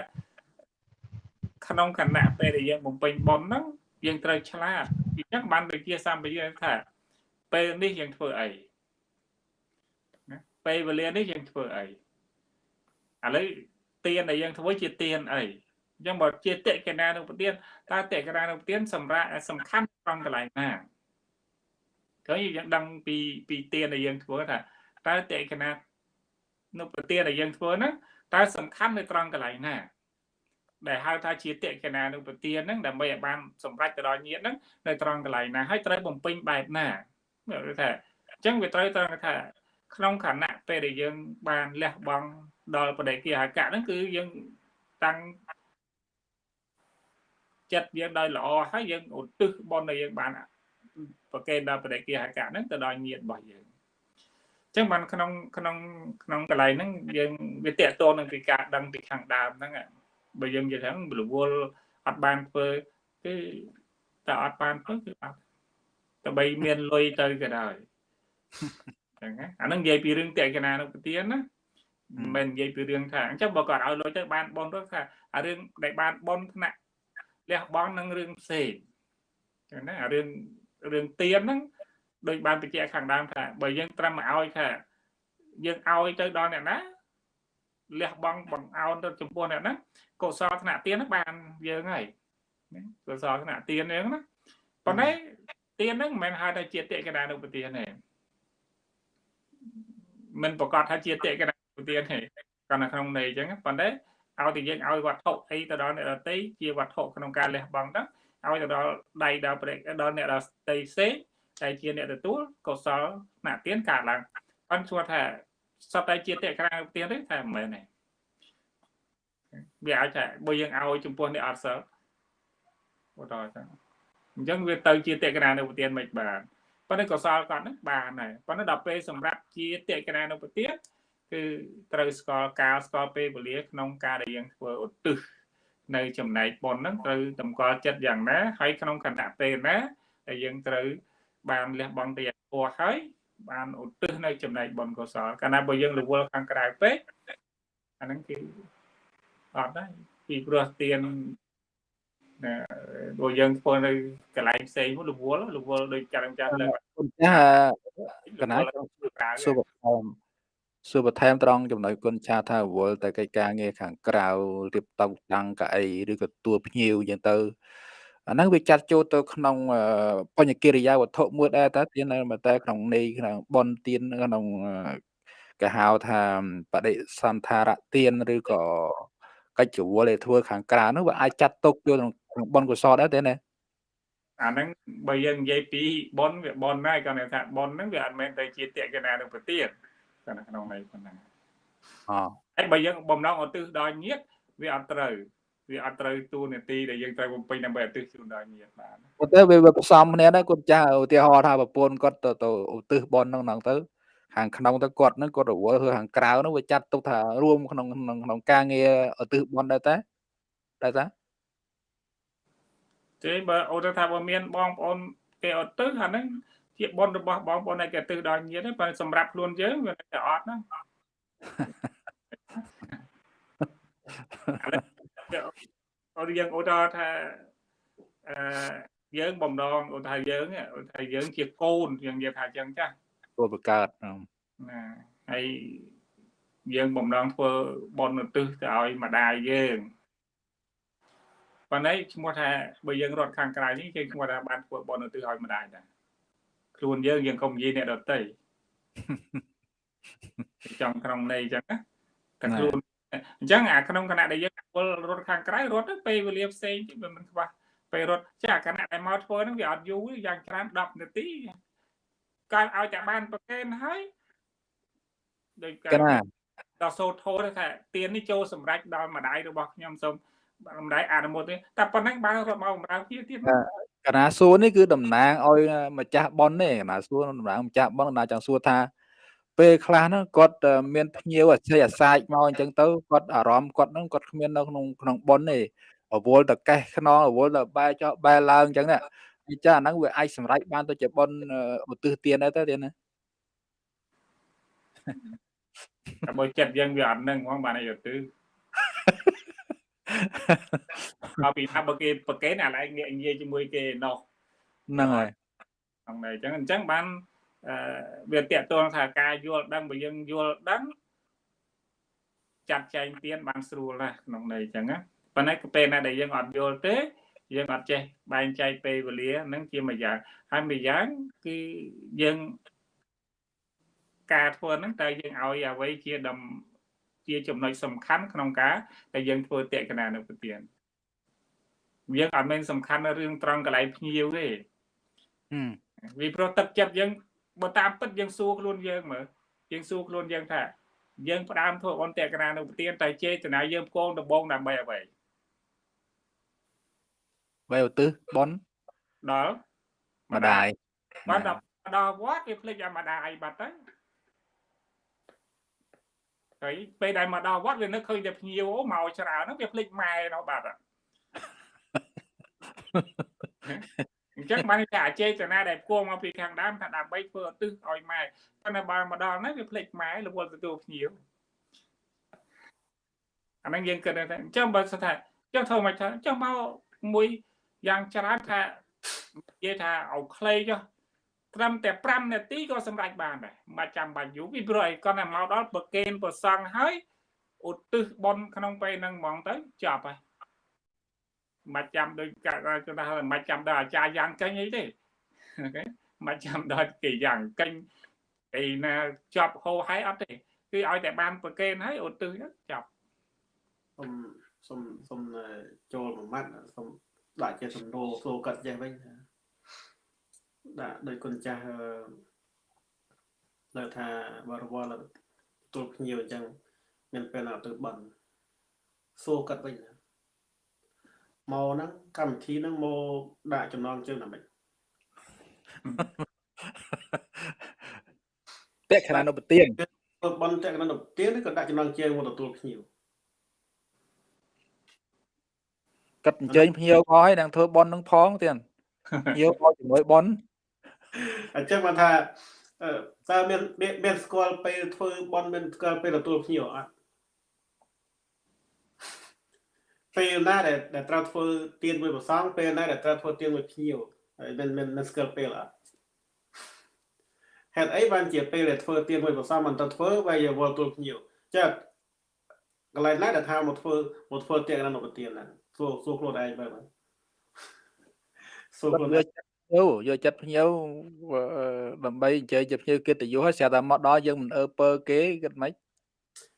ក្នុងគណៈពេលដែលយើងបំពេញបុណ្យហ្នឹងយើងត្រូវឆ្លាត អញ្ចឹងបានវិជាសម្បយាថាពេលនេះយើងធ្វើអីណាពេលវេលានេះយើងធ្វើអីឥឡូវទានដែលយើងធ្វើជាទានអីអញ្ចឹងបើជាតិកណានុពទានតើតិកណានុពទានសម្រាប់សំខាន់ត្រង់កន្លែងណាឃើញយើងដឹងពីពីទានដែលយើងធ្វើថាតើតិកណានុពទានដែលយើងធ្វើហ្នឹងតើសំខាន់នៅត្រង់កន្លែងណា ដែលហៅថាជាតិកណានុពទានហ្នឹងដើម្បីឲ្យបានសម្រេចទៅដល់ញាតហ្នឹងនៅត្រង់កន្លែងណាហើយត្រូវបំពេញបែបណាគឺថាអញ្ចឹងវាត្រូវត្រង់ថា ក្នុងខណៈពេលដែលយើងបានលះបង់ដល់បដិគិហកៈហ្នឹងគឺយើងតាំងចិត្តយើងដោយល្អហើយយើងឧទ្ទិសបុណ្យដែលយើងបានប្រកេនដល់បដិគិហកៈហ្នឹងទៅដល់ញាតរបស់យើងចឹងបានក្នុងក្នុងក្នុងកន្លែងហ្នឹងយើងវាតកតនឹងពីការដឹងពីខាងដើមហ្នឹង បើយើងនិយាយថារវល់អត់បានធ្វើគឺតែអត់បានធ្វើគឺអត់តែបីមានលុយទៅក៏ដោយចឹងណាអានឹងនិយាយពីរឿងតេកណានុពទានណាមិននិយាយពីរឿងថាអញ្ចឹងបើគាត់ឲ្យលុយទៅបានបនទៅថាអារឿងដែលបានបនថ្នាក់លះបង់នឹងរឿងផ្សេងចឹងណាអារឿងរឿងទៀនហ្នឹងដូចបានបញ្ជាក់ខាងដើមថាបើយើងត្រឹមមកឲ្យថាយើងឲ្យទៅដល់អ្នកណាលះបង់បង្អោនទៅចំពោះអ្នកហ្នឹង កុសលថ្នាក់ទៀនហ្នឹងបានយើងហើយកុសលថ្នាក់ទៀនហ្នឹងណាប៉ុន្តែទៀនហ្នឹងមិនមែនហៅថាជាតិកណានុពទានទេមិនប្រកាសថាជាតិកណានុពទានទេគាត់នៅក្នុងន័យអញ្ចឹងប៉ុន្តែឲ្យតែយើងឲ្យវត្ថុអីទៅដល់អ្នកដតីជាវត្ថុក្នុងការលះបង់ទៅឲ្យទៅដល់ដៃដល់ប្រេកដល់អ្នកដតីផ្សេងតែជាអ្នកទទួលកុសលណាទៀនកើតឡើងប៉ុន្តែគាត់ថាសត្វតែជាតេក្រៅទៀនទេតែមិនមែនទេ វាអាចថាបើយើងឲ្យចំពោះអ្នកអត់សិលបន្តចឹងអញ្ចឹងវាទៅជាតេក្រៅនៅប្រទៀនមិនបានប៉ុន្តែកុសលគាត់ហ្នឹងបានដែរប៉ុន្តែដល់ពេលសម្រាប់ជាតេក្រៅនៅប្រទៀនគឺត្រូវស្គាល់កាលស្គាល់ពេលវេលាក្នុងការដែលយើងធ្វើឧទ្ទិសនៅចំណែកប៉ុនហ្នឹងត្រូវតម្កល់ចិត្តយ៉ាងណាហើយក្នុងគណៈពេលណាដែលយើងត្រូវបានលះបង់ទៅយ៉ាងពោះហើយបានឧទ្ទិសនៅចំណែកបុណ្យកុសលកាលណាបើយើងរវល់ខាងក្រៅពេកអាហ្នឹងគឺ អត់ដែរពីព្រោះទានណាដូចយើងធ្វើនៅកន្លែងផ្សេងរវល់រវល់ដូចចាស់ចាស់លើគុណចាស់កណាចង់សួរបន្ថែមសួរបន្ថែមត្រង់ចំណុចគុណចាស់ថារវល់តែកិច្ចការងារខាងក្រៅរៀបតុតាំងកៅអីឬក៏ទួលភ្ញៀវអញ្ចឹងទៅអាហ្នឹងវាចាត់ចូលទៅក្នុងបញ្ញកិរិយាវត្ថុមួយដែរតើទានតែក្នុងន័យក្នុងបនទានក្នុងគេហៅថាបដិសន្ធារទានឬក៏ កិច្ចរវល់ដែលធ្វើខាងក្រៅនោះវាអាចចាត់ទុកយកក្នុងបនកុសលដែរទេណាអាហ្នឹងបើយើងនិយាយពីបនវាបនដែរគាត់ថាបនហ្នឹងវាអត់មែនតែជាតេកណានឹងប្រទៀនគាត់ក្នុងន័យប៉ុណ្ណាអូហើយបើយើងបំណងឧទ្ទិសដល់ញាតវាអត់ត្រូវវាអត់ត្រូវទូនាទីដែលយើងត្រូវបំពេញដើម្បីឧទ្ទិសជូនដល់ញាតិបានប៉ុន្តែវាផ្សំគ្នាដែរគាត់ចាស់ឧទាហរណ៍ថាប្រពន្ធគាត់ទៅទៅឧទ្ទិសបនហ្នឹងហ្នឹងទៅ ខាងក្នុងទៅគាត់ហ្នឹងគាត់រវល់ធ្វើខាងក្រៅហ្នឹងវាចាត់ទុកថារួមក្នុងក្នុងការងារឧទ្ទិសបនដែរតាដែរតាទេបើអូនថាបើមានបងប្អូនគេឧទ្ទិសអាហ្នឹងជាបនរបស់បងប្អូនឯគេឧទ្ទិសដល់ញាតិទេបើសម្រាប់ខ្លួនយើងវាតែអត់ហ្នឹងអូនយើងអូនថាអឺយើងបំដងអូនថាយើងអូនថាយើងជាកូនយើងនិយាយថាអញ្ចឹងចាស់ គួរបង្កើតណាហើយយើងបំដងធ្វើបនឧទ្ទិសទៅឲ្យម្ដាយយើងប៉ុន្តែឈ្មោះថាបើយើងរត់ខាងក្រៅនេះគេឈ្មោះថាបានធ្វើបនឧទ្ទិសឲ្យម្ដាយដែរខ្លួនយើងយើងកុំនិយាយអ្នកដទៃចង់ក្នុងន័យអញ្ចឹងណាតែខ្លួនអញ្ចឹងអាក្នុងគណៈដែលយើងពលរត់ខាងក្រៅរត់ទៅពេលវេលាផ្សេងវាមិនខ្វះពេលរត់ចាគណៈដែលមកធ្វើហ្នឹងវាអត់យូរយ៉ាងច្រើន10នាទី កើតឲ្យតែបានប្រកេនហើយដូចកណាដល់សូធោថាទៀននេះចូលសម្រេចដល់ម្ដាយរបស់ខ្ញុំសូមម្ដាយអនុមោទនាតែប៉ុណ្ណឹងបានរត់មកបំរើជាទៀតកណាសួរនេះគឺតំណាងឲ្យម្ចាស់ប៉ុនទេកណាសួរតំណាងម្ចាស់ប៉ុនណាចង់សួរថាពេលខ្លះហ្នឹងគាត់មានភ្ញៀវអាស្រ័យអាសាចមកអញ្ចឹងទៅគាត់អារម្មណ៍គាត់ហ្នឹងគាត់គ្មាននៅក្នុងក្នុងប៉ុនទេរវល់តកេះខ្នងរវល់តបែចោបែឡើងអញ្ចឹងណា អញ្ចឹងអាហ្នឹងវាអាចសម្រេចបានទៅជាប៉ុនឧទ្ទិសទានដែរទៅទៀតណាតែបើចិត្តយើងវាអត់នឹងហ្មងបានអីឧទ្ទិសអពីថាបើគេប្រកេនអាឡែងនិយាយជាមួយគេនោះហ្នឹងហើយហ្នឹងហើយអញ្ចឹងអញ្ចឹងបានអឺវាតកតងថាការយល់ដឹងបើយើងយល់ដឹងចាត់ចែងទៀនបានស្រួលណាស់ក្នុងន័យអញ្ចឹងណាប៉ុន្តែពេលណាដែលយើងអត់យល់ទេ យើងអត់ចេះបែងចែកពេលវេលាហ្នឹងជាមួយយ៉ាងហើយមួយយ៉ាងគឺយើងការធ្វើហ្នឹងតើយើងឲ្យអ្វីជាដំជាចំណុចសំខាន់ក្នុងការដែលយើងធ្វើតេកណានៅប្រទៀនយើងអត់មែនសំខាន់នៅរឿងត្រង់កន្លែងភ្ញៀវទេវាព្រោះទឹកចិត្តយើងបើតាមពិតយើងសួរខ្លួនយើងមើលយើងសួរខ្លួនយើងថាយើងផ្ដើមធ្វើអន្តរកណានៅប្រទៀនតែចេតនាយើងផ្គងដំបងដើម្បីអ្វី បីឧទ្ទិសបនដល់ម្ដាយបានដល់ដល់វត្តវាភ្លេចអាម្ដាយបាត់ទៅហើយពេលដែលមកដល់វត្តវានឹកឃើញតែភ្ញៀវមកច្រើនហ្នឹងវាភ្លេចម៉ែនោះបាត់អញ្ចឹងបានតែអចេតនាដែលគួរមកពីខាងដើមថាដើម្បីធ្វើឧទ្ទិសឲ្យម៉ែប៉ុន្តែបើមកដល់ហ្នឹងវាភ្លេចម៉ែរវល់ទទួលភ្ញៀវអាហ្នឹងយើងគិតថាអញ្ចឹងបើថាអញ្ចឹងធ្វើមកថាអញ្ចឹងមកមួយ យ៉ាងច្រើនថានិយាយថាឲ្យខ្លីចុះត្រឹមតែ5នាទីក៏សម្រេចបានដែរមិនចាំបាច់យូរពីព្រោះអីគាត់តែមកដល់ប្រកេនប្រសង់ហើយឧទ្ទិសបនក្នុងពេលហ្នឹងហ្មងទៅចប់ហើយមិនចាំដូចកាត់គាត់ថាមិនចាំដល់អាចារ្យយ៉ាងកេញអីទេអូខេមិនចាំដល់គេយ៉ាងកេញអីណាចប់ហោហើយអត់ទេគឺឲ្យតែបានប្រកេនហើយឧទ្ទិសចប់សុំសុំសុំចូលមួយម៉ាត់សុំ ដាក់ជាសំណួរចូលកាត់ចេះវិញដាក់ដោយគុណចាស់លើថាបរិវល់ទទួលភ្ញៀវអញ្ចឹងមានពេលណាទៅបន់សួរកាត់វិញណាមកហ្នឹងកម្មវិធីហ្នឹងមកដាក់ចំណងជើងណាមិញតេខណានុប្រទៀនបនតេខណានុប្រទៀនក៏ដាក់ចំណងជើងមកទទួលភ្ញៀវ កាត់អញ្ជើញភ្ញៀវផងហើយនឹងធ្វើបននឹងផងទៀតភ្ញៀវមកជាមួយបនអញ្ចឹងបានថាតើមានមានស្គាល់ពេលធ្វើបនមានស្គាល់ពេលទទួលភ្ញៀវអត់ពេលណាដែលដែលត្រូវធ្វើទៀនមួយប្រសងពេលណាដែលត្រូវធ្វើទៀនមួយភ្ញៀវហើយមិនមិនមិនស្គាល់ពេលអត់ហេតុអីបានជាពេលដែលធ្វើទៀនមួយប្រសងមិនទៅធ្វើវាយវល់ទូលភ្ញៀវចាកន្លែងណាដែលថាមកធ្វើមកធ្វើទៀននៅប្រទៀនហ្នឹង សួរសួរខ្លួនឯងបែបហ្នឹងសួរខ្លួនឯងយកចិត្តភ្ញៀវយកចិត្តភ្ញៀវអឺដើម្បីអញ្ជើញជាភ្ញៀវកិត្តិយសហើយស្រាប់តែមកដល់យើងមិនអើពើគេគិតម៉េច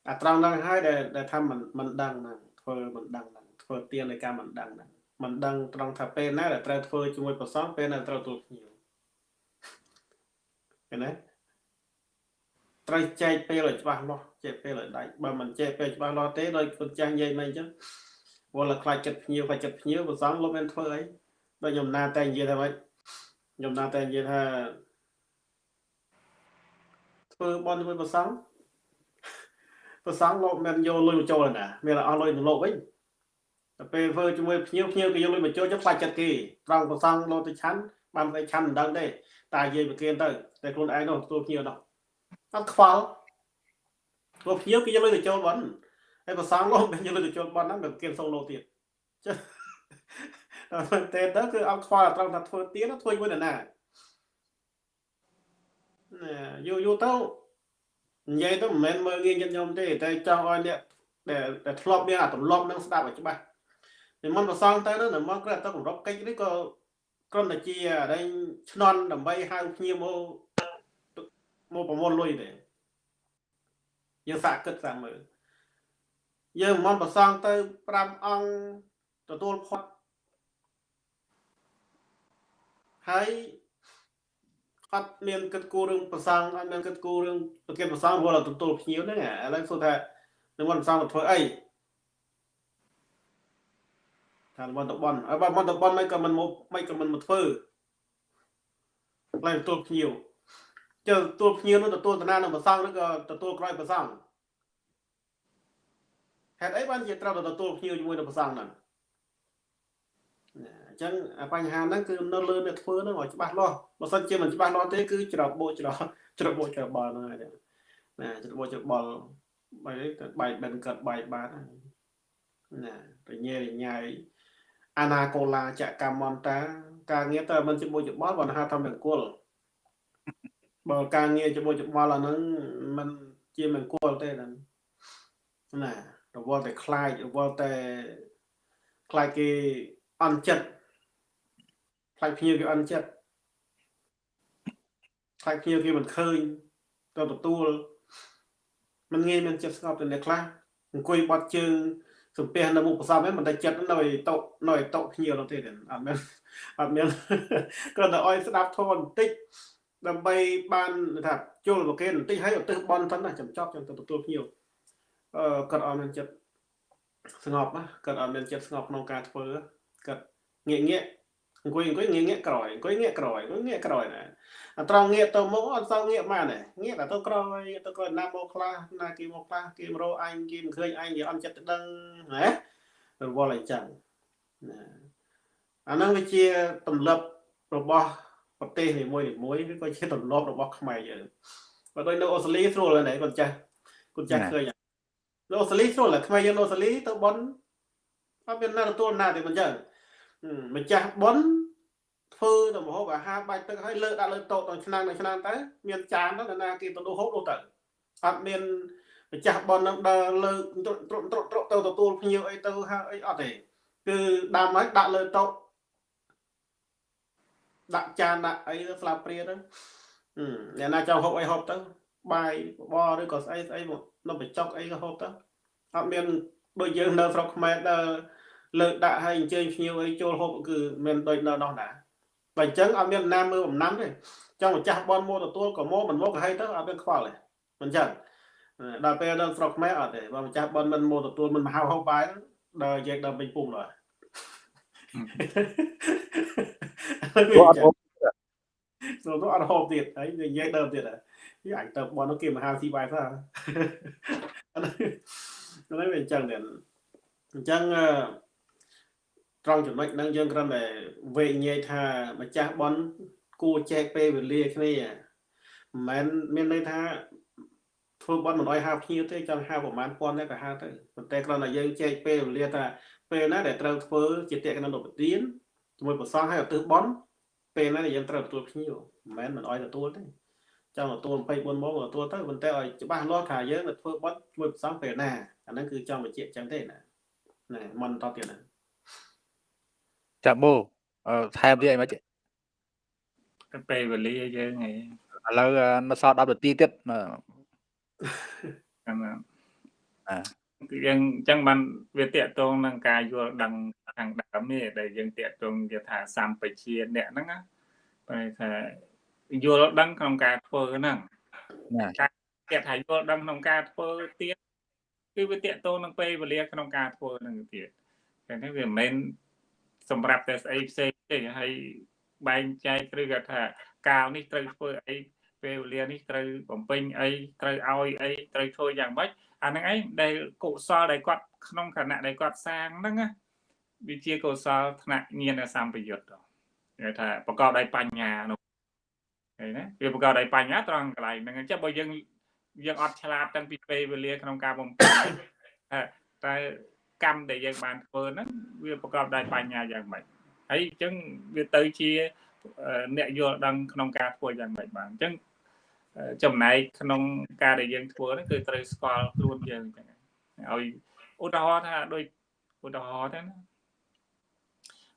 អាត្រង់ហ្នឹងហើយដែលដែលថាមិនមិនដឹងហ្នឹងធ្វើមិនដឹងហ្នឹងធ្វើទៀននៃការមិនដឹងហ្នឹងមិនដឹងត្រង់ថាពេលណាដែលត្រូវធ្វើជាមួយប្រសងពេលណាត្រូវទូលភ្ញៀវឃើញទេត្រូវចែកពេលឲ្យច្បាស់លាស់ចែកពេលឲ្យដាច់បើមិនចែកពេលច្បាស់លាស់ទេដោយគុណចាស់និយាយមិនអញ្ចឹង វល់តែខ្លាចចិត្តភ្ញៀវខ្លាចចិត្តភ្ញៀវប្រសងលោកមានធ្វើអីដោយខ្ញុំណាតែនិយាយថាម៉េចខ្ញុំណាតែនិយាយថាធ្វើបន់ជាមួយប្រសងប្រសងលោកមិនយកលុយមកចូលទេណាមានតែអស់លុយទៅលោកវិញតែពេលធ្វើជាមួយភ្ញៀវភ្ញៀវគេយកលុយមកចូលចុះខ្លាចចិត្តគេត្រង់ប្រសងលោកទៅឆាន់បានតែឆាន់មិនដឹងទេតែនិយាយប្រគិនទៅតែខ្លួនឯងនោះទទួលភ្ញៀវនោះអត់ខ្វល់ព្រោះភ្ញៀវគេយកលុយទៅចូលបន់ ហើយប្រសងលោកមិនយកលុយទៅចូលបន់ហ្នឹងវាប្រគិនសូវលោកទៀតចុះតែមែនទេទៅគឺអត់ខ្វល់ត្រង់ថាធ្វើទៀនធ្វើជាមួយនរណាណែយូរយូរទៅនិយាយទៅមិនមែនមើលងាយចិត្តខ្ញុំទេតែចង់ឲ្យអ្នកដែលដែលធ្លាប់មានអាទម្លាប់នឹងស្ដាប់ឲ្យច្បាស់និមន្តប្រសងទៅនឹងមកគ្រាន់តែគម្រប់កិច្ចនេះក៏គ្រាន់តែជាដែលឆ្នន់ដើម្បីហៅភ្ញៀវមកមកប្រមូលលុយទេយើងសាកគិតសាកមើល យើងមិនប្រសងទៅ5អង្គទទួលផុតហើយអត់មានគិតគូររឿងប្រសងអត់មានគិតគូររឿងប្រគេប្រសងរហូតដល់ទទួលភ្ញៀវហ្នឹងឥឡូវសួរថានឹងមិនប្រសងទៅធ្វើអីថាមិនតបនអើបើមិនតបនមិនក៏មិនមកមិនក៏មិនមកធ្វើឡើយទទួលភ្ញៀវចុះទទួលភ្ញៀវនោះទទួលតាណានឹងប្រសងឬក៏ទទួលក្រោយប្រសង ហេតុអីបានជាត្រូវទៅទទួលភ្ញៀវជាមួយនឹងប្រសងហ្នឹងអញ្ចឹងបញ្ហាហ្នឹងគឺនៅលើអ្នកធ្វើហ្នឹងឲ្យច្បាស់លាស់បើសិនជាមិនច្បាស់លាស់ទេគឺច្របូកច្រច្របូកច្របល់ហ្នឹងហើយណាច្របូកច្របល់បែរទៅបែកបិនកើតបែកបានណារញ៉េរញ៉ៃអាណាកូឡាចកម្មមន្តា ការងារទៅមិនច្របូកច្របល់បើហៅថាមង្គលបើការងារច្របូកច្របល់អាហ្នឹងมันជាមង្គលទេហ្នឹងណា រវល់តែខ្លាចរវល់តែខ្លាចគេអន់ចិត្តខ្លាចភ្ញៀវគេអន់ចិត្តខ្លាចភ្ញៀវគេមិនឃើញទៅទទួលมันងាយមានចិត្តស្ងប់ទៅអ្នកខ្លះអង្គុយបត់ជើងសំពះនៅមុខប្រសពហ្នឹងមិនតែចិត្តនៅឯតុនៅឯតុភ្ញៀវនោះទេអត់មានអត់មានគ្រាន់តែឲ្យស្ដាប់ធម៌បន្តិចដើម្បីបានថាជុលប្រគេនបន្តិចហើយឧទ្ទិសបន់ទៅណាចំចប់ចឹងទៅទទួលភ្ញៀវអឺ គាត់អត់មានចិត្តស្ងប់ណាគាត់អត់មានចិត្តស្ងប់ក្នុងការធ្វើគាត់ងាកងាកអង្គុយអង្គុយងាកងាកក្រោយអង្គុយងាកក្រោយអង្គុយងាកក្រោយណាអត្រង់ងាកទៅមុខអត់សូវងាកបានទេងាកតែទៅក្រោយទៅក្រោយណាមកខ្លះណាគេមកខ្លះគេមករកអញគេមិនឃើញអញគេអត់ចិត្តទៅដឹងណារវល់អញ្ចឹងណាអាហ្នឹងវាជាទម្លាប់របស់ប្រទេសនីមួយមួយឬក៏ជាទម្លាប់របស់ខ្មែរយើងបើដូចនៅអូស្ត្រាលីស្រួលហ្នឹងគាត់ចាស់គាត់ចាស់ឃើញ នៅអូស្ត្រាលីស្រួលតែខ្មែរយើងនៅអូស្ត្រាលីទៅបនអត់មានណាទទួលណាទេមិនចឹងម្ចាស់ប៉ុនធ្វើទៅមហូបអាហារបាច់ទឹកឲ្យលើដាក់លើតូតដល់ឆ្នាំដល់ឆ្នាំទៅមានចានទៅណាគេទៅហូបនោះទៅអត់មានម្ចាស់ប៉ុននឹងដើរលើត្រុតត្រុតត្រុតទៅទទួលភ្ញៀវអីទៅហៅអីអត់ទេគឺដើមហើយដាក់លើតូតដាក់ចានដាក់អីស្លាបព្រាទៅអ្នកណាចង់ហូបអីហូបទៅ បាយបបរឬក៏ស្អីស្អីមកនៅបញ្ចុកអីក៏ហូបទៅអត់មានដូចយើងនៅស្រុកខ្មែរដើរលើកដាក់ឲ្យអញ្ជើញភ្ញៀវអីចូលហូបគឺមិនដូចនៅនោះណាបើអញ្ចឹងអត់មានណាមើលបំណាំទេចង់ម្ចាស់បនមកទទួលក៏មកមិនមកក៏ហីទៅអត់មានខ្វល់ទេមិនចឹងដល់ពេលដល់ស្រុកខ្មែរអត់ទេបើម្ចាស់បនមិនមកទទួលមិនមកហៅហូបបាយដល់យើងដល់ពេញពុំដល់គាត់អត់សូមអត់ហូបទៀតហើយនិយាយដើមទៀតហើយ អញទៅបនគេមកហៅស៊ីបាយទៅអានេះវាអញ្ចឹងដែរអញ្ចឹងត្រង់ចំណុចហ្នឹងយើងគ្រាន់តែវេញែកថាម្ចាស់បនគួរចែកពេលវេលាគ្នាមិនមែនមានន័យថាធ្វើបនមិនអោយហៅភ្ញៀវទេចង់ហៅប្រហែលពាន់ទេក៏ហៅទៅប៉ុន្តែគ្រាន់តែយើងចែកពេលវេលាថាពេលណាដែលត្រូវធ្វើជាតេកណនប្រទានជាមួយប្រសងឲ្យឧទ្ទិសបន់ពេលណាដែលយើងត្រូវទទួលភ្ញៀវមិនមែនមិនអោយទទួលទេ ចង់ទទួល24ម៉ោងទទួលទៅប៉ុន្តែឲ្យច្បាស់លាស់ថាយើងទៅធ្វើបន់ជាមួយប្រសងពេលណាអាហ្នឹងគឺចង់បញ្ជាក់ចឹងទេណាណែមិនតទៀតណាចាំបូអឺថែមទៀតអីមិនទៅពេលវេលាយើងឯងឥឡូវនៅសល់10នាទីទៀតអឺចាំណាអាគឺយើងអញ្ចឹងបានវាតកតងនឹងការយល់ដឹងខាងដើមនេះដែលយើងតកតងគេថាសម្បជាអ្នកហ្នឹងណាបែរថា យល់ដឹងក្នុងការធ្វើហ្នឹងណាគេថាយល់ដឹងក្នុងការធ្វើទៀតគឺវាតកតងនឹងពេលវេលាក្នុងការធ្វើហ្នឹងទៀតតែនេះវាមិនមែនសម្រាប់តែស្អីផ្សេងទេហើយបែងចែកឬក៏ថាកាលនេះត្រូវធ្វើអីពេលវេលានេះត្រូវបំពេញអីត្រូវឲ្យអីត្រូវធ្វើយ៉ាងម៉េចអាហ្នឹងឯងដែលកុសលដែលគាត់ក្នុងខណៈដែលគាត់សាងហ្នឹងណាវាជាកុសលថ្នាក់ញាណសម្បយុទ្ធគេថាប្រកបដោយបញ្ញានោះ ឃើញណាវាប្រកបដោយបញ្ញាត្រង់កន្លែងហ្នឹងអញ្ចឹងបើយើងយើងអត់ឆ្លាតតាំងពីពេលវេលាក្នុងការបំពេញតែកម្មដែលយើងបានធ្វើហ្នឹងវាប្រកបដោយបញ្ញាយ៉ាងម៉េចហើយអញ្ចឹងវាទៅជាអ្នកយល់ដឹងក្នុងការធ្វើយ៉ាងម៉េចបានអញ្ចឹងចំណែកក្នុងការដែលយើងធ្វើហ្នឹងគឺត្រូវស្គាល់ខ្លួនយើងអញ្ចឹងឲ្យឧទាហរណ៍ថាដូចឧទាហរណ៍ទៅណា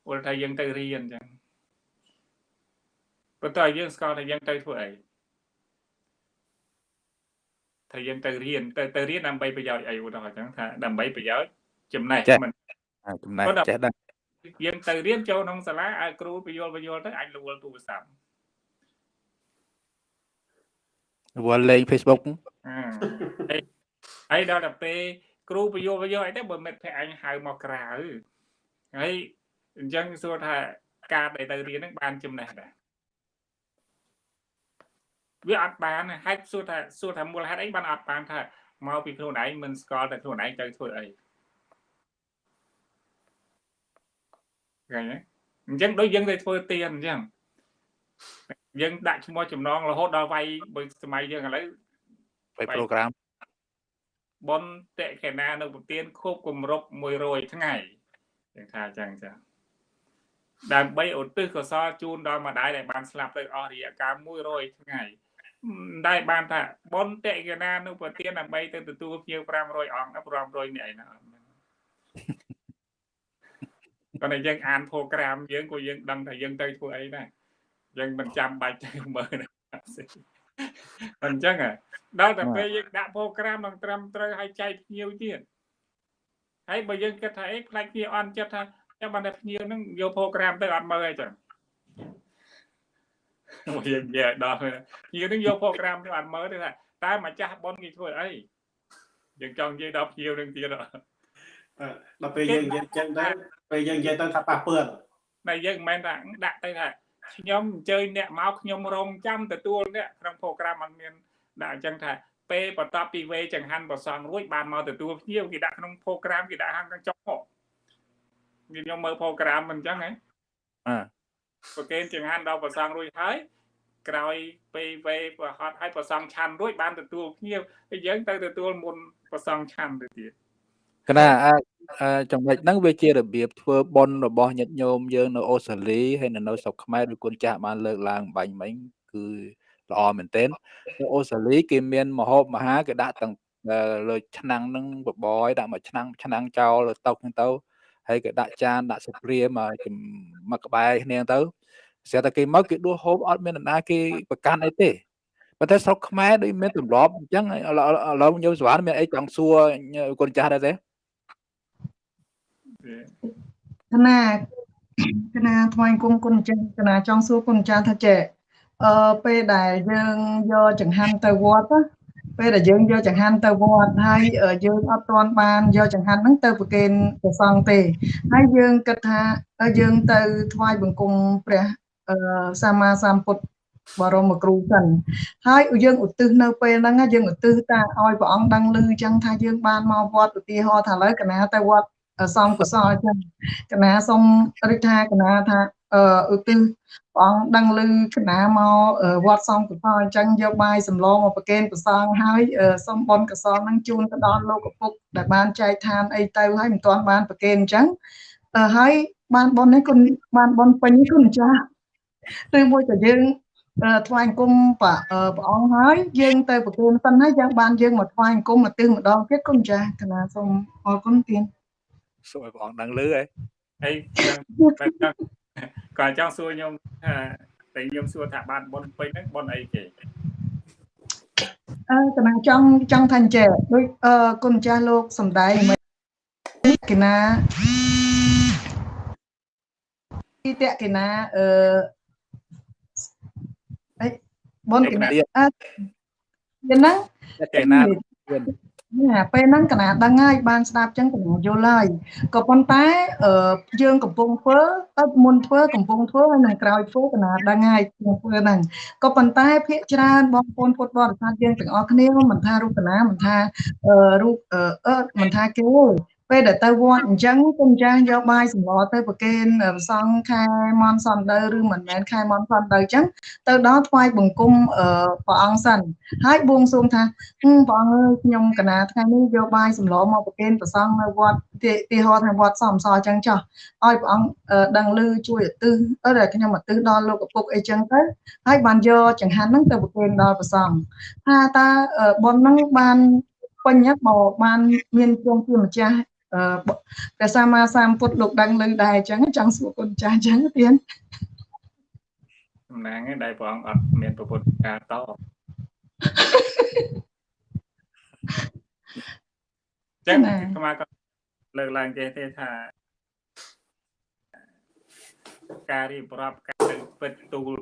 ឧទាហរណ៍ថាយើងទៅរៀនអញ្ចឹង បន្តែយើងស្គាល់ថាយើងទៅធ្វើអីថាយើងទៅរៀនទៅទៅរៀនដើម្បីប្រយោជន៍អីឧទាហរណ៍អញ្ចឹងថាដើម្បីប្រយោជន៍ចំណេះមិនចំណែកចេះដឹងយើងទៅរៀនចូលក្នុងសាលាឲ្យគ្រូបញ្យល់បញ្យល់ទៅអាចលួលទូរស័ព្ទវល់លេង Facebook អឺហើយដល់ទៅពេលគ្រូបញ្យល់បញ្យល់អីទៅបើមិត្តភក្តិអញហៅមកក្រៅហើយអញ្ចឹងសួរថាការដែលទៅរៀនហ្នឹងបានចំណេះដែរ វាអត់បានហេតុសួរថាសួរថាមូលហេតុអីបានអត់បានថាមកពីខ្លួនឯងមិនស្គាល់តែខ្លួនឯងទៅធ្វើអីឃើញទេអញ្ចឹងដូចយើងទៅធ្វើទៀនអញ្ចឹងយើងដាក់ឈ្មោះចំណងរហូតដល់វាយបើសម័យយើងឥឡូវไปប្រូក្រាមបនតេកេណានៅប្រទៀនខូបគម្រប់100ថ្ងៃយើងថាអញ្ចឹងចាដើម្បីឧទ្ទិសកុសលជូនដល់ម្ដាយដែលបានស្លាប់ទៅអស់រយៈកាល100ថ្ងៃ ដែលបានថាបនតេកេណានៅប្រទៀនដើម្បីទៅទទួលភ្ញៀវ500អង្គ500នាក់ឯណាគាត់តែយើងអាន program យើងក៏យើងដឹងថាយើងទៅធ្វើអីដែរយើងមិនចាំបាច់ទៅមើលអញ្ចឹងដល់តែពេលយើងដាក់ program នឹងត្រឹមត្រូវឲ្យចែកភ្ញៀវទៀតហើយបើយើងគិតថាអីខ្លាចភ្ញៀវអន់ចិត្តថាចាំបានតែភ្ញៀវហ្នឹងយក program ទៅអត់មើលអីចឹង មកយើងនិយាយដល់ភ្ញៀវហ្នឹងយក program ទៅអត់មើលទេថាតើម្ចាស់ប៉ុនគេធ្វើអីយើងចង់និយាយដល់ភ្ញៀវហ្នឹងទៀតដល់ពេលយើងនិយាយចឹងទៅពេលយើងនិយាយទៅថាប៉ះពឿនតែយើងមិនមែនថាដាក់ទៅថាខ្ញុំអញ្ជើញអ្នកមកខ្ញុំរងចាំទទួលអ្នកក្នុង program អត់មានដាក់អញ្ចឹងថាពេលបន្ទាប់ពីវេចង្ហាន់ប្រសងរួចបានមកទទួលភ្ញៀវគេដាក់ក្នុង program គេដាក់ហាងខាងចុងមកខ្ញុំមើល program មិនអញ្ចឹងហ៎អឺ ប្រកេនចង្ហាន់ដល់ប្រសងរួចហើយក្រោយពេលវេប្រហត់ឲ្យប្រសងឆាន់រួចបានទទួលភ្ញៀវហើយយើងទៅទទួលមុនប្រសងឆាន់ទៅទៀតកណាចំណុចហ្នឹងវាជារបៀបធ្វើប៉ុនរបស់ញាតិញោមយើងនៅអូស្ត្រាលីហើយនៅស្រុកខ្មែរដូចគុណចាស់បានលើកឡើងបាញ់មិញគឺល្អមែនទែននៅអូស្ត្រាលីគេមានមហូបមហាគេដាក់ទាំងលើឆ្នាំងហ្នឹងបបយដាក់មួយឆ្នាំងឆ្នាំងចោលលើតុហ្នឹងទៅ ហើយគេដាក់ចានដាក់សុព្រាមកមកក្បែរគ្នាទៅស្រាប់តែគេមកគេដួសហូបអត់មាននរណាគេប្រកាន់អីទេប៉ុន្តែស្រុកខ្មែរដូចមានទម្លាប់អញ្ចឹងឥឡូវញោមសវណ្ណមានអីចង់សួរគុណចាស់ដែរទេគណៈគណៈថ្វាយគុំគុណចាស់គណៈចង់សួរគុណចាស់ថាចេះអឺពេលដែលយើងយកចង្ហាន់ទៅវត្ត ពេលដែលយើងយកចង្ហាន់ទៅវត្តហើយយើងអត់ទាន់បានយកចង្ហាន់ហ្នឹងទៅប្រគេនព្រះសង្ឃទេហើយយើងគិតថាយើងទៅថ្វាយបង្គំព្រះសម្មាសម្ពុទ្ធបរមគ្រូសិនហើយយើងឧទ្ទិសនៅពេលហ្នឹងយើងឧទ្ទិសតាឲ្យព្រះអង្គដឹងឮអញ្ចឹងថាយើងបានមកវត្តឧទាហរណ៍ថាឥឡូវកណាទៅវត្តសំកុសលអញ្ចឹងកណាសូមរិះថាកណាថាអឺឧទ្ទិស ព្រះអង្គដឹងឮគណៈមកវត្តសំកុសលអញ្ចឹងយកបាយសម្លមកប្រគេនប្រសងហើយសូមបុណ្យកុសលនឹងជូនទៅដល់លោកឪពុកដែលបានចែកឋានអីទៅហើយមិនទាន់បានប្រគេនអញ្ចឹងហើយបានបុណ្យនេះគុណបានបុណ្យពេញគុណចាស់ឬមួយក៏យើងថ្វាយអង្គមព្រះអង្គហើយយើងទៅប្រគំសិនហើយយ៉ាងបានយើងមកថ្វាយអង្គមមកទឹកម្ដងទៀតគុណចាស់កណាសូមអរគុណទៀតសូមឲ្យព្រះអង្គដឹងលឺហ៎ហើយ ក៏ចង់សួរខ្ញុំថាតែខ្ញុំសួរថាបានប៉ុនពេញហ្នឹងប៉ុនអីគេអឺកណាចង់ចង់ថាអញ្ចេះដូចអឺគុណចាស់លោកសំដែងមិនកណាទីតកណាអឺអីបនកណាអឺយ៉ាងហ្នឹងកណា ណាពេលហ្នឹងកណាដឹងហើយបានស្ដាប់ចឹងកណាយល់ហើយក៏ប៉ុន្តែយើងកំពុងធ្វើទៅមុនធ្វើកំពុងធ្វើហើយនឹងក្រោយធ្វើកណាដឹងហើយក្នុងធ្វើហ្នឹងក៏ប៉ុន្តែភាកច្រើនបងប្អូនពុទ្ធបរិស័ទយើងទាំងអស់គ្នាមិនថារូបកណាមិនថារូបអឺមិនថាគេ ពេលដែលទៅវត្តអញ្ចឹងគុំចាស់យកបាយសម្លទៅប្រគេនប្រសងខែមនសន្តិឬមិនមែនខែមនសន្តិអញ្ចឹងទៅដល់ថ្វាយបង្គំព្រះអង្គសិនហើយបួងសួងថាព្រះអង្គអើយខ្ញុំកណាថ្ងៃនេះយកបាយសម្លមកប្រគេនប្រសងនៅវត្តទីហោថាវត្តសំសអញ្ចឹងចោះឲ្យព្រះអង្គដឹងឮជួយឧទ្ទិសអឺខ្ញុំឧទ្ទិសដល់លោកឪពុកអីចឹងទៅហើយបានយកចង្ហាន់ហ្នឹងទៅប្រគេនដល់ព្រះសង្ឃថាតើប៉ុនហ្នឹងបានពេញមកបានមានជងជាម្ចាស់ ព្រះសម្មាសម្ពុទ្ធលោកដឹងលឺដែរអញ្ចឹងចង់សួរគុណចាស់អញ្ចឹងទៀតសំណាងឯងដែលព្រះអង្គអត់មានប្រពុតការតចឹងស្មាក៏លើកឡើងចេះទេថាការរៀបរាប់ការទៅពិតទូល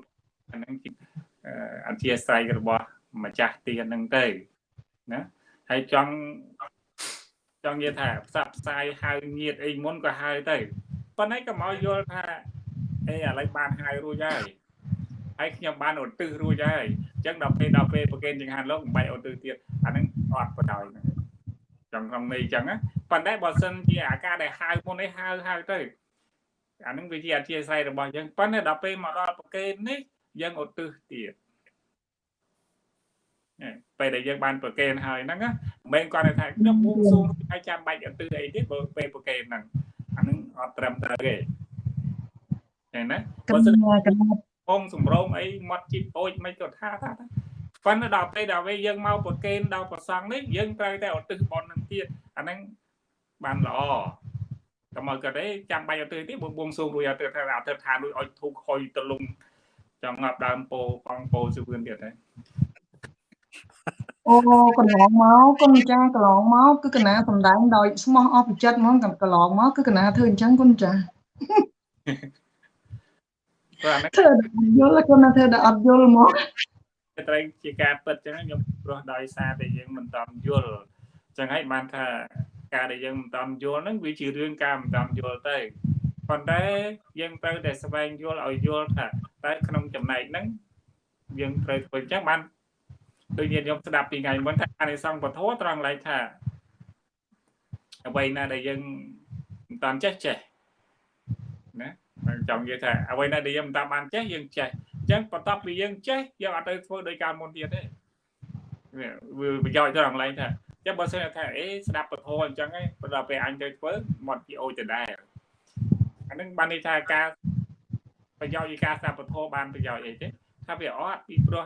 អានឹងអធិស្ឋានរបស់ម្ចាស់ទានហ្នឹងទៅណាហើយចង់ ចង់និយាយថាផ្សព្វផ្សាយហៅញាតអីមុនក៏ហៅទៅប៉ុន្តែក៏មកយល់ថាអេឥឡូវបានហៅរួចហើយហើយខ្ញុំបានឧទ្ទិសរួចហើយអញ្ចឹងដល់ពេលដល់ពេលប្រកេនចង្ហាន់លោកមិនបាច់ឧទ្ទិសទៀតអាហ្នឹងអត់បដ ாய் ចង់ក្នុងនេះអញ្ចឹងប៉ុន្តែបើសិនជាអាការដែលហៅមុននេះហៅហៅទៅអាហ្នឹងវាជាអធិស្ឋានរបស់យើងប៉ុន្តែដល់ពេលមកដល់ប្រកេននេះយើងឧទ្ទិសទៀត ពេលដែលយើងបានប្រកេនហើយហ្នឹងមិនមែនគាត់ថាខ្ញុំបួងសួងហើយចាំបាច់អន្ទឺអីទៀតបើពេលប្រកេនហ្នឹងអាហ្នឹងអត់ត្រឹមត្រូវទេឃើញណាបើសិនពងសម្រងអីមាត់ជីបអូចមិនក៏ថាថាប៉ុន្តែដល់ពេលដល់ពេលយើងមកប្រកេនដល់ប្រសងនេះយើងត្រូវតែឧទ្ទិសបន់នឹងទៀតអាហ្នឹងបានល្អតែមកក៏ទេចាំបាច់អត់ទៅទៀតបួងសួងរួចអត់ទៅថាអត់ទៅថារួចឲ្យធូបខុយទលំចង់ងាប់ដើមពោផងពោសឿនទៀតទេ អូកន្លងមកគុណចាកន្លងមកគឺកណាសំដែងដោយស្មោះអស់ពីចិត្តហ្មងកន្លងមកគឺកណាធ្វើអញ្ចឹងគុណចាបាទធ្វើយល់គុណធ្វើដល់អត់យល់មកត្រូវជាការពិតអញ្ចឹងខ្ញុំព្រោះដោយសារតែយើងមិនតាមយល់អញ្ចឹងហើយបានថាការដែលយើងមិនតាមយល់ហ្នឹងវាជារឿងការមិនតាមយល់ទៅប៉ុន្តែយើងត្រូវតែស្វែងយល់ឲ្យយល់ថាតែក្នុងចំណែកហ្នឹងយើងត្រូវធ្វើអញ្ចឹងបាន ដូចញាតិញោមស្ដាប់ពីថ្ងៃមុនថាអានិសង្ឃពធត្រង់ឡែកថាអ្វីណាដែលយើងមិនតាមចេះចេះណាចង់និយាយថាអ្វីណាដែលយើងមិនតាមបានចេះយើងចេះអញ្ចឹងបន្ទាប់ពីយើងចេះយើងអត់ទៅធ្វើដោយការមុនទៀតទេវាប្រយោជន៍ត្រង់ឡែកថាចាំបើសិនថាអេស្ដាប់ពធអញ្ចឹងឯងដល់ពេលអញទៅធ្វើមកជាអូចដដែលអានឹងបានន័យថាការប្រយោជន៍នៃការស្ដាប់ពធបានប្រយោជន៍អីទេថាវាអត់ពីព្រោះ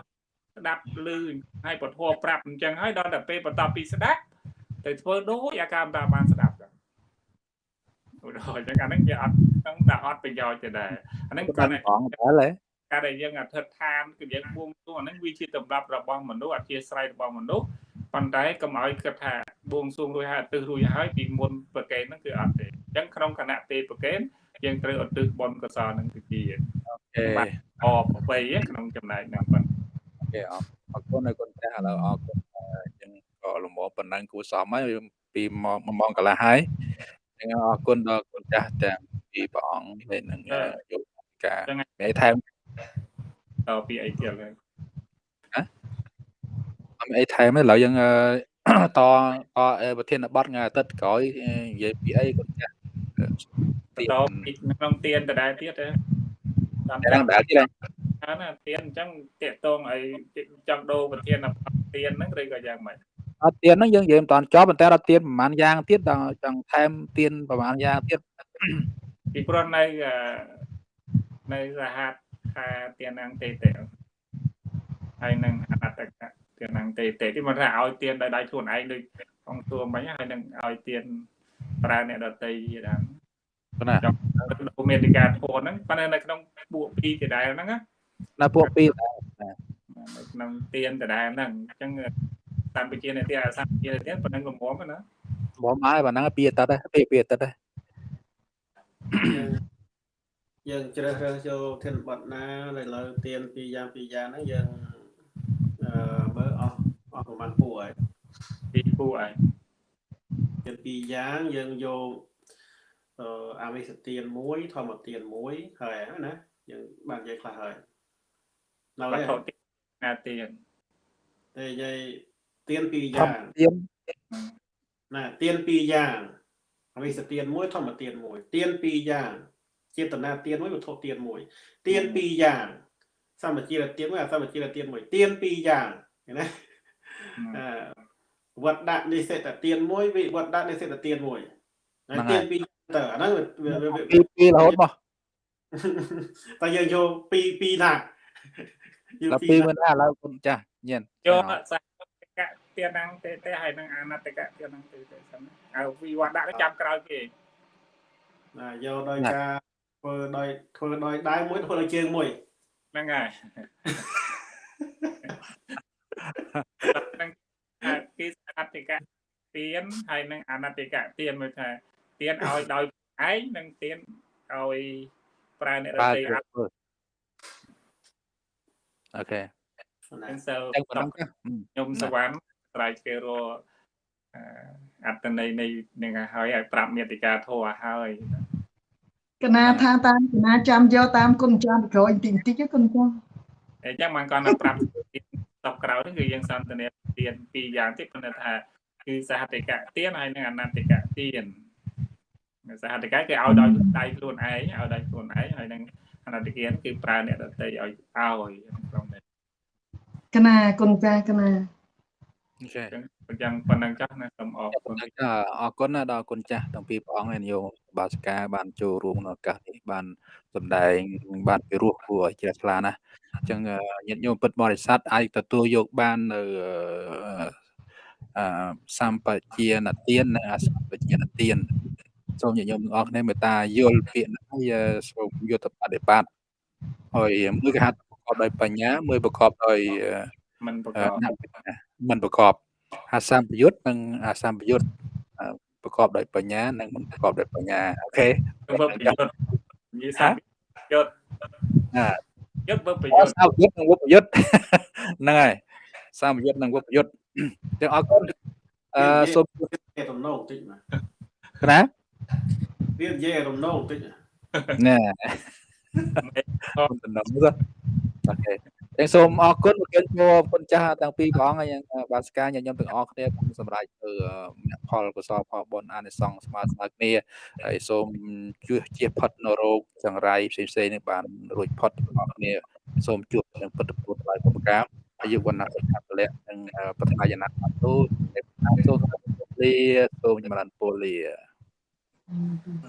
ស្ដាប់ឮហើយពធប្រាប់អញ្ចឹងហើយដល់តែពេលបន្ទាប់ពីស្ដាប់ទៅធ្វើដូចអាការមិនតាបានស្ដាប់ចឹងឧទាហរណ៍ចឹងអាហ្នឹងវាអត់ហ្នឹងតែអត់ប្រយោជន៍ទេដែរអាហ្នឹងគាត់អង្គតែហ៎ការដែលយើងអធិដ្ឋានគឺយើងបួងសួងអាហ្នឹងវាជាតម្រាប់របស់មនុស្សអធិស្រ័យរបស់មនុស្សប៉ុន្តែកុំឲ្យគិតថាបួងសួងរួចហើយអទិសរួចហើយពីមុនប្រកេនហ្នឹងគឺអត់ទេអញ្ចឹងក្នុងគណៈទេប្រកេនយើងត្រូវអទិសបុណ្យកុសលហ្នឹងទៅជាអូខេអបប្របីក្នុងចំណែកហ្នឹងបាទគេអ រអរគុណឲ្យគុណចាស់ឥឡូវអរគុណយើងក៏លំអប៉ុណ្ណឹងគួរសមហើយពីម៉ោងម៉ោងកន្លះហើយអរគុណដល់គុណចាស់ទាំងពីព្រះអង្គហើយនឹងយកការមានថែមតពីអីទៀតហើយណាអត់មានអីថែមទេឥឡូវយើងតតប្រធានបទថ្ងៃអាទិត្យក្រោយនិយាយពីអីគុណចាស់តពីក្នុងទៀនដដែលទៀតទេតាមតែឡើងដែរទៀត ហ្នឹងណាទៀនអញ្ចឹងតាកតងឲ្យចង់ដូរប្រធានទៀនហ្នឹងឬក៏យ៉ាងម៉េចអត់ទៀនហ្នឹងយើងនិយាយមិនតាន់ចប់ប៉ុន្តែដល់ទៀនប្រហែលយ៉ាងទៀតដល់ចង់ថែមទៀនប្រហែលយ៉ាងទៀតពីព្រោះនៅអឺនៅសហត្ថខាទៀនអង្គតេតេហើយនឹងអនត្តកៈទៀនអង្គតេតេទីមកថាឲ្យទៀនដោយដៃខ្លួនឯងដូចអង្គទួមិញហើយនឹងឲ្យទៀនប្រើអ្នកដតីដែរប៉ុណ្ណាដូមេតិកាធនហ្នឹងប៉ុន្តែនៅក្នុងពួកពីរដដែលហ្នឹងណា នៅពួកពីរនៅក្នុងទៀនដដែលហ្នឹងអញ្ចឹងតាមវិជានេតិអាសាវិជានេតិប៉ុណ្ណឹងល្មមណាបងហើយប៉ុណ្ណឹងពីអាទិត្យដែរពីពីអាទិត្យដែរយើងជ្រើសរើសចូលធានបត់ណាដែលលើទៀនពីរយ៉ាងពីរយ៉ាងហ្នឹងយើងអឺមើលអស់អស់ប្រហែលពួកហើយពីពួកឯងទៀនពីរយ៉ាងយើងយកអឺអវិសទានមួយធម្មទានមួយហើយហ្នឹងណាយើងបាននិយាយខ្លះហើយនៅ វហើយត្ថុទីណាទៀនតែនិយាយទៀនពីរធយ៉ាងម្មទៀនណាទៀនពីរយ៉ាងអវិសទានមួយធម្មទានមួយទៀនពីរយ៉ាងចេតនាទានមួយវត្ថុទានមួយទៀនពីរយ៉ាងសម្បជាទានមួយអសម្បជាទានមួយទៀនពីរយ៉ាងឃើញណាអឺវត្តដាក់និសិតទានមួយវិវត្តដាក់និសិតទានមួយហើយទានពីរទៅអាហ្នឹងវាវាវាពីពីរហូតមកតែយើងយកពីរពីរណាយក ដល់ពីពីររមិនណាណាឥឡូវគុណចាស់ញៀនយកសាកៈទៀនអង្គតេតេហើយនឹងអនត្តកៈទៀនអង្គតេតេសិនហើយវិវត្តដាក់ទៅចាំក្រោយគេណាយកដោយការធ្វើដោយធ្វើដោយដៃមួយធ្វើដោយជើងមួយហ្នឹងហើយហ្នឹងគេអត្តកៈទៀនហើយនឹងអនត្តកៈទៀនមើលថាទៀនឲ្យដោយឯងនិងទៀនឲ្យប្រើអ្នករបើតី អត់អូខេណាទាំងសិលតែប៉ុណ្ណឹងចាស់ខ្ញុំសវណ្ណស្រ័យគេរកអឺអត្តន័យនៃនឹងឲ្យឲ្យប្រាប់មេតិកាធัวហើយកណាថាតាមកណាចាំយកតាមគុណចាស់ក្រោយបន្តិចបន្តិចគុណចាស់អញ្ចឹងមិនគាត់ទៅប្រាប់តបក្រោយហ្នឹងគឺយើងសន្ទនាទៀនពីរយ៉ាងទៀតប៉ុន្តែថា គឺសហតិកៈទៀនហើយនិងអនន្តិកៈទៀនសហតិកៈគឺឲ្យដោយដៃខ្លួនឯងឲ្យដោយខ្លួនឯងហើយនឹង អនន្តិកៈគឺប្រើអ្នកដទៃឲ្យឲ្យក្នុងនេះកណាគុណចាស់កណាអូខេអញ្ចឹងប៉ុណ្ណឹងចុះណាសូមអរគុណអរគុណណាដល់គុណចាស់ទាំងពីរព្រះអង្គនាយកបាសកាបានចូលរួមក្នុងឱកាសនេះបានសម្ដែងបានពិរោះគួរឲ្យជ្រះថ្លាណាស់អញ្ចឹងញាតិញោមពិតបរិស័ទអាចទទួលយកបាននៅអឺសម្បជានទាននិងអសម្បជានទាន សូមញាតិញោមទាំងអស់គ្នាមេត្តាយល់ពាក្យនេះហើយសូមយកទៅបដិបត្តិហើយមួយគេហៅប្រកបដោយបញ្ញាមួយប្រកបដោយមិនប្រកបមិនប្រកបអាសម្បយុទ្ធនិងអាសម្បយុទ្ធប្រកបដោយបញ្ញានិងមិនប្រកបដោយបញ្ញាអូខេធ្វើប្រយុទ្ធនិយាយថាយុទ្ធណាយុទ្ធធ្វើប្រអយុទ្ធសម្បយុទ្ធនិងវុបយុទ្ធហ្នឹងហើយសម្បយុទ្ធនិងវុបយុទ្ធទាំងអរគុណអឺសូមគេទំនោរបន្តិចមកណា វានិយាយរំនោរបន្តិចណែគុណតំណទៅអូខេទាំងសូមអរគុណប្រគិនមកគុណចាស់ទាំងពីរព្រះអង្គហើយយ៉ាងបាសកាញាតិញោមទាំងអស់គ្នា cũng សម្រាប់ទៅមគ្គផលកុសលផលបុណ្យអានិសង្សស្មើស្មើគ្នាហើយសូមជួយជៀសផុតនៅរោគចង្រៃផ្សេងផ្សេងៗនេះបានរួចផុតទាំងអស់គ្នាសូមជួបនឹងពុទ្ធពុទ្ធថ្លៃពុទ្ធកម្មអាយុវណ្ណៈសុខៈពលៈនិងបឋមយណៈអតុសូមសូមពលីសូមចម្រើនពលី 嗯嗯